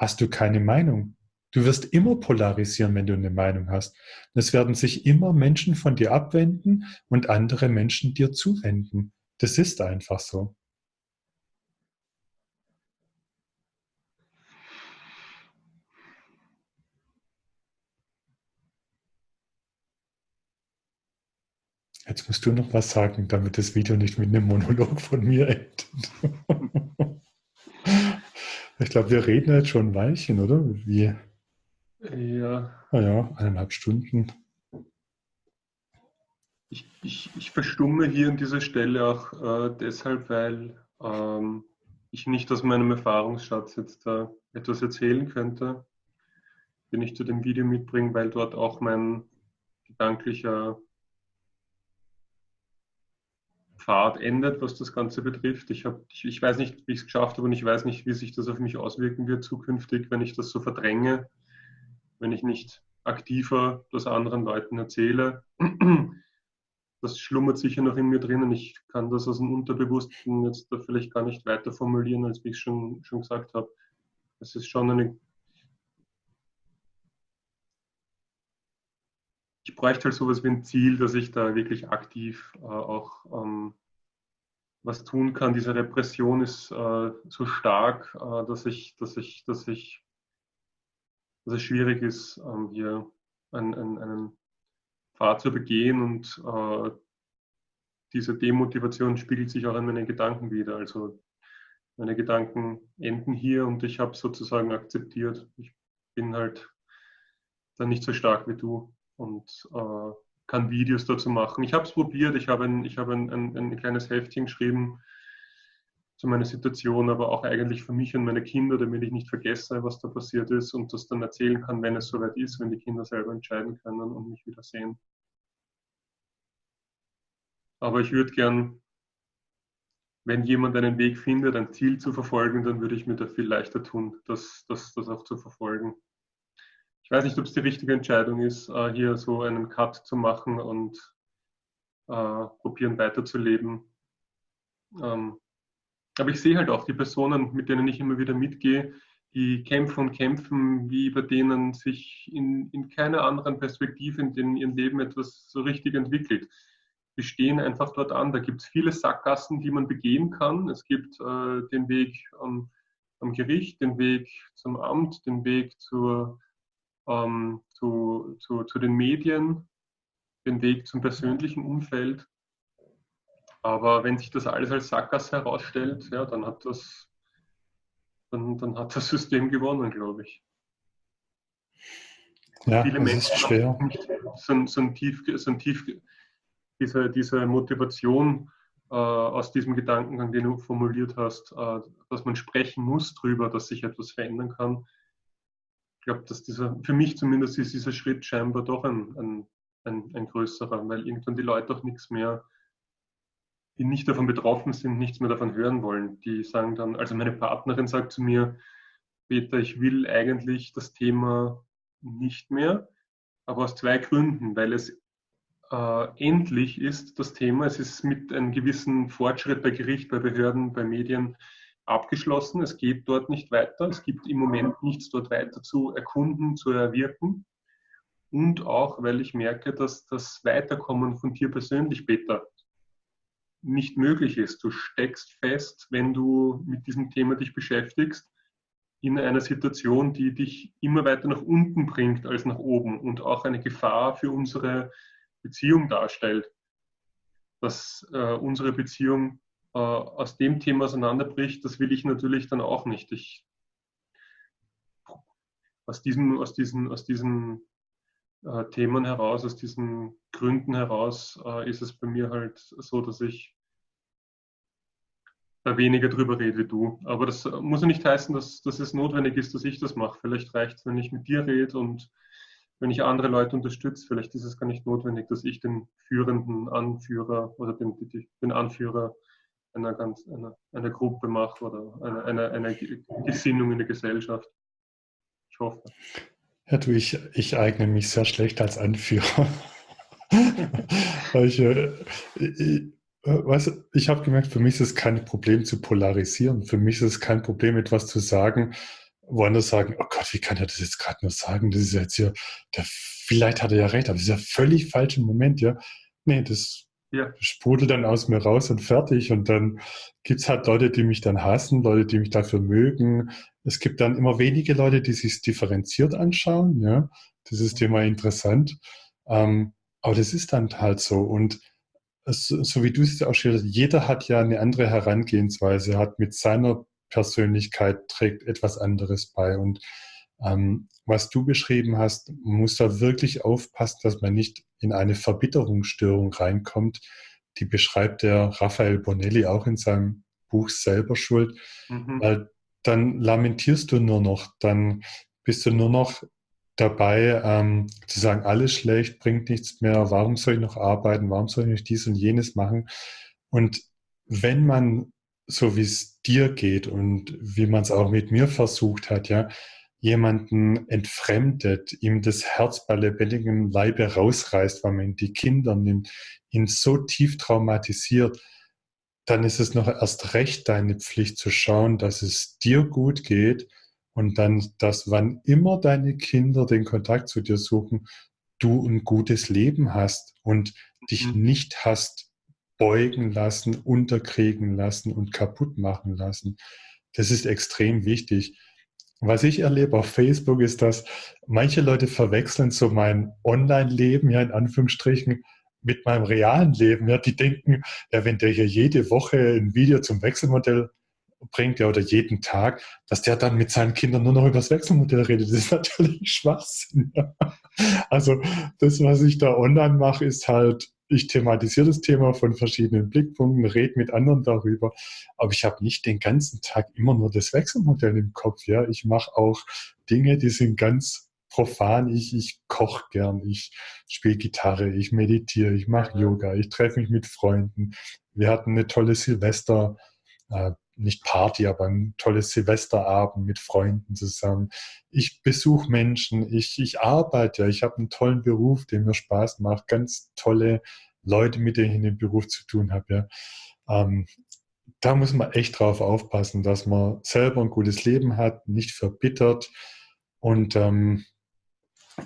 hast du keine Meinung. Du wirst immer polarisieren, wenn du eine Meinung hast. es werden sich immer Menschen von dir abwenden und andere Menschen dir zuwenden. Das ist einfach so. Jetzt musst du noch was sagen, damit das Video nicht mit einem Monolog von mir endet. ich glaube, wir reden jetzt schon ein Weilchen, oder? Wie? Ja. Naja, ah eineinhalb Stunden. Ich, ich, ich verstumme hier an dieser Stelle auch äh, deshalb, weil ähm, ich nicht aus meinem Erfahrungsschatz jetzt äh, etwas erzählen könnte, den ich zu dem Video mitbringe, weil dort auch mein gedanklicher Pfad endet, was das Ganze betrifft. Ich, hab, ich, ich weiß nicht, wie ich es geschafft habe und ich weiß nicht, wie sich das auf mich auswirken wird zukünftig, wenn ich das so verdränge, wenn ich nicht aktiver das anderen Leuten erzähle. Das schlummert sicher noch in mir drinnen. Ich kann das aus dem Unterbewussten jetzt da vielleicht gar nicht weiter formulieren, als wie ich schon, schon gesagt habe. Es ist schon eine ich bräuchte halt sowas wie ein Ziel, dass ich da wirklich aktiv äh, auch ähm, was tun kann. Diese Repression ist äh, so stark, äh, dass ich, dass ich, dass ich, dass es schwierig ist, ähm, hier einen, einen, einen Pfad zu begehen und äh, diese Demotivation spiegelt sich auch in meinen Gedanken wieder. Also meine Gedanken enden hier und ich habe sozusagen akzeptiert. Ich bin halt dann nicht so stark wie du und äh, kann Videos dazu machen. Ich habe es probiert, ich habe ein, hab ein, ein, ein, kleines Heftchen geschrieben zu meiner Situation, aber auch eigentlich für mich und meine Kinder, damit ich nicht vergesse, was da passiert ist und das dann erzählen kann, wenn es soweit ist, wenn die Kinder selber entscheiden können und mich wieder sehen. Aber ich würde gern, wenn jemand einen Weg findet, ein Ziel zu verfolgen, dann würde ich mir da viel leichter tun, das, das, das auch zu verfolgen. Ich weiß nicht, ob es die richtige Entscheidung ist, äh, hier so einen Cut zu machen und äh, probieren weiterzuleben. Ähm, aber ich sehe halt auch die Personen, mit denen ich immer wieder mitgehe, die kämpfen und kämpfen, wie bei denen sich in, in keiner anderen Perspektive in, in ihrem Leben etwas so richtig entwickelt. Die stehen einfach dort an. Da gibt es viele Sackgassen, die man begehen kann. Es gibt äh, den Weg am, am Gericht, den Weg zum Amt, den Weg zur ähm, zu, zu, zu den Medien. den Weg zum persönlichen Umfeld. Aber wenn sich das alles als Sackgasse herausstellt, ja, dann hat das, dann, dann hat das System gewonnen, glaube ich. Ja, viele Menschen ist schwer. So, so, ein tief, so ein tief, diese, diese Motivation äh, aus diesem Gedankengang, den du formuliert hast, äh, dass man sprechen muss darüber, dass sich etwas verändern kann. Ich glaube, dass dieser, für mich zumindest ist dieser Schritt scheinbar doch ein, ein, ein, ein größerer, weil irgendwann die Leute auch nichts mehr, die nicht davon betroffen sind, nichts mehr davon hören wollen. Die sagen dann, also meine Partnerin sagt zu mir, Peter, ich will eigentlich das Thema nicht mehr, aber aus zwei Gründen, weil es äh, endlich ist das Thema, es ist mit einem gewissen Fortschritt bei Gericht, bei Behörden, bei Medien abgeschlossen. Es geht dort nicht weiter. Es gibt im Moment nichts dort weiter zu erkunden, zu erwirken. Und auch, weil ich merke, dass das Weiterkommen von dir persönlich, Peter, nicht möglich ist. Du steckst fest, wenn du mit diesem Thema dich beschäftigst in einer Situation, die dich immer weiter nach unten bringt als nach oben und auch eine Gefahr für unsere Beziehung darstellt. Dass äh, unsere Beziehung äh, aus dem Thema auseinanderbricht, das will ich natürlich dann auch nicht. Ich, aus, diesem, aus diesen, aus diesen äh, Themen heraus, aus diesen Gründen heraus äh, ist es bei mir halt so, dass ich da weniger drüber rede wie du. Aber das muss ja nicht heißen, dass, dass es notwendig ist, dass ich das mache. Vielleicht reicht es, wenn ich mit dir rede und wenn ich andere Leute unterstütze. Vielleicht ist es gar nicht notwendig, dass ich den führenden Anführer oder den, den Anführer einer, ganz, einer, einer Gruppe mache oder einer, einer, einer Gesinnung in der Gesellschaft. Ich hoffe. Ja, du, ich, ich eigne mich sehr schlecht als Anführer. ich, äh, ich, äh, weißt ich habe gemerkt, für mich ist es kein Problem zu polarisieren. Für mich ist es kein Problem, etwas zu sagen, wo andere sagen, oh Gott, wie kann er das jetzt gerade nur sagen? Das ist jetzt hier, der, vielleicht hat er ja recht, aber das ist ja völlig falsch im Moment, ja. Nee, das ja. sprudelt dann aus mir raus und fertig. Und dann gibt es halt Leute, die mich dann hassen, Leute, die mich dafür mögen. Es gibt dann immer wenige Leute, die sich differenziert anschauen, ja. Das ist immer interessant. Ähm, aber das ist dann halt so. Und so wie du es auch schilderst, jeder hat ja eine andere Herangehensweise, hat mit seiner Persönlichkeit trägt etwas anderes bei. Und ähm, was du beschrieben hast, muss da wirklich aufpassen, dass man nicht in eine Verbitterungsstörung reinkommt. Die beschreibt der Raphael Bonelli auch in seinem Buch selber schuld, mhm. weil dann lamentierst du nur noch, dann bist du nur noch dabei ähm, zu sagen, alles schlecht, bringt nichts mehr, warum soll ich noch arbeiten, warum soll ich nicht dies und jenes machen? Und wenn man, so wie es dir geht und wie man es auch mit mir versucht hat, ja, jemanden entfremdet, ihm das Herz bei lebendigem Leibe rausreißt, weil man die Kinder nimmt, ihn so tief traumatisiert, dann ist es noch erst recht deine Pflicht zu schauen, dass es dir gut geht und dann, dass wann immer deine Kinder den Kontakt zu dir suchen, du ein gutes Leben hast und dich mhm. nicht hast beugen lassen, unterkriegen lassen und kaputt machen lassen. Das ist extrem wichtig. Was ich erlebe auf Facebook ist, dass manche Leute verwechseln so mein Online-Leben, ja in Anführungsstrichen, mit meinem realen Leben. Ja, die denken, ja, wenn der hier jede Woche ein Video zum Wechselmodell bringt, ja, oder jeden Tag, dass der dann mit seinen Kindern nur noch über das Wechselmodell redet. Das ist natürlich Schwachsinn. Ja. Also das, was ich da online mache, ist halt ich thematisiere das Thema von verschiedenen Blickpunkten, rede mit anderen darüber, aber ich habe nicht den ganzen Tag immer nur das Wechselmodell im Kopf. Ja, ich mache auch Dinge, die sind ganz profan. Ich, ich koche gern, ich spiele Gitarre, ich meditiere, ich mache Yoga, ich treffe mich mit Freunden. Wir hatten eine tolle Silvester, äh, nicht Party, aber ein tolles Silvesterabend mit Freunden zusammen. Ich besuche Menschen, ich, ich arbeite, ich habe einen tollen Beruf, der mir Spaß macht, ganz tolle Leute, mit denen ich in dem Beruf zu tun habe. Ja. Ähm, da muss man echt drauf aufpassen, dass man selber ein gutes Leben hat, nicht verbittert und ähm,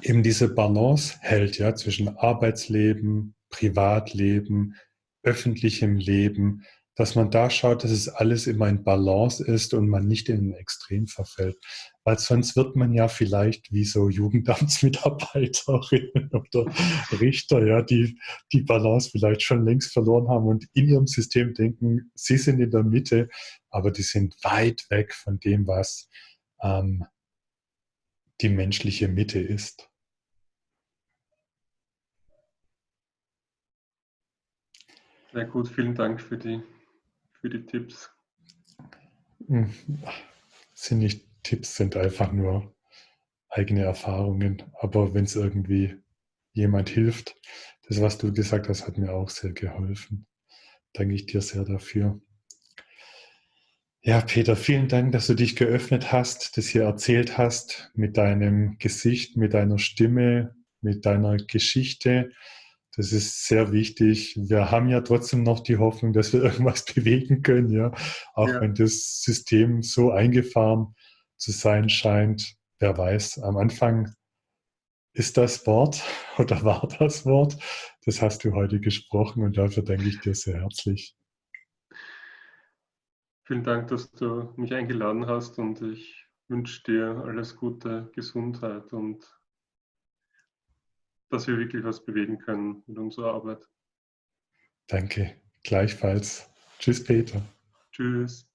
eben diese Balance hält ja, zwischen Arbeitsleben, Privatleben, öffentlichem Leben, dass man da schaut, dass es alles immer in Balance ist und man nicht in ein Extrem verfällt. Weil sonst wird man ja vielleicht wie so Jugendamtsmitarbeiterinnen oder Richter, ja, die die Balance vielleicht schon längst verloren haben und in ihrem System denken, sie sind in der Mitte, aber die sind weit weg von dem, was ähm, die menschliche Mitte ist. Sehr gut, vielen Dank für die, für die Tipps. Hm, sind nicht Tipps, sind einfach nur eigene Erfahrungen. Aber wenn es irgendwie jemand hilft, das, was du gesagt hast, hat mir auch sehr geholfen. Danke ich dir sehr dafür. Ja, Peter, vielen Dank, dass du dich geöffnet hast, das hier erzählt hast, mit deinem Gesicht, mit deiner Stimme, mit deiner Geschichte. Das ist sehr wichtig. Wir haben ja trotzdem noch die Hoffnung, dass wir irgendwas bewegen können, ja. Auch ja. wenn das System so eingefahren zu sein scheint. Wer weiß, am Anfang ist das Wort oder war das Wort. Das hast du heute gesprochen und dafür danke ich dir sehr herzlich. Vielen Dank, dass du mich eingeladen hast und ich wünsche dir alles Gute, Gesundheit und dass wir wirklich was bewegen können mit unserer Arbeit. Danke, gleichfalls. Tschüss, Peter. Tschüss.